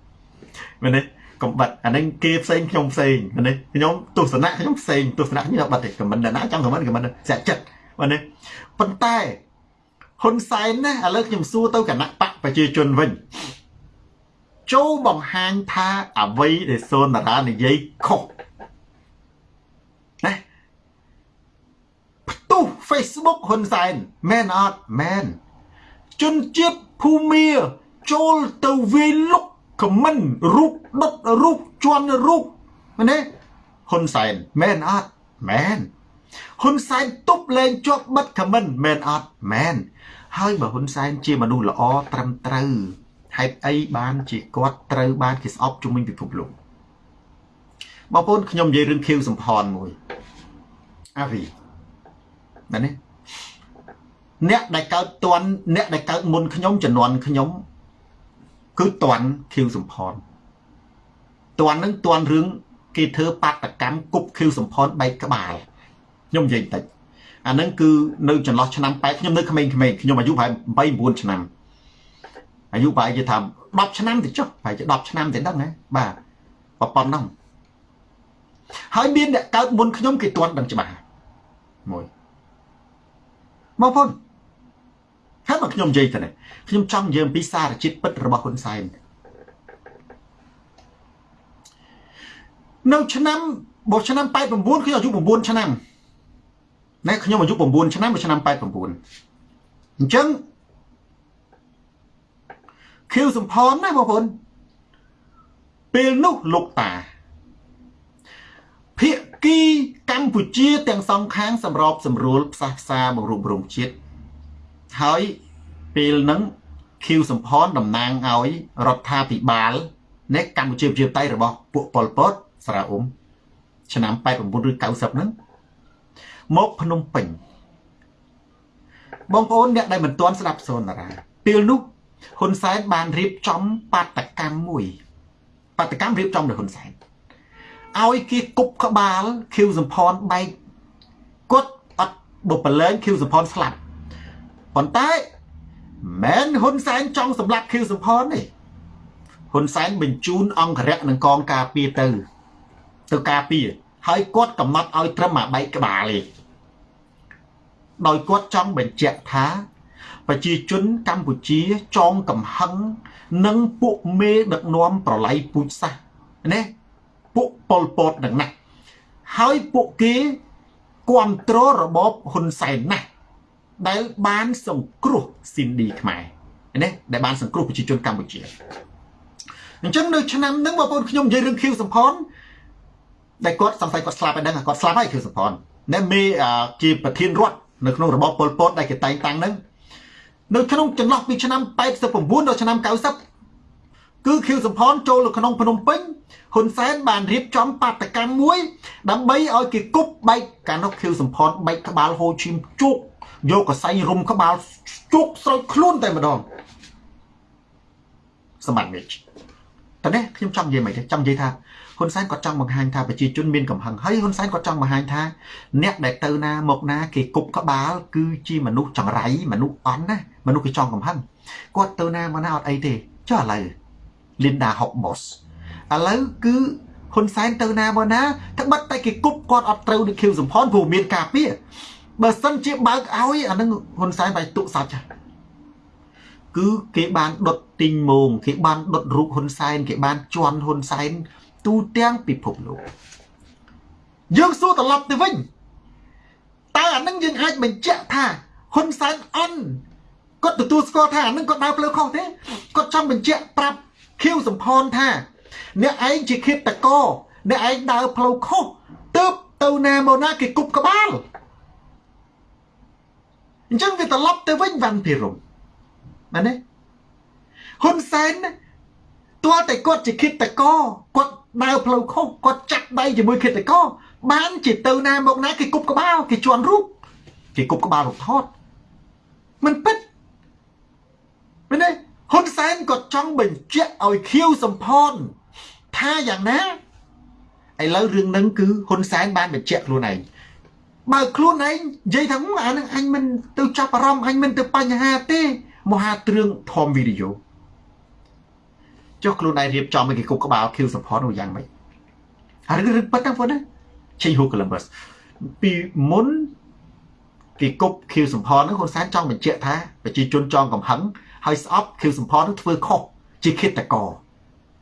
មែនទេកុំបិទអានឹងគេផ្សេងខ្ញុំផ្សេងមែនទេខ្ញុំទស្សនៈខ្ញុំផ្សេងទស្សនៈខ្ញុំបិទទេ comment ណាចង់ comment comment សាក់ចិត្តមែនទេប៉ុន្តែហ៊ុនសែនណាឥឡូវខ្ញុំសួរទៅគណៈបកប្រជាជនវិញចូលបង្ហាញថាអ្វីដែលសូនតារានិយាយខុសណាផ្ទុះ Facebook ហ៊ុនសែនមែនអត់មែនជនជាតិភូមាចូលទៅវាយលុកខមមិនរូបដុតរូបជន់រូបមែនទេហ៊ុនសែនមែនអត់មែនហ៊ុនសែនទប់លែងជាប់បិទខមមិនមែនអត់មែនហើយបើហ៊ុនសែនជាមនុស្សល្អត្រឹមត្រូវហេតុអីបានជាគាត់ត្រូវបានគេស្អប់ជំនាញពិភពលោកបងប្អូនខ្ញុំនិយាយរឿងខៀវសំផនមួយអាវី ណានេះអ្នកដែលកើតតន់អ្នកដែលកើតមុនខ្ញុំជំនាន់ខ្ញុំគឺតន់ខៀវសំផនតន់នឹងតន់រឿងគេធ្វើបាតកម្មគប់ខៀវសំផនបែកក្បាលខ្ញុំនិយាយតិចអានឹងគឺនៅចន្លោះឆ្នាំ8ខ្ញុំនៅក្មេងៗខ្ញុំអាយុប្រហែល8 9ឆ្នាំអាយុប្រហែលជាថា10ឆ្នាំទៅចុះប្រហែលជា10ឆ្នាំទៅដឹងហ៎បាទប៉ុណ្ណឹងហើយមានអ្នកកើតមុនខ្ញុំគេទាន់ដឹងច្បាស់មួយ មកពុនហើយមកខ្ញុំនិយាយទៅនេះខ្ញុំចង់និយាយអំពីសារជាតិពិតរបស់ហ៊ុនសែននៅឆ្នាំបើឆ្នាំ89ខ្ញុំអាយុ9ឆ្នាំណែខ្ញុំអាយុ9ឆ្នាំនៅឆ្នាំ89អញ្ចឹងខៀវសំផនណាបងប្អូនពេលនោះលោកតាភាគី កម្ពុជាទាំងសងខាងសម្របសម្រួលផ្សះផ្សាបង្រួបរំជាតិហើយពេលហ្នឹងខៀវសំផនតំណាងឲ្យរដ្ឋាភិបាលនៃកម្ពុជាប្រជាធិបតេយ្យរបស់ពួកប៉ុលពតសារ៉ាអ៊ុំឆ្នាំ89ឬ90ហ្នឹងមកភ្នំពេញបងប្អូនអ្នកដែលមិនទាន់ស្ដាប់សូនតារាពេលនោះហ៊ុនសែនបានរៀបចំបាតកម្មមួយបាតកម្មរៀបចំដោយហ៊ុនសែន ឲ្យគេគប់ក្បាលខៀវសំផនបែកគាត់អត់បុប្រឡែងខៀវសំផនស្លាប់ប៉ុន្តែមិនហ៊ុនសែនចង់សម្លាប់ខៀវសំផនទេហ៊ុនសែនបញ្ជូនអង្គរៈនិងកងការពារទៅ ទៅការពារហើយគាត់កំណត់ឲ្យត្រឹមអាបែកក្បាលទេដោយគាត់ចង់បញ្ជាក់ថាប្រជាជនកម្ពុជាចងកំហឹងនឹងពួកមេដឹកនាំប្រឡ័យពូជសាសណា ពួកប៉ុលពតនឹងណាស់ហើយពួកគេគ្រប់គ្រងរបបហ៊ុនសែនណាស់ដែលបានសង្គ្រោះស៊ីនឌីខ្មែរណាដែលបានសង្គ្រោះប្រជាជនកម្ពុជាអញ្ចឹងនៅឆ្នាំហ្នឹងបងប្អូនខ្ញុំនិយាយរឿងខៀវសំផនដែលគាត់សង្ស័យគាត់ស្លាប់ហើយដឹងគាត់ស្លាប់ហើយខៀវសំផនណែមេជាប្រធានរដ្ឋនៅក្នុងរបបប៉ុលពតដែលគេតែងតាំងហ្នឹងនៅក្នុងចន្លោះពីឆ្នាំ89ដល់ឆ្នាំ90 គឺខៀវសំផនចូលនៅក្នុងភ្នំពេញហ៊ុនសែនបានរៀបចំបាតកម្មមួយ ដើម្បីឲ្យគេគប់បែកកាលនោះខៀវសំផនបែកក្បាលហូឈីមជោកយកកសែងរុំក្បាលជោកស្រោចខ្លួនតែម្ដងសម្បត្តិនេះតើនេះខ្ញុំចង់និយាយមិនទេចង់និយាយថាហ៊ុនសែនគាត់ចង់បង្ហាញថាប្រជាជនមានកំហឹងហើយហ៊ុនសែនគាត់ចង់បង្ហាញថា អ្នកដែលទៅណាមកណាគេគប់ក្បាល គឺជាមនុស្សចង្រៃមនុស្សអន់ណាមនុស្សគេចង់កំហឹងគាត់ទៅណាមកណាអត់អីទេចុះឥឡូវ Linda Hobbs ឥឡូវគឺហ៊ុនសែនទៅណាមកណាត្បិតតែគេគប់គាត់អត់ត្រូវដូចខៀវសំផនព្រោះមានការពារបើសិនជាបើកឲ្យអានឹងហ៊ុនសែនបាយទុកសាច់គឺគេបានដុតទីងមងគេបានដុតរូបហ៊ុនសែនគេបានជន់ហ៊ុនសែនទូទាំងពិភពលោកយើងសួរត្រឡប់ទៅវិញតើអានឹងយើងអាចបញ្ជាក់ថាហ៊ុនសែនអន់គាត់ទទួលស្គាល់ថាអានឹងគាត់ដើរផ្លូវខុសទេគាត់ចង់បញ្ជាក់ប្រាប់ ខៀវសំផនថា អ្នកឯងជាឃាតករអ្នកឯងដើរផ្លូវខុសទើបទៅណាមកណាគេគប់ក្បាលអញ្ចឹងវាត្រឡប់ទៅវិញវ៉ាន់ភិរមមែនទេហ៊ុនសែនទោះតែគាត់ជាឃាតករគាត់ដើរផ្លូវខុសគាត់ចាក់ដៃជាមួយឃាតករបានជាទៅណាមកណាគេគប់ក្បាលគេជន់រូបគេគប់ក្បាលរូបថតមិនពិតមែនទេ ហ៊ុនសែនក៏ចង់បញ្ជាក់ឲ្យខៀវសំផនថាយ៉ាងណាឥឡូវរឿងហ្នឹងគឺហ៊ុនសែនបានបញ្ជាក់ខ្លួនឯងបើខ្លួនឯងនិយាយថាអានឹងអញមិនទៅចាប់អារម្មណ៍អញមិនទៅបញ្ហាទេមហាទ្រឿងធំវីដេអូចុះខ្លួនឯងរៀបចំឲ្យគេគប់ក្បាលខៀវសំផននោះយ៉ាងម៉េចហើយរឿងប៉ិតហ្នឹងបងណាឆេញហូកូឡុំប៊ាសពីមុនគេគប់ខៀវសំផនហ្នឹងហ៊ុនសែនចង់បញ្ជាក់ថាប្រជាជនចង់កំហឹង ហើយស្អប់ខៀវសំផននឹងធ្វើខុសជាឃាតករ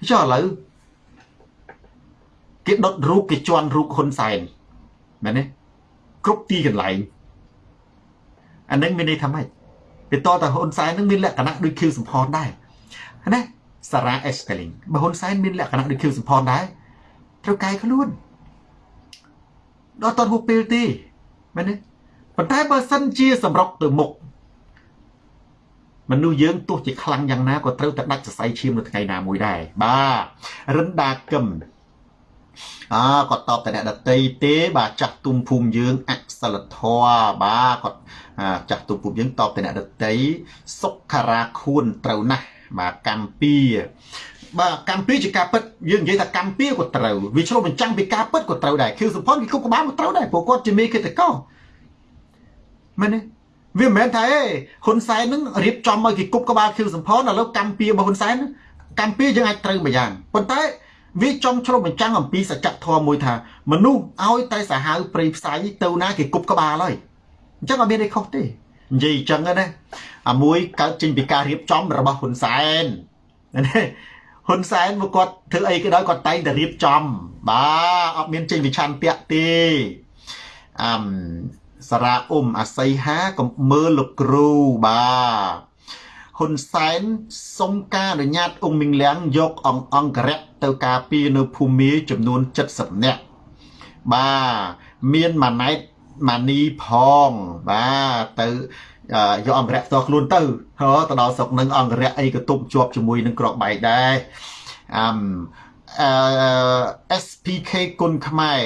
ចុះឥឡូវគេដុតរូបគេជន់រូបហ៊ុនសែនមែនទេគ្រប់ទីកន្លែងអានឹងមានន័យថាម៉េចវាតតហ៊ុនសែននឹងមានលក្ខណៈដូចខៀវសំផនដែរណាសារ៉ាអេសកាលីងបើហ៊ុនសែនមានលក្ខណៈដូចខៀវសំផនដែរត្រូវកាយខ្លួនដល់តហូបពេលទេមែនទេប៉ុន្តែបើសិនជាសម្រុកទៅមុខ មនុស្សយើងទោះជាខ្លាំងយ៉ាងណាក៏ត្រូវតែដាច់សរសៃឈាមនៅថ្ងៃណាមួយដែរបាទរិនដាកឹមអើគាត់តបតអ្នកដតីទេ បាទចាស់ទុំភូមិយើងអសិលធម៌បាទគាត់ចាស់ទុំភូមិយើងតបតអ្នកដតីសុខារាខួនត្រូវណាស់បាទកម្ពីបាទកម្ពីជាការពិតយើងនិយាយថាកម្ពីក៏ត្រូវវាឆ្លុះបញ្ចាំងពីការពិតក៏ត្រូវដែរខៀវសុផុនគេគប់ក្បាលក៏ត្រូវដែរព្រោះគាត់ជាមេកិត្តកោមែនទេ វាមិនមែនថាអេហ៊ុនសែននឹងរៀបចំឲ្យគេគប់ក្បាលខៀវសំផនឥឡូវកម្ពីរបស់ហ៊ុនសែនកម្ពីយើងអាចត្រូវមួយយ៉ាងប៉ុន្តែវាចំឆ្លុះបញ្ចាំងអំពីសច្ចធម៌មួយថាមនុស្សឲ្យតែសាហាវព្រៃផ្សៃទៅណាគេគប់ក្បាលហើយអញ្ចឹងអត់មានអីខុសទេនិយាយអញ្ចឹងណាអាមួយកើតចេញពីការរៀបចំរបស់ហ៊ុនសែនណាហ៊ុនសែនមកគាត់ធ្វើអីក៏ដោយគាត់តែងតែរៀបចំ បាទអត់មានចេញវិឆ័ន្ទៈទេអឹម សារ៉ាអ៊ុំអាស័យហាកំមើលលោកគ្រូបាទហ៊ុនសែនសុំការអនុញ្ញាតអង្គមីងលៀងយកអង្គអង្គរៈទៅការពារនៅភូមិចំនួន70នាក់បាទមានម៉ាណែតម៉ានីផងបាទទៅយកអង្គរៈផ្ទាល់ខ្លួនទៅហ៎ទៅដល់ស្រុកនឹងអង្គរៈអីក៏ទប់ជាប់ជាមួយនឹងក្របបែកដែរអឹមអឺ SPK គុណខ្មែរ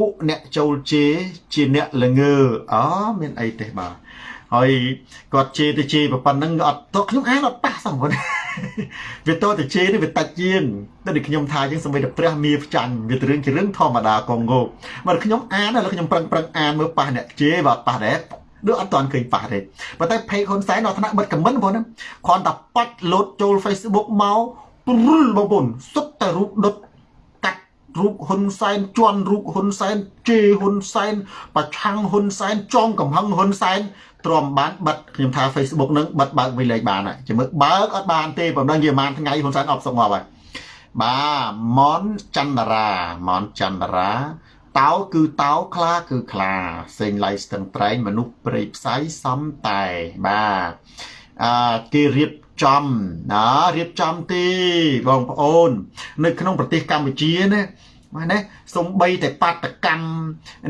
ពួកអ្នកចូលជេរជាអ្នកល្ងើអូមានអីទេបាទហើយគាត់ជេរទៅជេរប៉ុណ្ណឹងអត់តខ្ញុំអានអត់ប៉ះសោះគាត់វាតទៅជេរនេះវាតាច់ជាងតែដូចខ្ញុំថាអញ្ចឹងសម្បីតែព្រះមាផ្ចាញ់វាទៅរឿងជារឿងធម្មតាកងងោបើខ្ញុំអានហើយខ្ញុំប្រឹងប្រឹងអានមើលប៉ះអ្នកជេរបាទប៉ះដែរដូចអត់ទាន់ឃើញប៉ះទេប៉ុន្តែ page ហ៊ុនសែននៅថ្នាក់បិទខមមិនបងណាគ្រាន់តែប៉ាច់លោតចូល Facebook មកព្រុលបងប្អូនសុទ្ធតែរូបដុតកាត់ រូបហ៊ុនសែនជន់រូបហ៊ុនសែនជេរហ៊ុនសែនប្រឆាំងហ៊ុនសែនចងកំហឹងហ៊ុនសែនទ្រាំបានបិទខ្ញុំថា Facebook នឹងបិទបើកវិញលេខបានហើយមើលបើកអត់បានទេប៉ុណ្ណឹងយីប៉ុន្មានថ្ងៃហ៊ុនសែនអប់សុកងាប់ហើយបាទមនចន្ទរាមនចន្ទរាតោគឺតោខ្លាគឺខ្លាសេងឡៃស្ទឹងត្រែងមនុស្សព្រៃផ្សៃសំតែបាទអឺគេរៀប ចំណារៀបចំទេបងប្អូន នៅក្នុងប្រទេសកម្ពុជាណាបាទណាសំបីតែបាតកម្ម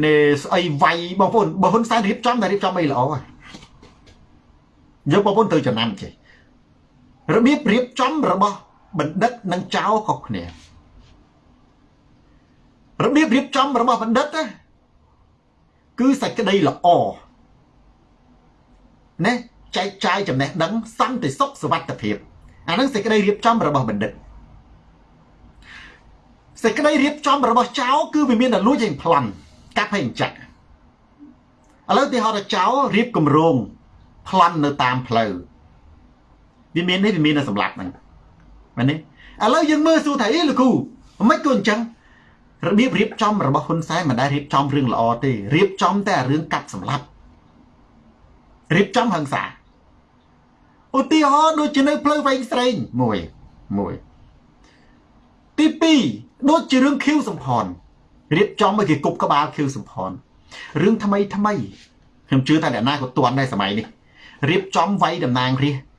នេះស្អីវាយបងប្អូនបើហ៊ុនសែនរៀបចំតែរៀបចំអីល្អហើយយកបងប្អូនទៅចំណាំចេះរបៀបរៀបចំរបស់បណ្ឌិតនិងចៅខុសគ្នារបៀបរៀបចំរបស់បណ្ឌិតណាគឺសេចក្តីល្អណា ចែកចាយចំណេះដឹងសន្តិសុខសុវត្ថិភាពអានឹងសេចក្តីរៀបចំរបស់បណ្ឌិតសេចក្តីរៀបចំរបស់ចៅគឺវាមានតែលួចឯងប្លន់កាប់ឲ្យចាក់ឥឡូវទីហោថាចៅរៀបគម្រោងប្លន់នៅតាមផ្លូវវាមាននេះវាមានតែសម្លាប់ហ្នឹងមែនទេឥឡូវយើងមើលសួរថាអីលោកគ្រូមិនក៏អញ្ចឹងរបៀបរៀបចំរបស់ហ៊ុនសែនមិនដែលរៀបចំរឿងល្អទេរៀបចំតែរឿងកាត់សម្លាប់រៀបចំហិង្សា ឧទាហរណ៍ដូចជានៅផ្លូវវែងស្រេងមួយមួយទី2ដូចជារឿងខៀវសំផនរៀបចំឲ្យគេគប់ក្បាលខៀវសំផនរឿងថ្មីថ្មីខ្ញុំជឿថាអ្នកណាក៏ទាន់ដែរសម័យនេះរៀបចំវាយតំណាងរាស្ត្រ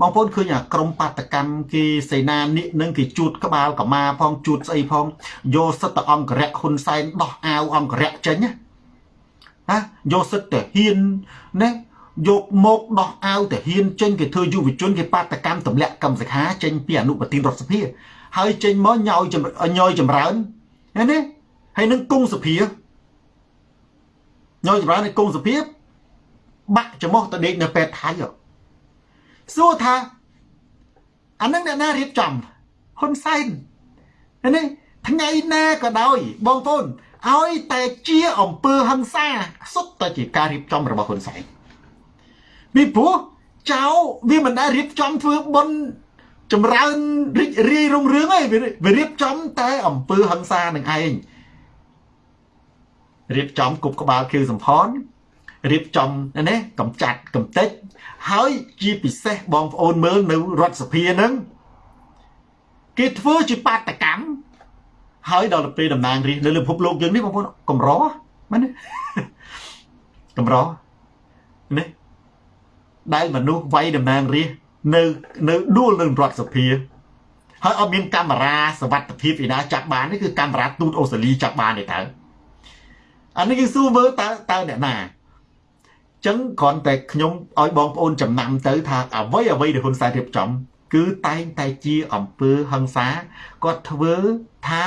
បងប្អូនឃើញអាក្រមបាតកម្មគេសេនានិកនឹងគេជួតក្បាលកមាផងជួតស្អីផងយកសិទ្ធិអង្គរៈហ៊ុនសែនដោះអាវអង្គរៈចេញណាណាយកសិទ្ធិទៅហ៊ានណា យកមកដោះអាវទៅហ៊ានចេញគេធ្វើយុវជនគេបាតកម្មទម្លាក់កម្មសខាចេញពីអនុប្រធានរដ្ឋសភាហើយចេញមកញយញយចម្រើនឃើញទេហើយនឹងគង់សភាញយចម្រើននៅគង់សភាបាក់ចំោះទៅដេកនៅពេទ្យថៃសួរថាអានឹងអ្នកណារៀបចំហ៊ុនសែននេះថ្ងៃណាក៏ដោយបងប្អូនឲ្យតែជាអង្គើហឹង្សាសុទ្ធតែជាការរៀបចំរបស់ហ៊ុនសែន ពីព្រោះចៅវាមិនដែលរៀបចំធ្វើបុណ្យចម្រើនរីករាយរុងរឿងឯងវារៀបចំតែអង្គើហឹង្សានឹងឯងរៀបចំគប់ក្បាលខៀវសំផនរៀបចំណាកំចាត់កំតិចហើយជាពិសេសបងប្អូនមើលនៅរដ្ឋសភាហ្នឹងគេធ្វើជាបាតកម្មហើយដល់ពេលតំណាងរាស្ត្រនៅលើពិភពលោកយើងនេះបងប្អូនកម្រមែនទេកម្រនេះ ដែលមនុស្សវាយតំណាងរាស្ត្រនៅនៅដួលនឹងរដ្ឋសភាហើយអត់មានកាមេរ៉ាសវត្ថភាពឯណាចាប់បាននេះគឺកាមេរ៉ាទូតអូស្ត្រាលីចាប់បានទេតើអានេះគឺសួរមើលតើតើអ្នកណាចឹងគ្រាន់តែខ្ញុំឲ្យបងប្អូនចំណាំទៅថាអ្វីអ្វីដែលហ៊ុនសែនរៀបចំ គឺតែងតែជាអំពើហិង្សាគាត់ធ្វើថា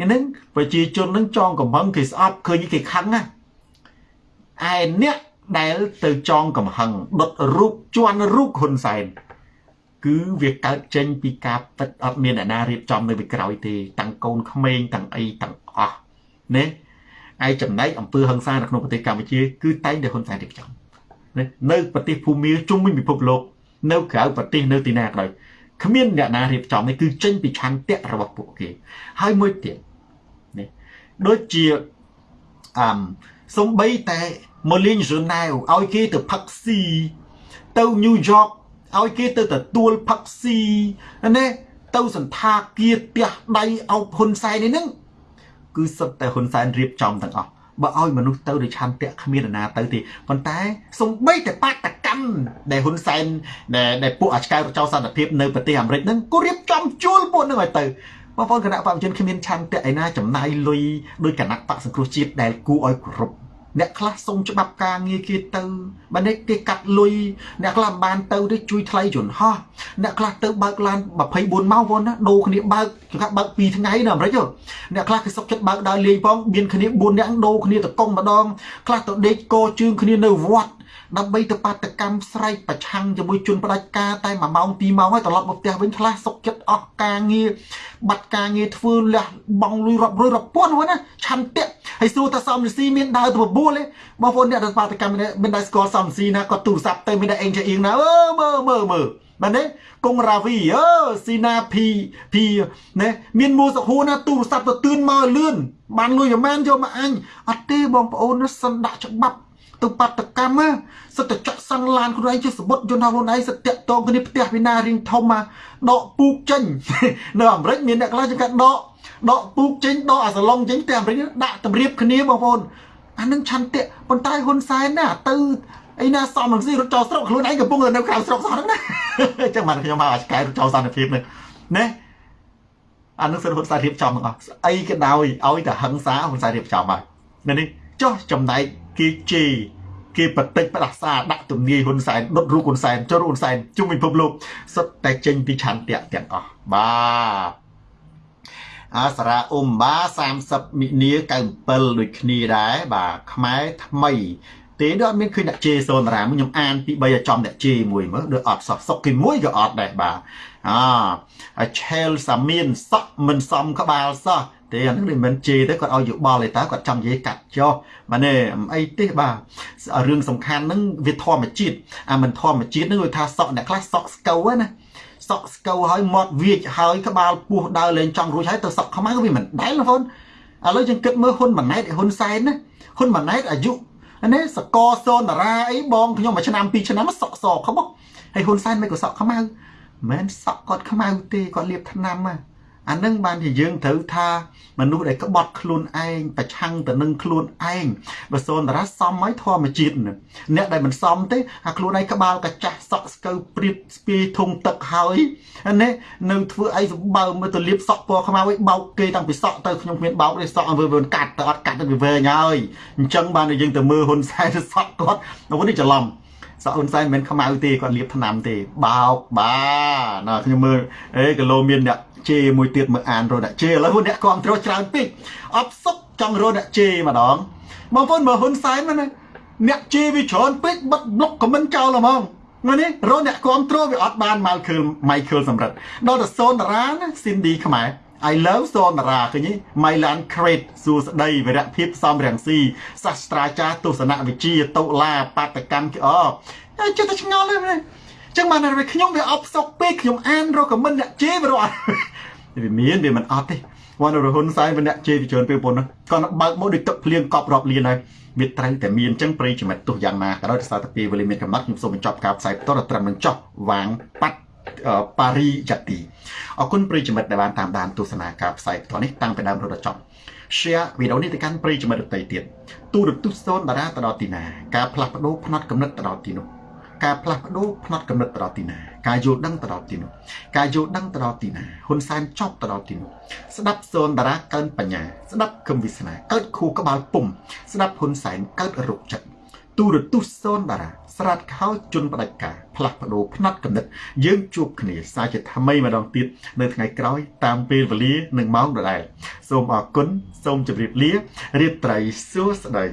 ហ្នឹងប្រជាជននឹងចងកំហឹងគេស្អប់ឃើញគេខឹងណាឯអ្នក ដែលទៅចងកំហឹងដុតរូបជន់រូបហ៊ុនសែនគឺវាកើតចេញពីការពិតអត់មានអ្នកណារៀបចំនៅពីក្រោយទេតាំងកូនក្មេងតាំងអីតាំងអស់ណាឯចំណែកអង្គើហឹង្សានៅក្នុងប្រទេសកម្ពុជាគឺតែងតែហ៊ុនសែនរៀបចំនៅប្រទេសភូមាជុំវិញពិភពលោកនៅក្រៅប្រទេសនៅទីណាក៏ដោយគ្មានអ្នកណារៀបចំនេះគឺចេញពីឆន្ទៈរបស់ពួកគេហើយមួយទៀតនេះដូចជាអឹមសំបីតែ មកលេងរ៉ូណែវឲ្យគេទៅផឹកស៊ីទៅញូវយ៉កឲ្យគេទៅទទួលផឹកស៊ីណាទៅសន្តាគារផ្ទះដៃអោបហ៊ុនសែននេះហ្នឹងគឺសុទ្ធតែហ៊ុនសែនរៀបចំទាំងអស់បើឲ្យមនុស្សទៅដោយឆន្ទៈគ្មានណាទៅទេប៉ុន្តែសំបីតែបាតកម្មដែលហ៊ុនសែនដែលដែលពួកអាឆ្កែរចោសន្តិភាពនៅប្រទេសអាមេរិកហ្នឹងក៏រៀបចំជួលពួកហ្នឹងឲ្យទៅបងប្អូនគណៈបព្វជិនគ្មានឆន្ទៈឯណាចំណាយលុយដោយគណៈបកសង្គ្រោះជាតិដែលគួរឲ្យគោរព អ្នកខ្លះសុំច្បាប់ការងារគេទៅបើនេះគេកាត់លុយអ្នកខ្លះមិនបានទៅទេជួយថ្លៃយន្តហោះអ្នកខ្លះទៅបើកឡាន24ម៉ោងវ៉ុនណាដូរគ្នាបើកគេថាបើក2ថ្ងៃនៅអាមេរិកអ្នកខ្លះគេសុកចិត្តបើកដើរលេងផងមានគ្នា4នាក់ដូរគ្នាទៅកុំម្ដងខ្លះទៅដេកកជើងគ្នានៅវត្តដើម្បីទៅបាតកម្មស្រែកប្រឆាំងជាមួយជនផ្ដាច់ការតែ1ម៉ោង2ម៉ោងហើយត្រឡប់មកផ្ទះវិញខ្លះសុកចិត្តអស់ការងារបាត់ការងារធ្វើលះបង់លុយរាប់រយរាប់ពាន់ហ្នឹងណាឆន្ទៈ ហើយសួរថាសំរស៊ីមានដើរទៅបបួលទេបងប្អូនអ្នកដែលបាតកម្មមានដែរស្គាល់សំរស៊ីណាគាត់ទូរស័ព្ទទៅមានតែអេងចាអៀងណាអឺមើលមើលមើលមែនទេកុងរាវីអឺស៊ីណាភីភីណែមានមួសុខួរណាទូរស័ព្ទទៅទឿនមកលឿនបានលុយប្រហែលយកមកអញអត់ទេបងប្អូនសិនដាក់ច្បាប់ទៅបាតកម្មសិតតែចាក់សង់ឡានខ្លួនឯងជាសបុតយន្តហោះខ្លួនឯងសិតតាក់តងគ្នាផ្ទះវិណារៀងធំមកដកពូកចេញនៅអាមេរិកមានអ្នកខ្លះចង្កាត់ដក ដកពូកចេញដកអាសាឡុងចេញតែអាមេរិកដាក់តម្រៀបគ្នាបងប្អូនអានឹងឆន្ទៈប៉ុន្តែហ៊ុនសែនណាទៅអីណាសំរងស៊ីរត់ចោលស្រុកខ្លួនឯងកំពុងនៅក្រៅស្រុកសោះហ្នឹងណាអញ្ចឹងបានខ្ញុំមកអាឆ្កែរត់ចោលសន្តិភាពនេះណាអានឹងសិនហ៊ុនសែនរៀបចំទាំងអស់អីក៏ដោយឲ្យតែហឹងសាហ៊ុនសែនរៀបចំហើយនេះចុះចំណែកគេជេរគេបតិចផ្ដាសាដាក់ទំនាយហ៊ុនសែនដុតរូបហ៊ុនសែនចូលហ៊ុនសែនជុំវិញពិភពលោកសុទ្ធតែចេញពីឆន្ទៈទាំងអស់បាទ អាសារៈអ៊ុំបា30មិនិនា97ដូចគ្នាដែរបាទខ្មែរថ្មីទេដូចអត់មានឃើញអ្នកជេសូនរាមខ្ញុំអានពី3ឲ្យចំអ្នកជេមួយមើលដូចអត់សោះសុកគេមួយក៏អត់ដែរបាទអាឆេលសាមៀនសក់មិនសមក្បាលសោះទេអានឹងមិនជេរទេគាត់ឲ្យយោបល់ទេតើគាត់ចង់និយាយកាត់ចុះបាទនេះអីទេបាទរឿងសំខាន់ហ្នឹងវាធម្មជាតិអាមិនធម្មជាតិហ្នឹងគេថាសក់អ្នកខ្លះសក់ស្កូវណា សក់ស្កូវហើយមាត់វាចហើយក្បាលពោះដើរលេងចង់រួចហើយទៅសក់ខ្មៅវាមិនដែលបងប្អូនឥឡូវយើងគិតមើលហ៊ុនម៉ាណែតហ៊ុនសែនណាហ៊ុនម៉ាណែតអាយុនេះសកសូនតារាអីបងខ្ញុំមួយឆ្នាំពីរឆ្នាំសក់សខ្មោះហើយហ៊ុនសែនមិនក៏សក់ខ្មៅមិនមែនសក់គាត់ខ្មៅទេគាត់លាបថ្នាំណា អានឹងបានជាយើងត្រូវថាមនុស្សដែលក្បត់ខ្លួនឯងប្រឆាំងទៅនឹងខ្លួនឯងបើសូនតារាសមហើយធម្មជាតិអ្នកដែលមិនសមទេអាខ្លួនឯងក្បាលកាចាស់សក់ស្កូវព្រៀបស្ពាយធុងទឹកហើយនេះនៅធ្វើអីសម្បើមើលទៅលៀបសក់ពណ៌ខ្មៅឲ្យបោកគេតាំងពីសក់ទៅខ្ញុំគ្មានបោកទេសក់ឲ្យវាកាត់ទៅអត់កាត់ទៅវាវែងហើយអញ្ចឹងបានយើងទៅមើលហ៊ុនសែនទៅសក់គាត់នោះនេះច្រឡំសក់ហ៊ុនសែនមិនមែនខ្មៅទេគាត់លាបថ្នាំទេបោកបាទណាខ្ញុំមើលអេគីឡូមានអ្នក ជេរមួយទៀតមើលអានរត់អ្នកជេរឥឡូវអ្នកគ្រប់គ្រងច្រើនពេកអត់សុខចង់រត់អ្នកជេរម្ដងបងប្អូនមើលហ៊ុនសែនណាអ្នកជេរវាច្រើនពេកបិទប្លុកខមមិនចោលហ្មងមកនេះរត់អ្នកគ្រប់គ្រងវាអត់បានមកខឺល Michael សម្រិតដល់ទៅសូនតារាណា Cindy ខ្មែរ I love សូនតារាឃើញទេ Mylan Crate សួស្ដីវិរៈភាពសំរងស៊ីសាស្ត្រាចារ្យទស្សនវិជ្ជាតុលាបាតកម្មអចិត្តតែឆ្ងល់ទេ ចឹងបានតែខ្ញុំវាអប់សុកពេកខ្ញុំអានរកខមមិនអ្នកជេរវារត់វាមានវាមិនអត់ទេវណ្ណរហ៊ុនសែនវាអ្នកជេរវាច្រើនពេលប៉ុណ្ណឹងគាត់បើកមកដូចទឹកភ្លៀងកប់រាប់លានហើយវាត្រូវតែមានចឹងប្រិយចំណិតទោះយ៉ាងណាក៏ដោយសារតែពេលវេលាមានកំណត់ខ្ញុំសូមបញ្ចប់ការផ្សាយបន្តត្រឹមនឹងចប់វាងប៉ាត់ប៉ារីយ៉ាទីអរគុណប្រិយមិត្តដែលបានតាមដានទស្សនាការផ្សាយផ្ទាល់នេះតាំងពីដើមរហូតដល់ចប់ share វីដេអូនេះទៅកាន់ប្រិយមិត្តដទៃទៀតទូរទស្សន៍សូនតារាទៅដល់ទីណាការផ្លាស់ប្ដូរផ្នត់កំណត់ទៅដល់ទីនោះ ការផ្លាស់ប្ដូរផ្នត់កំណត់ទៅដល់ទីណាការយល់ដឹងទៅដល់ទីនោះការយល់ដឹងទៅដល់ទីណាហ៊ុនសែនចប់ទៅដល់ទីនោះស្ដាប់សូនតារាកើនបញ្ញាស្ដាប់គឹមវិស្នាកើតខួរក្បាលពុំស្ដាប់ហ៊ុនសែនកើតរោគចិត្តទូរទស្សន៍សូនតារាស្រាតខោជន់ផ្ដាច់ការផ្លាស់ប្ដូរផ្នត់កំណត់យើងជួបគ្នាសាជាថ្មីម្ដងទៀតនៅថ្ងៃក្រោយតាមពេលវេលានិងម៉ោងដដែលសូមអរគុណសូមជម្រាបលារៀបត្រីសួស្តី